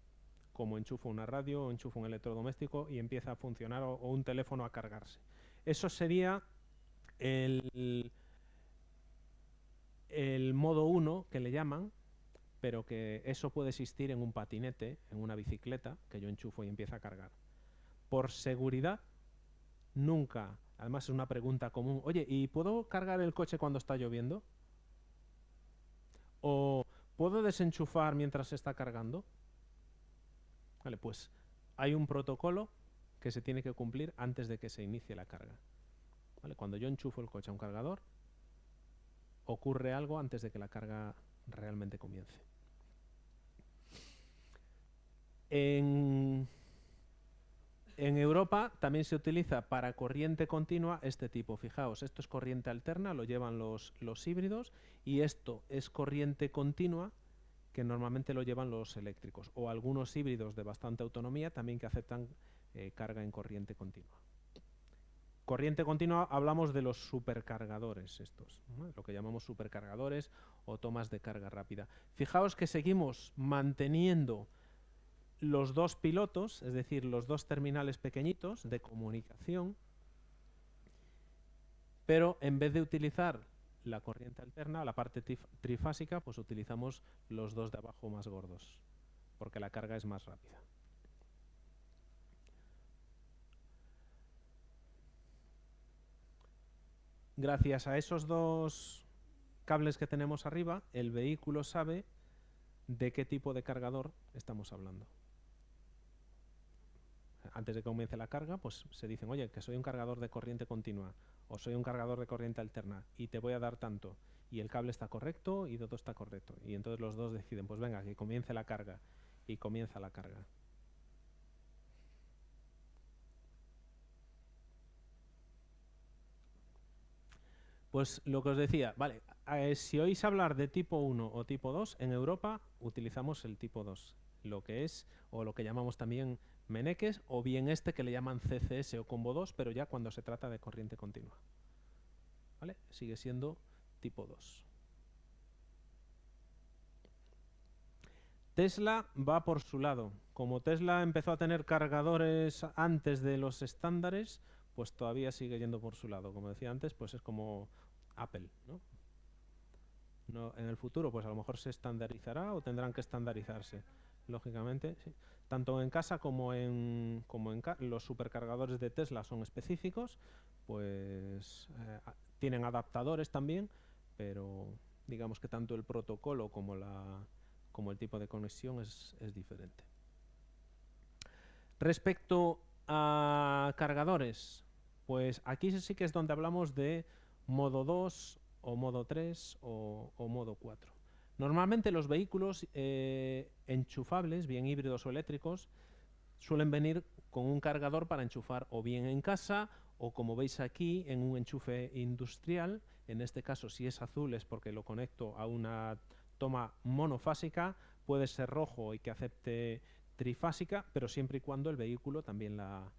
Speaker 1: Como enchufo una radio o enchufo un electrodoméstico y empieza a funcionar o- un teléfono a cargarse. Eso sería el, el modo 1 que le llaman, pero que eso puede existir en un patinete, en una bicicleta, que yo enchufo y empieza a cargar. Por seguridad, nunca, además es una pregunta común, oye, ¿y puedo cargar el coche cuando está lloviendo? ¿O puedo desenchufar mientras se está cargando? Vale, pues hay un protocolo que se tiene que cumplir antes de que se inicie la carga. ¿Vale? Cuando yo enchufo el coche a un cargador, ocurre algo antes de que la carga realmente comience. En, en Europa también se utiliza para corriente continua este tipo. Fijaos, esto es corriente alterna, lo llevan los, híbridos, y esto es corriente continua, que normalmente lo llevan los eléctricos, o algunos híbridos de bastante autonomía también que aceptan eh, carga en corriente continua. Corriente continua hablamos de los supercargadores estos, lo que llamamos supercargadores o tomas de carga rápida. Fijaos que seguimos manteniendo los dos pilotos, es decir, los dos terminales pequeñitos de comunicación, pero en vez de utilizar la corriente alterna, la parte trifásica, pues utilizamos los dos de abajo más gordos, porque la carga es más rápida. Gracias a esos dos cables que tenemos arriba, el vehículo sabe de qué tipo de cargador estamos hablando. Antes de que comience la carga, pues se dicen, oye, que soy un cargador de corriente continua o soy un cargador de corriente alterna y te voy a dar tanto. Y el cable está correcto y todo está correcto. Y entonces los dos deciden, pues venga, que comience la carga. Y comienza la carga. Pues lo que os decía, vale, eh, si oís hablar de tipo 1 o tipo 2, en Europa utilizamos el tipo 2, lo que es, o lo que llamamos también Meneques, o bien este que le llaman CCS o combo 2, pero ya cuando se trata de corriente continua. ¿Vale? Sigue siendo tipo 2. Tesla va por su lado. Como Tesla empezó a tener cargadores antes de los estándares, pues todavía sigue yendo por su lado. Como decía antes, pues es como Apple, ¿no? en el futuro, pues a lo mejor se estandarizará o tendrán que estandarizarse, lógicamente. Tanto en casa como en, como en los supercargadores de Tesla son específicos, pues eh, tienen adaptadores también, pero digamos que tanto el protocolo como, la, como el tipo de conexión es, es diferente. Respecto a cargadores, pues aquí sí que es donde hablamos de modo 2 o modo 3 o, modo 4. Normalmente los vehículos eh, enchufables, bien híbridos o eléctricos, suelen venir con un cargador para enchufar o bien en casa o como veis aquí en un enchufe industrial. En este caso si es azul es porque lo conecto a una toma monofásica, puede ser rojo y que acepte trifásica, pero siempre y cuando el vehículo también la,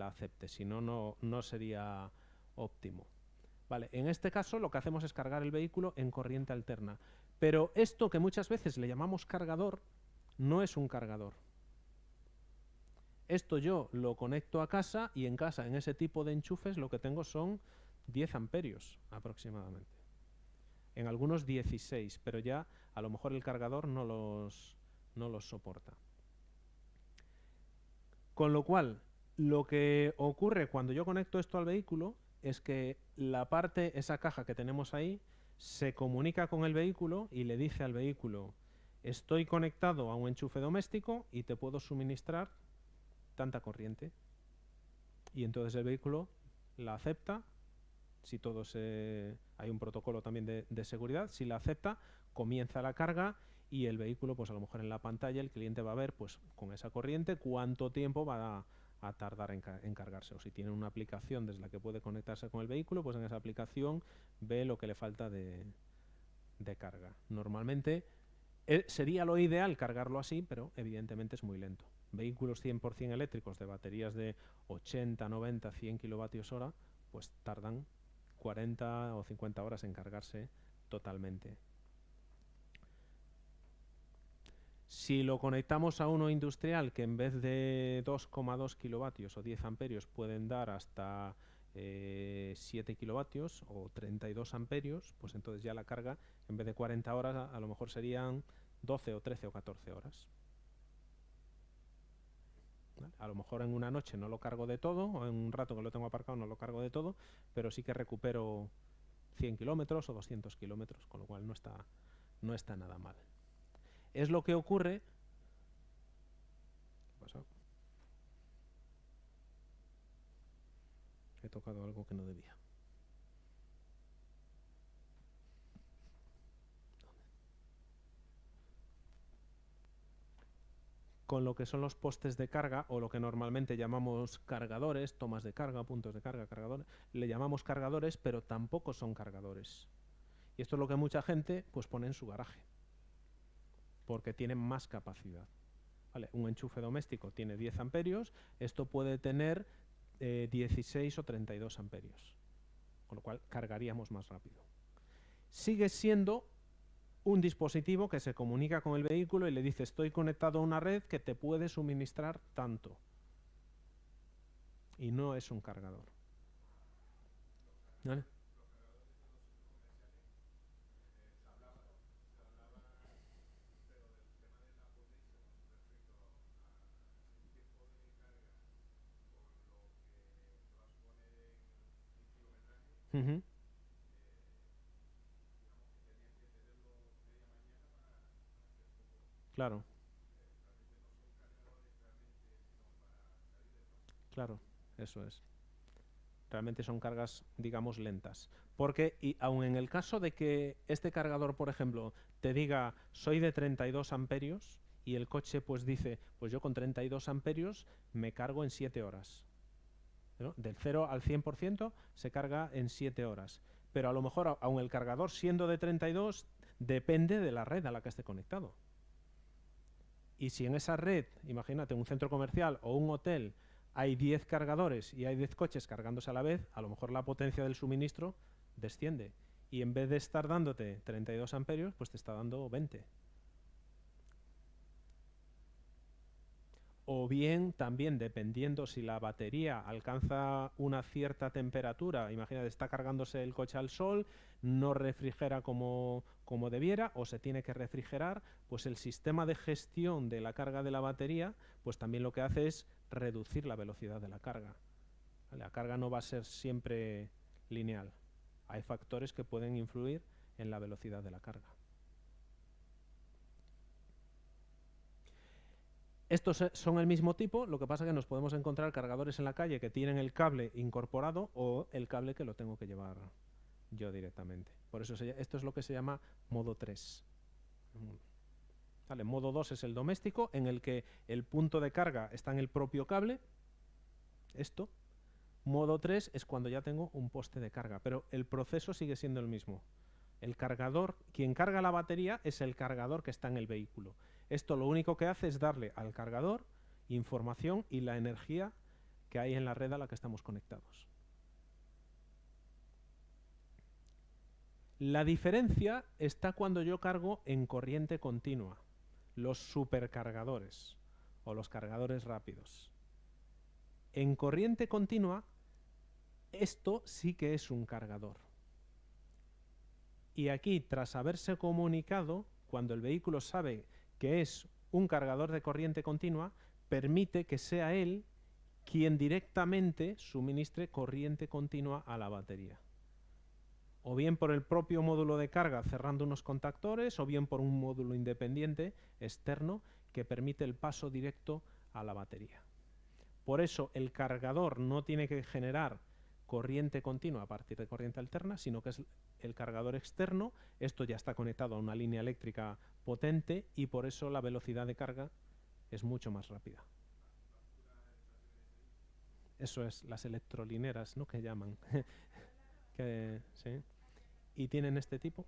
Speaker 1: acepte, si no, no sería óptimo. Vale, en este caso lo que hacemos es cargar el vehículo en corriente alterna. Pero esto que muchas veces le llamamos cargador, no es un cargador. Esto yo lo conecto a casa y en casa, en ese tipo de enchufes, lo que tengo son 10 amperios aproximadamente. En algunos 16, pero ya a lo mejor el cargador no los, no los soporta. Con lo cual, lo que ocurre cuando yo conecto esto al vehículo es que la parte, esa caja que tenemos ahí, se comunica con el vehículo y le dice al vehículo, estoy conectado a un enchufe doméstico y te puedo suministrar tanta corriente. Y entonces el vehículo la acepta, si todo se... hay un protocolo también de, seguridad, si la acepta, comienza la carga y el vehículo, pues a lo mejor en la pantalla el cliente va a ver, pues con esa corriente, cuánto tiempo va a a tardar en, cargarse. O si tiene una aplicación desde la que puede conectarse con el vehículo, pues en esa aplicación ve lo que le falta de, carga. Normalmente eh, sería lo ideal cargarlo así, pero evidentemente es muy lento. Vehículos 100% eléctricos de baterías de 80, 90, 100 kilovatios hora, pues tardan 40 o 50 horas en cargarse totalmente. Si lo conectamos a uno industrial que en vez de 2,2 kilovatios o 10 amperios pueden dar hasta 7 eh, kilovatios o 32 amperios, pues entonces ya la carga en vez de 40 horas a, lo mejor serían 12 o 13 o 14 horas. A lo mejor en una noche no lo cargo de todo, o en un rato que lo tengo aparcado no lo cargo de todo, pero sí que recupero 100 kilómetros o 200 kilómetros, con lo cual no está, no está nada mal. Es lo que ocurre. ¿Qué pasa? He tocado algo que no debía. con lo que son los postes de carga o lo que normalmente llamamos cargadores, tomas de carga, puntos de carga, cargadores, le llamamos cargadores, pero tampoco son cargadores. Y esto es lo que mucha gente pues pone en su garaje porque tiene más capacidad. Un enchufe doméstico tiene 10 amperios, esto puede tener 16 eh, o 32 amperios, con lo cual cargaríamos más rápido. Sigue siendo un dispositivo que se comunica con el vehículo y le dice estoy conectado a una red que te puede suministrar tanto. Y no es un cargador. ¿Vale? Claro. Claro, eso es. Realmente son cargas, digamos, lentas. Porque, y aun en el caso de que este cargador, por ejemplo, te diga soy de 32 amperios y el coche pues dice, pues yo con 32 amperios me cargo en 7 horas. Del 0 al 100% se carga en 7 horas. Pero a lo mejor, aun el cargador siendo de 32, depende de la red a la que esté conectado. Y si en esa red, imagínate, un centro comercial o un hotel, hay 10 cargadores y hay 10 coches cargándose a la vez, a lo mejor la potencia del suministro desciende. Y en vez de estar dándote 32 amperios, pues te está dando 20. O bien también dependiendo si la batería alcanza una cierta temperatura, imagínate, está cargándose el coche al sol, no refrigera como, como debiera o se tiene que refrigerar, pues el sistema de gestión de la carga de la batería, pues también lo que hace es reducir la velocidad de la carga. La carga no va a ser siempre lineal. Hay factores que pueden influir en la velocidad de la carga. Estos son el mismo tipo, lo que pasa es que nos podemos encontrar cargadores en la calle que tienen el cable incorporado o el cable que lo tengo que llevar yo directamente. Por eso esto es lo que se llama modo 3. Vale, modo 2 es el doméstico, en el que el punto de carga está en el propio cable. Esto. Modo 3 es cuando ya tengo un poste de carga, pero el proceso sigue siendo el mismo. El cargador, quien carga la batería es el cargador que está en el vehículo. Esto lo único que hace es darle al cargador información y la energía que hay en la red a la que estamos conectados. La diferencia está cuando yo cargo en corriente continua, los supercargadores o los cargadores rápidos. En corriente continua, esto sí que es un cargador. Y aquí, tras haberse comunicado, cuando el vehículo sabe que es un cargador de corriente continua, permite que sea él quien directamente suministre corriente continua a la batería. O bien por el propio módulo de carga cerrando unos contactores, o bien por un módulo independiente externo que permite el paso directo a la batería. Por eso el cargador no tiene que generar corriente continua a partir de corriente alterna, sino que es el cargador externo. Esto ya está conectado a una línea eléctrica potente y por eso la velocidad de carga es mucho más rápida. Eso es, las electrolineras, ¿no? Que llaman. Y tienen este tipo.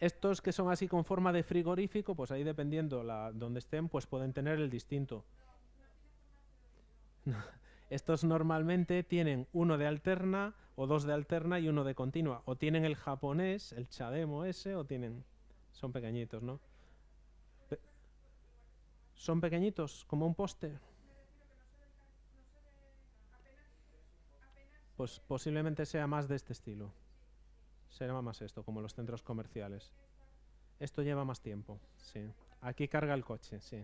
Speaker 1: Estos que son así con forma de frigorífico, pues ahí dependiendo la, donde estén, pues pueden tener el distinto. Estos normalmente tienen uno de alterna o dos de alterna y uno de continua. O tienen el japonés, el chademo ese, o tienen... Son pequeñitos, ¿no? ¿Son pequeñitos, como un poste? Pues posiblemente sea más de este estilo. Será más esto, como los centros comerciales. Esto lleva más tiempo, sí. Aquí carga el coche, sí.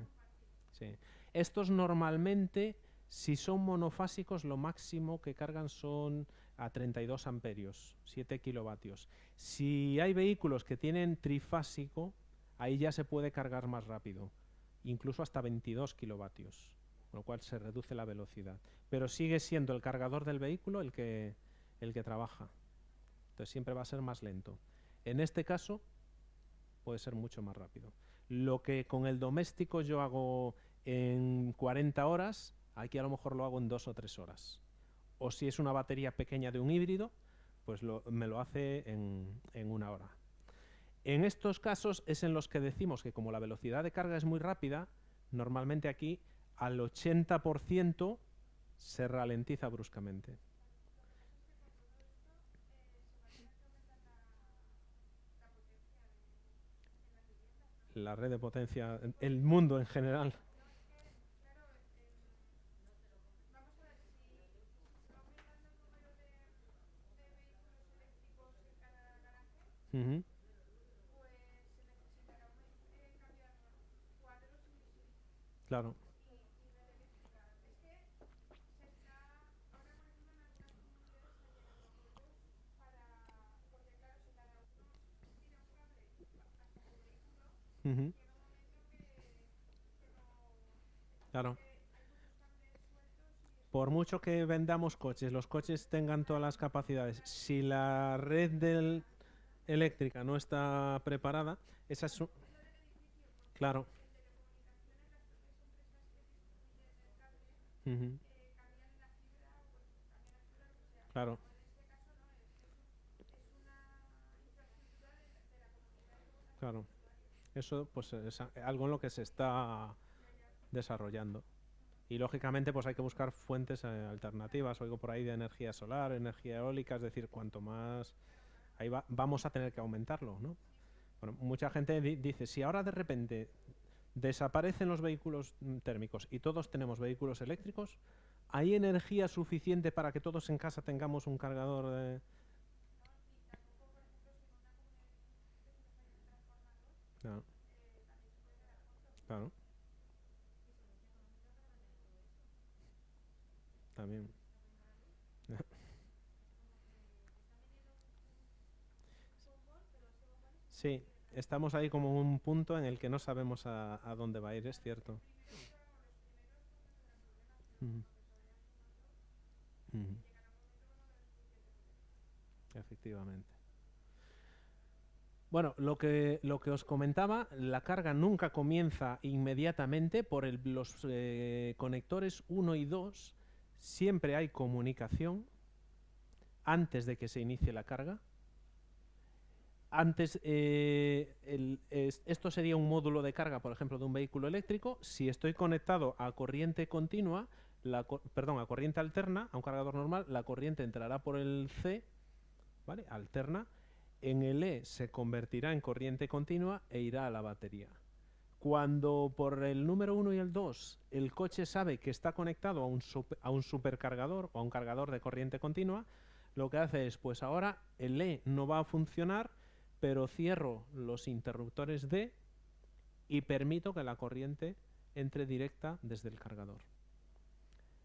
Speaker 1: sí. Estos normalmente si son monofásicos, lo máximo que cargan son a 32 amperios, 7 kilovatios. Si hay vehículos que tienen trifásico, ahí ya se puede cargar más rápido, incluso hasta 22 kilovatios, con lo cual se reduce la velocidad. Pero sigue siendo el cargador del vehículo el que, el que trabaja. Entonces siempre va a ser más lento. En este caso puede ser mucho más rápido. Lo que con el doméstico yo hago en 40 horas, aquí a lo mejor lo hago en dos o tres horas. O si es una batería pequeña de un híbrido, pues me lo hace en, en una hora. En estos casos es en los que decimos que como la velocidad de carga es muy rápida, normalmente aquí al 80% se ralentiza bruscamente. La red de potencia, el mundo en general. Claro. Claro. Por mucho que vendamos coches, los coches tengan todas las capacidades, si la red del eléctrica no está preparada, esa es su... Claro. Claro. Claro. Eso pues es algo en lo que se está desarrollando. Y lógicamente pues hay que buscar fuentes eh, alternativas. Oigo por ahí de energía solar, energía eólica, es decir, cuanto más ahí vamos a tener que aumentarlo, ¿no? Bueno, mucha gente dice, si ahora de repente desaparecen los vehículos mm, térmicos y todos tenemos vehículos eléctricos, ¿hay energía suficiente para que todos en casa tengamos un cargador de... Claro. También. Sí, estamos ahí como un punto en el que no sabemos a, dónde va a ir, es cierto. Efectivamente. Bueno, lo que, lo que os comentaba, la carga nunca comienza inmediatamente por los eh, conectores 1 y 2. Siempre hay comunicación antes de que se inicie la carga. Antes, eh, esto sería un módulo de carga, por ejemplo, de un vehículo eléctrico. Si estoy conectado a corriente continua, la, perdón, a corriente alterna, a un cargador normal, la corriente entrará por el C, ¿vale? Alterna. En el E se convertirá en corriente continua e irá a la batería. Cuando por el número 1 y el 2 el coche sabe que está conectado a un, a un supercargador o a un cargador de corriente continua, lo que hace es, pues ahora el E no va a funcionar, pero cierro los interruptores D y permito que la corriente entre directa desde el cargador.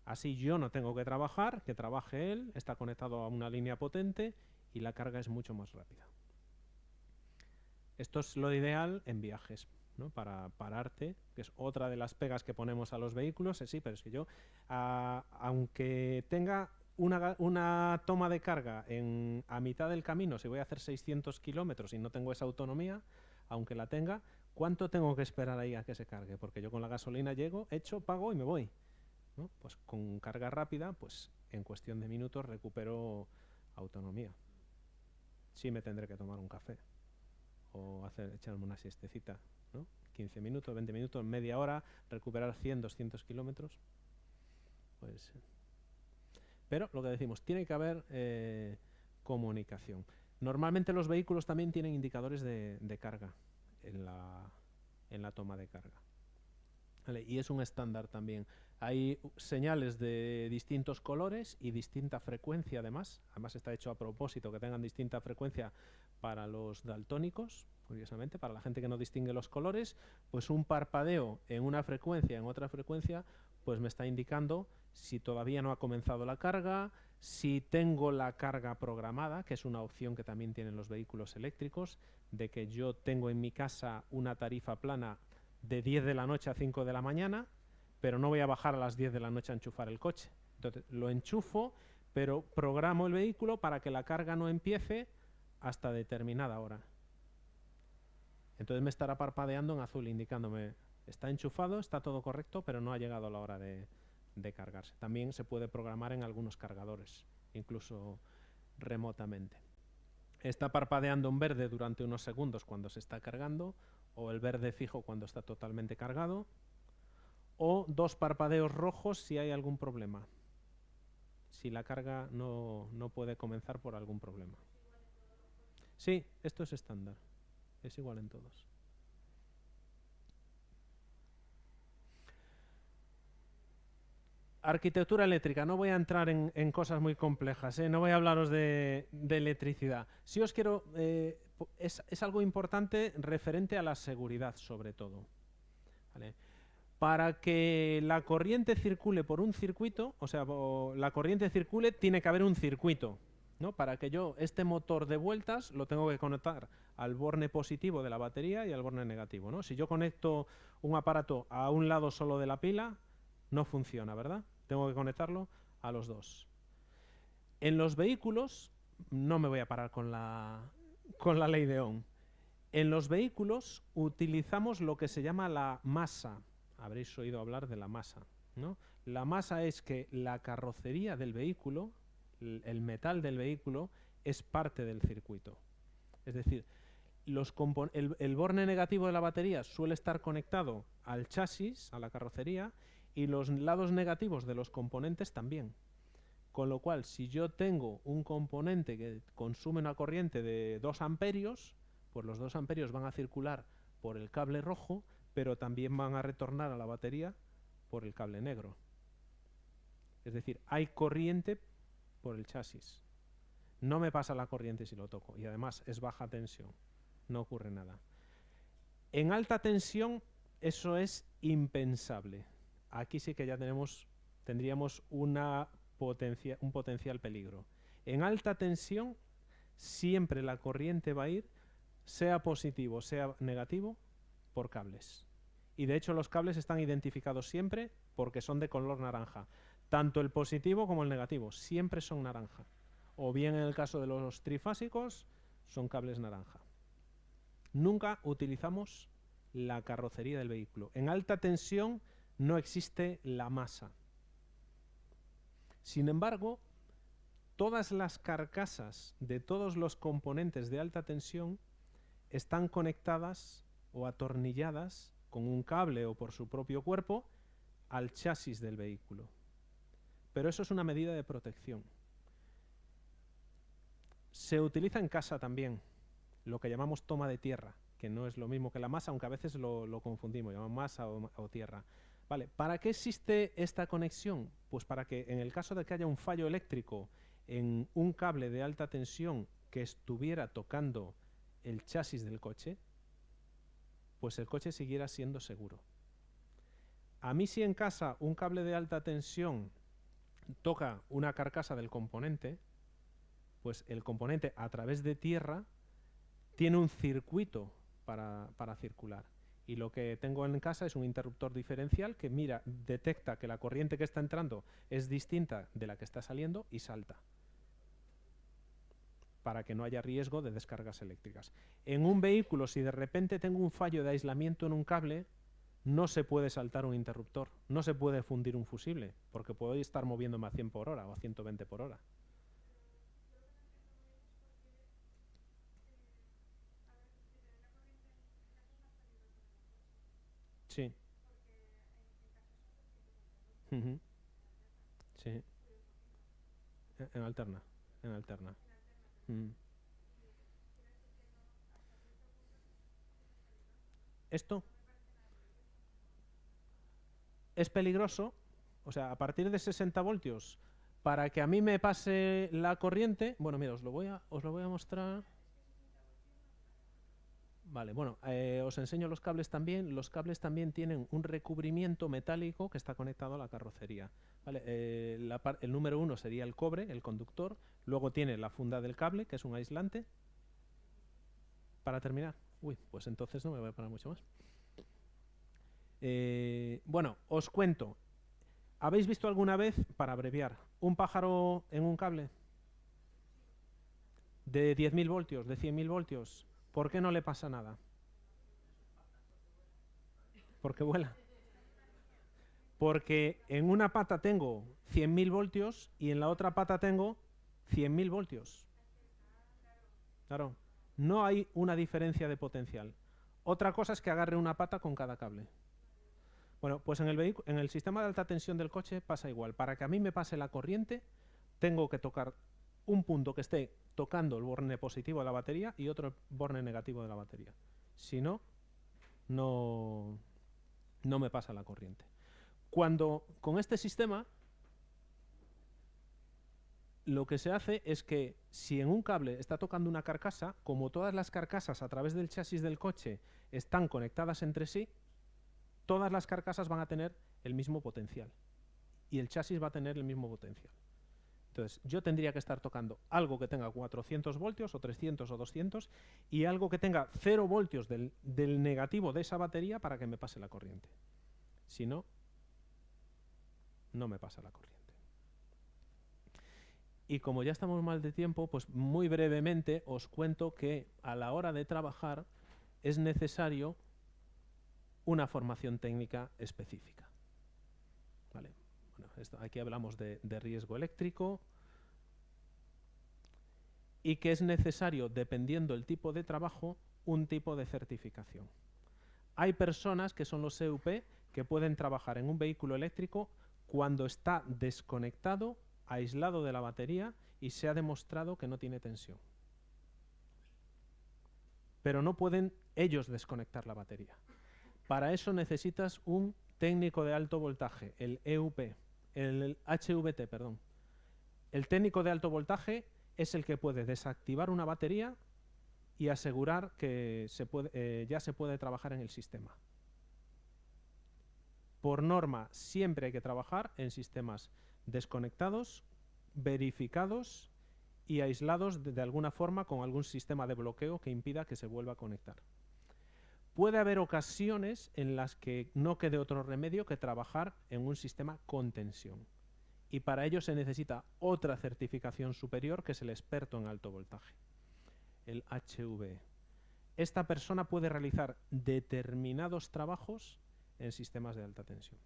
Speaker 1: Así yo no tengo que trabajar, que trabaje él, está conectado a una línea potente y la carga es mucho más rápida. Esto es lo ideal en viajes, ¿no? para pararte, que es otra de las pegas que ponemos a los vehículos. Sí, pero es que yo, aunque tenga una, toma de carga en, a mitad del camino, si voy a hacer 600 kilómetros y no tengo esa autonomía, aunque la tenga, ¿cuánto tengo que esperar ahí a que se cargue? Porque yo con la gasolina llego, echo, pago y me voy. Pues con carga rápida, pues en cuestión de minutos recupero autonomía. Sí me tendré que tomar un café o hacer, echarme una siestecita, ¿no? 15 minutos, 20 minutos, media hora, recuperar 100, 200 kilómetros. Pues pero lo que decimos, tiene que haber eh, comunicación. Normalmente los vehículos también tienen indicadores de, carga en la, toma de carga. Y es un estándar también. Hay señales de distintos colores y distinta frecuencia además. Además está hecho a propósito que tengan distinta frecuencia para los daltónicos, curiosamente, para la gente que no distingue los colores, pues un parpadeo en una frecuencia, en otra frecuencia, pues me está indicando si todavía no ha comenzado la carga, si tengo la carga programada, que es una opción que también tienen los vehículos eléctricos, de que yo tengo en mi casa una tarifa plana de 10 de la noche a 5 de la mañana, pero no voy a bajar a las 10 de la noche a enchufar el coche. Entonces lo enchufo, pero programo el vehículo para que la carga no empiece hasta determinada hora. Entonces me estará parpadeando en azul indicándome está enchufado, está todo correcto, pero no ha llegado la hora de, cargarse. También se puede programar en algunos cargadores, incluso remotamente. Está parpadeando un verde durante unos segundos cuando se está cargando, o el verde fijo cuando está totalmente cargado, o dos parpadeos rojos si hay algún problema, si la carga no, no puede comenzar por algún problema. Sí, esto es estándar, es igual en todos. Arquitectura eléctrica, no voy a entrar en, cosas muy complejas, ¿eh? no voy a hablaros de, electricidad. Si os quiero, eh, es, algo importante referente a la seguridad sobre todo. Para que la corriente circule por un circuito, o sea, la corriente circule, tiene que haber un circuito. ¿no? Para que yo este motor de vueltas lo tengo que conectar al borne positivo de la batería y al borne negativo. ¿no? Si yo conecto un aparato a un lado solo de la pila, no funciona, ¿verdad? Tengo que conectarlo a los dos. En los vehículos, no me voy a parar con la, con la ley de Ohm. En los vehículos utilizamos lo que se llama la masa. Habréis oído hablar de la masa. ¿no? La masa es que la carrocería del vehículo, el metal del vehículo, es parte del circuito. Es decir, los el, el, borne negativo de la batería suele estar conectado al chasis, a la carrocería, y los lados negativos de los componentes también. Con lo cual, si yo tengo un componente que consume una corriente de 2 amperios, pues los 2 amperios van a circular por el cable rojo, pero también van a retornar a la batería por el cable negro. Es decir, hay corriente por el chasis. No me pasa la corriente si lo toco. Y además es baja tensión. No ocurre nada. En alta tensión eso es impensable aquí sí que ya tenemos, tendríamos un potencial peligro. En alta tensión siempre la corriente va a ir, sea positivo, sea negativo, por cables. Y de hecho los cables están identificados siempre porque son de color naranja. Tanto el positivo como el negativo siempre son naranja. O bien en el caso de los trifásicos son cables naranja. Nunca utilizamos la carrocería del vehículo. En alta tensión no existe la masa. Sin embargo, todas las carcasas de todos los componentes de alta tensión están conectadas o atornilladas con un cable o por su propio cuerpo al chasis del vehículo. Pero eso es una medida de protección. Se utiliza en casa también, lo que llamamos toma de tierra, que no es lo mismo que la masa, aunque a veces lo, confundimos, llamamos masa o tierra. Vale, ¿para qué existe esta conexión? Pues para que en el caso de que haya un fallo eléctrico en un cable de alta tensión que estuviera tocando el chasis del coche, pues el coche siguiera siendo seguro. A mí si en casa un cable de alta tensión toca una carcasa del componente, pues el componente a través de tierra tiene un circuito para, para circular y lo que tengo en casa es un interruptor diferencial que mira, detecta que la corriente que está entrando es distinta de la que está saliendo y salta para que no haya riesgo de descargas eléctricas. En un vehículo, si de repente tengo un fallo de aislamiento en un cable, no se puede saltar un interruptor, no se puede fundir un fusible, porque puedo estar moviéndome a 100 por hora o a 120 por hora. Sí. Sí. En alterna, en alterna. Esto es peligroso, o sea, a partir de 60 voltios, para que a mí me pase la corriente, bueno, mira, os lo voy a, os lo voy a mostrar. Vale, bueno, eh, os enseño los cables también. Los cables también tienen un recubrimiento metálico que está conectado a la carrocería. Eh, el número uno sería el cobre, el conductor. Luego tiene la funda del cable, que es un aislante. Para terminar. Uy, pues entonces no me voy a parar mucho más. Eh, bueno, os cuento. ¿Habéis visto alguna vez, para abreviar, un pájaro en un cable? De 10.000 voltios, de 100.000 voltios. ¿Por qué no le pasa nada? Porque vuela. Porque en una pata tengo 100.000 voltios y en la otra pata tengo 100.000 voltios. Claro, no hay una diferencia de potencial. Otra cosa es que agarre una pata con cada cable. Bueno, pues en el, en el sistema de alta tensión del coche pasa igual. Para que a mí me pase la corriente, tengo que tocar un punto que esté tocando el borne positivo de la batería y otro borne negativo de la batería. Si no, no, no me pasa la corriente. Cuando con este sistema lo que se hace es que si en un cable está tocando una carcasa, como todas las carcasas a través del chasis del coche están conectadas entre sí, todas las carcasas van a tener el mismo potencial y el chasis va a tener el mismo potencial. Entonces, yo tendría que estar tocando algo que tenga 400 voltios o 300 o 200 y algo que tenga 0 voltios del, del negativo de esa batería para que me pase la corriente. Si no, no me pasa la corriente. Y como ya estamos mal de tiempo, pues muy brevemente os cuento que a la hora de trabajar es necesario una formación técnica específica. Aquí hablamos de, riesgo eléctrico y que es necesario, dependiendo del tipo de trabajo, un tipo de certificación. Hay personas que son los EUP que pueden trabajar en un vehículo eléctrico cuando está desconectado, aislado de la batería y se ha demostrado que no tiene tensión. Pero no pueden ellos desconectar la batería. Para eso necesitas un técnico de alto voltaje, el EUP, el HVT, perdón. El técnico de alto voltaje es el que puede desactivar una batería y asegurar que eh, ya se puede trabajar en el sistema. Por norma, siempre hay que trabajar en sistemas desconectados, verificados y aislados de alguna forma con algún sistema de bloqueo que impida que se vuelva a conectar. Puede haber ocasiones en las que no quede otro remedio que trabajar en un sistema con tensión. Y para ello se necesita otra certificación superior que es el experto en alto voltaje, el HV. Esta persona puede realizar determinados trabajos en sistemas de alta tensión.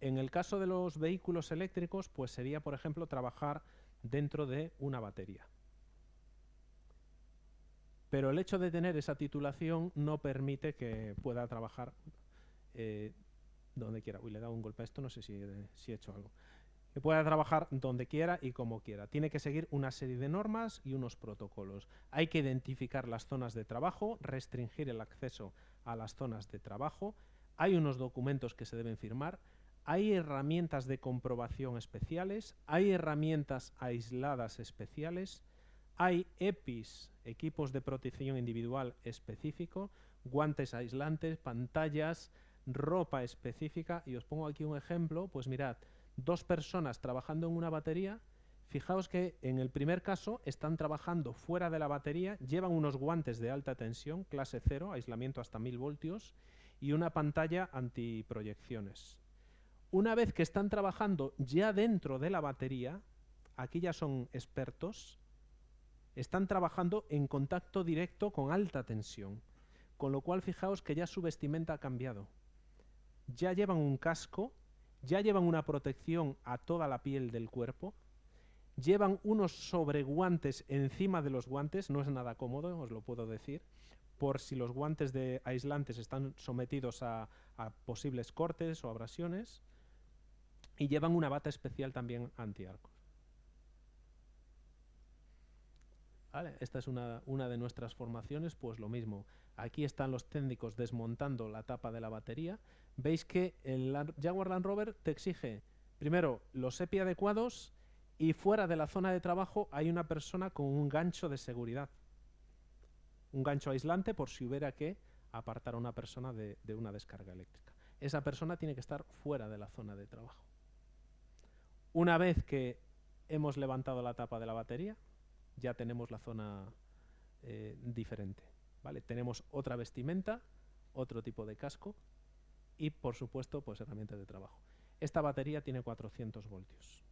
Speaker 1: En el caso de los vehículos eléctricos, pues sería, por ejemplo, trabajar dentro de una batería. Pero el hecho de tener esa titulación no permite que pueda trabajar eh, donde quiera. Uy, le he dado un golpe a esto, no sé si, he hecho algo. Que pueda trabajar donde quiera y como quiera. Tiene que seguir una serie de normas y unos protocolos. Hay que identificar las zonas de trabajo, restringir el acceso a las zonas de trabajo. Hay unos documentos que se deben firmar. Hay herramientas de comprobación especiales. Hay herramientas aisladas especiales hay EPIs, equipos de protección individual específico, guantes aislantes, pantallas, ropa específica. Y os pongo aquí un ejemplo, pues mirad, dos personas trabajando en una batería, fijaos que en el primer caso están trabajando fuera de la batería, llevan unos guantes de alta tensión, clase 0, aislamiento hasta 1000 voltios, y una pantalla antiproyecciones. Una vez que están trabajando ya dentro de la batería, aquí ya son expertos, están trabajando en contacto directo con alta tensión, con lo cual fijaos que ya su vestimenta ha cambiado. Ya llevan un casco, ya llevan una protección a toda la piel del cuerpo, llevan unos sobreguantes encima de los guantes, no es nada cómodo, os lo puedo decir, por si los guantes de aislantes están sometidos a, a posibles cortes o abrasiones, y llevan una bata especial también antiarco. Esta es una, de nuestras formaciones, pues lo mismo. Aquí están los técnicos desmontando la tapa de la batería. Veis que el Jaguar Land Rover te exige, primero, los EPI adecuados y fuera de la zona de trabajo hay una persona con un gancho de seguridad. Un gancho aislante por si hubiera que apartar a una persona de una descarga eléctrica. Esa persona tiene que estar fuera de la zona de trabajo. Una vez que hemos levantado la tapa de la batería, ya tenemos la zona eh, diferente. ¿vale? Tenemos otra vestimenta, otro tipo de casco y, por supuesto, pues herramientas de trabajo. Esta batería tiene 400 voltios.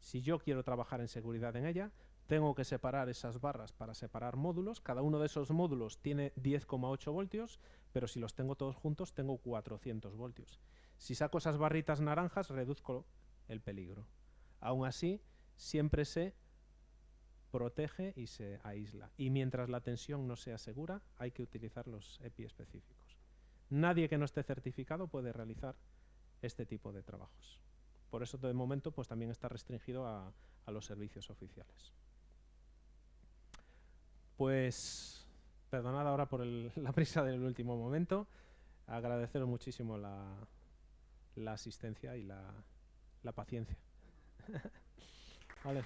Speaker 1: Si yo quiero trabajar en seguridad en ella, tengo que separar esas barras para separar módulos. Cada uno de esos módulos tiene 10,8 voltios, pero si los tengo todos juntos tengo 400 voltios. Si saco esas barritas naranjas, reduzco el peligro. Aún así, siempre se protege y se aísla. Y mientras la tensión no sea segura, hay que utilizar los EPI específicos. Nadie que no esté certificado puede realizar este tipo de trabajos. Por eso, de momento, pues también está restringido a, a los servicios oficiales. Pues, perdonad ahora por la prisa del último momento. Agradeceros muchísimo la, la asistencia y la, la paciencia. vale.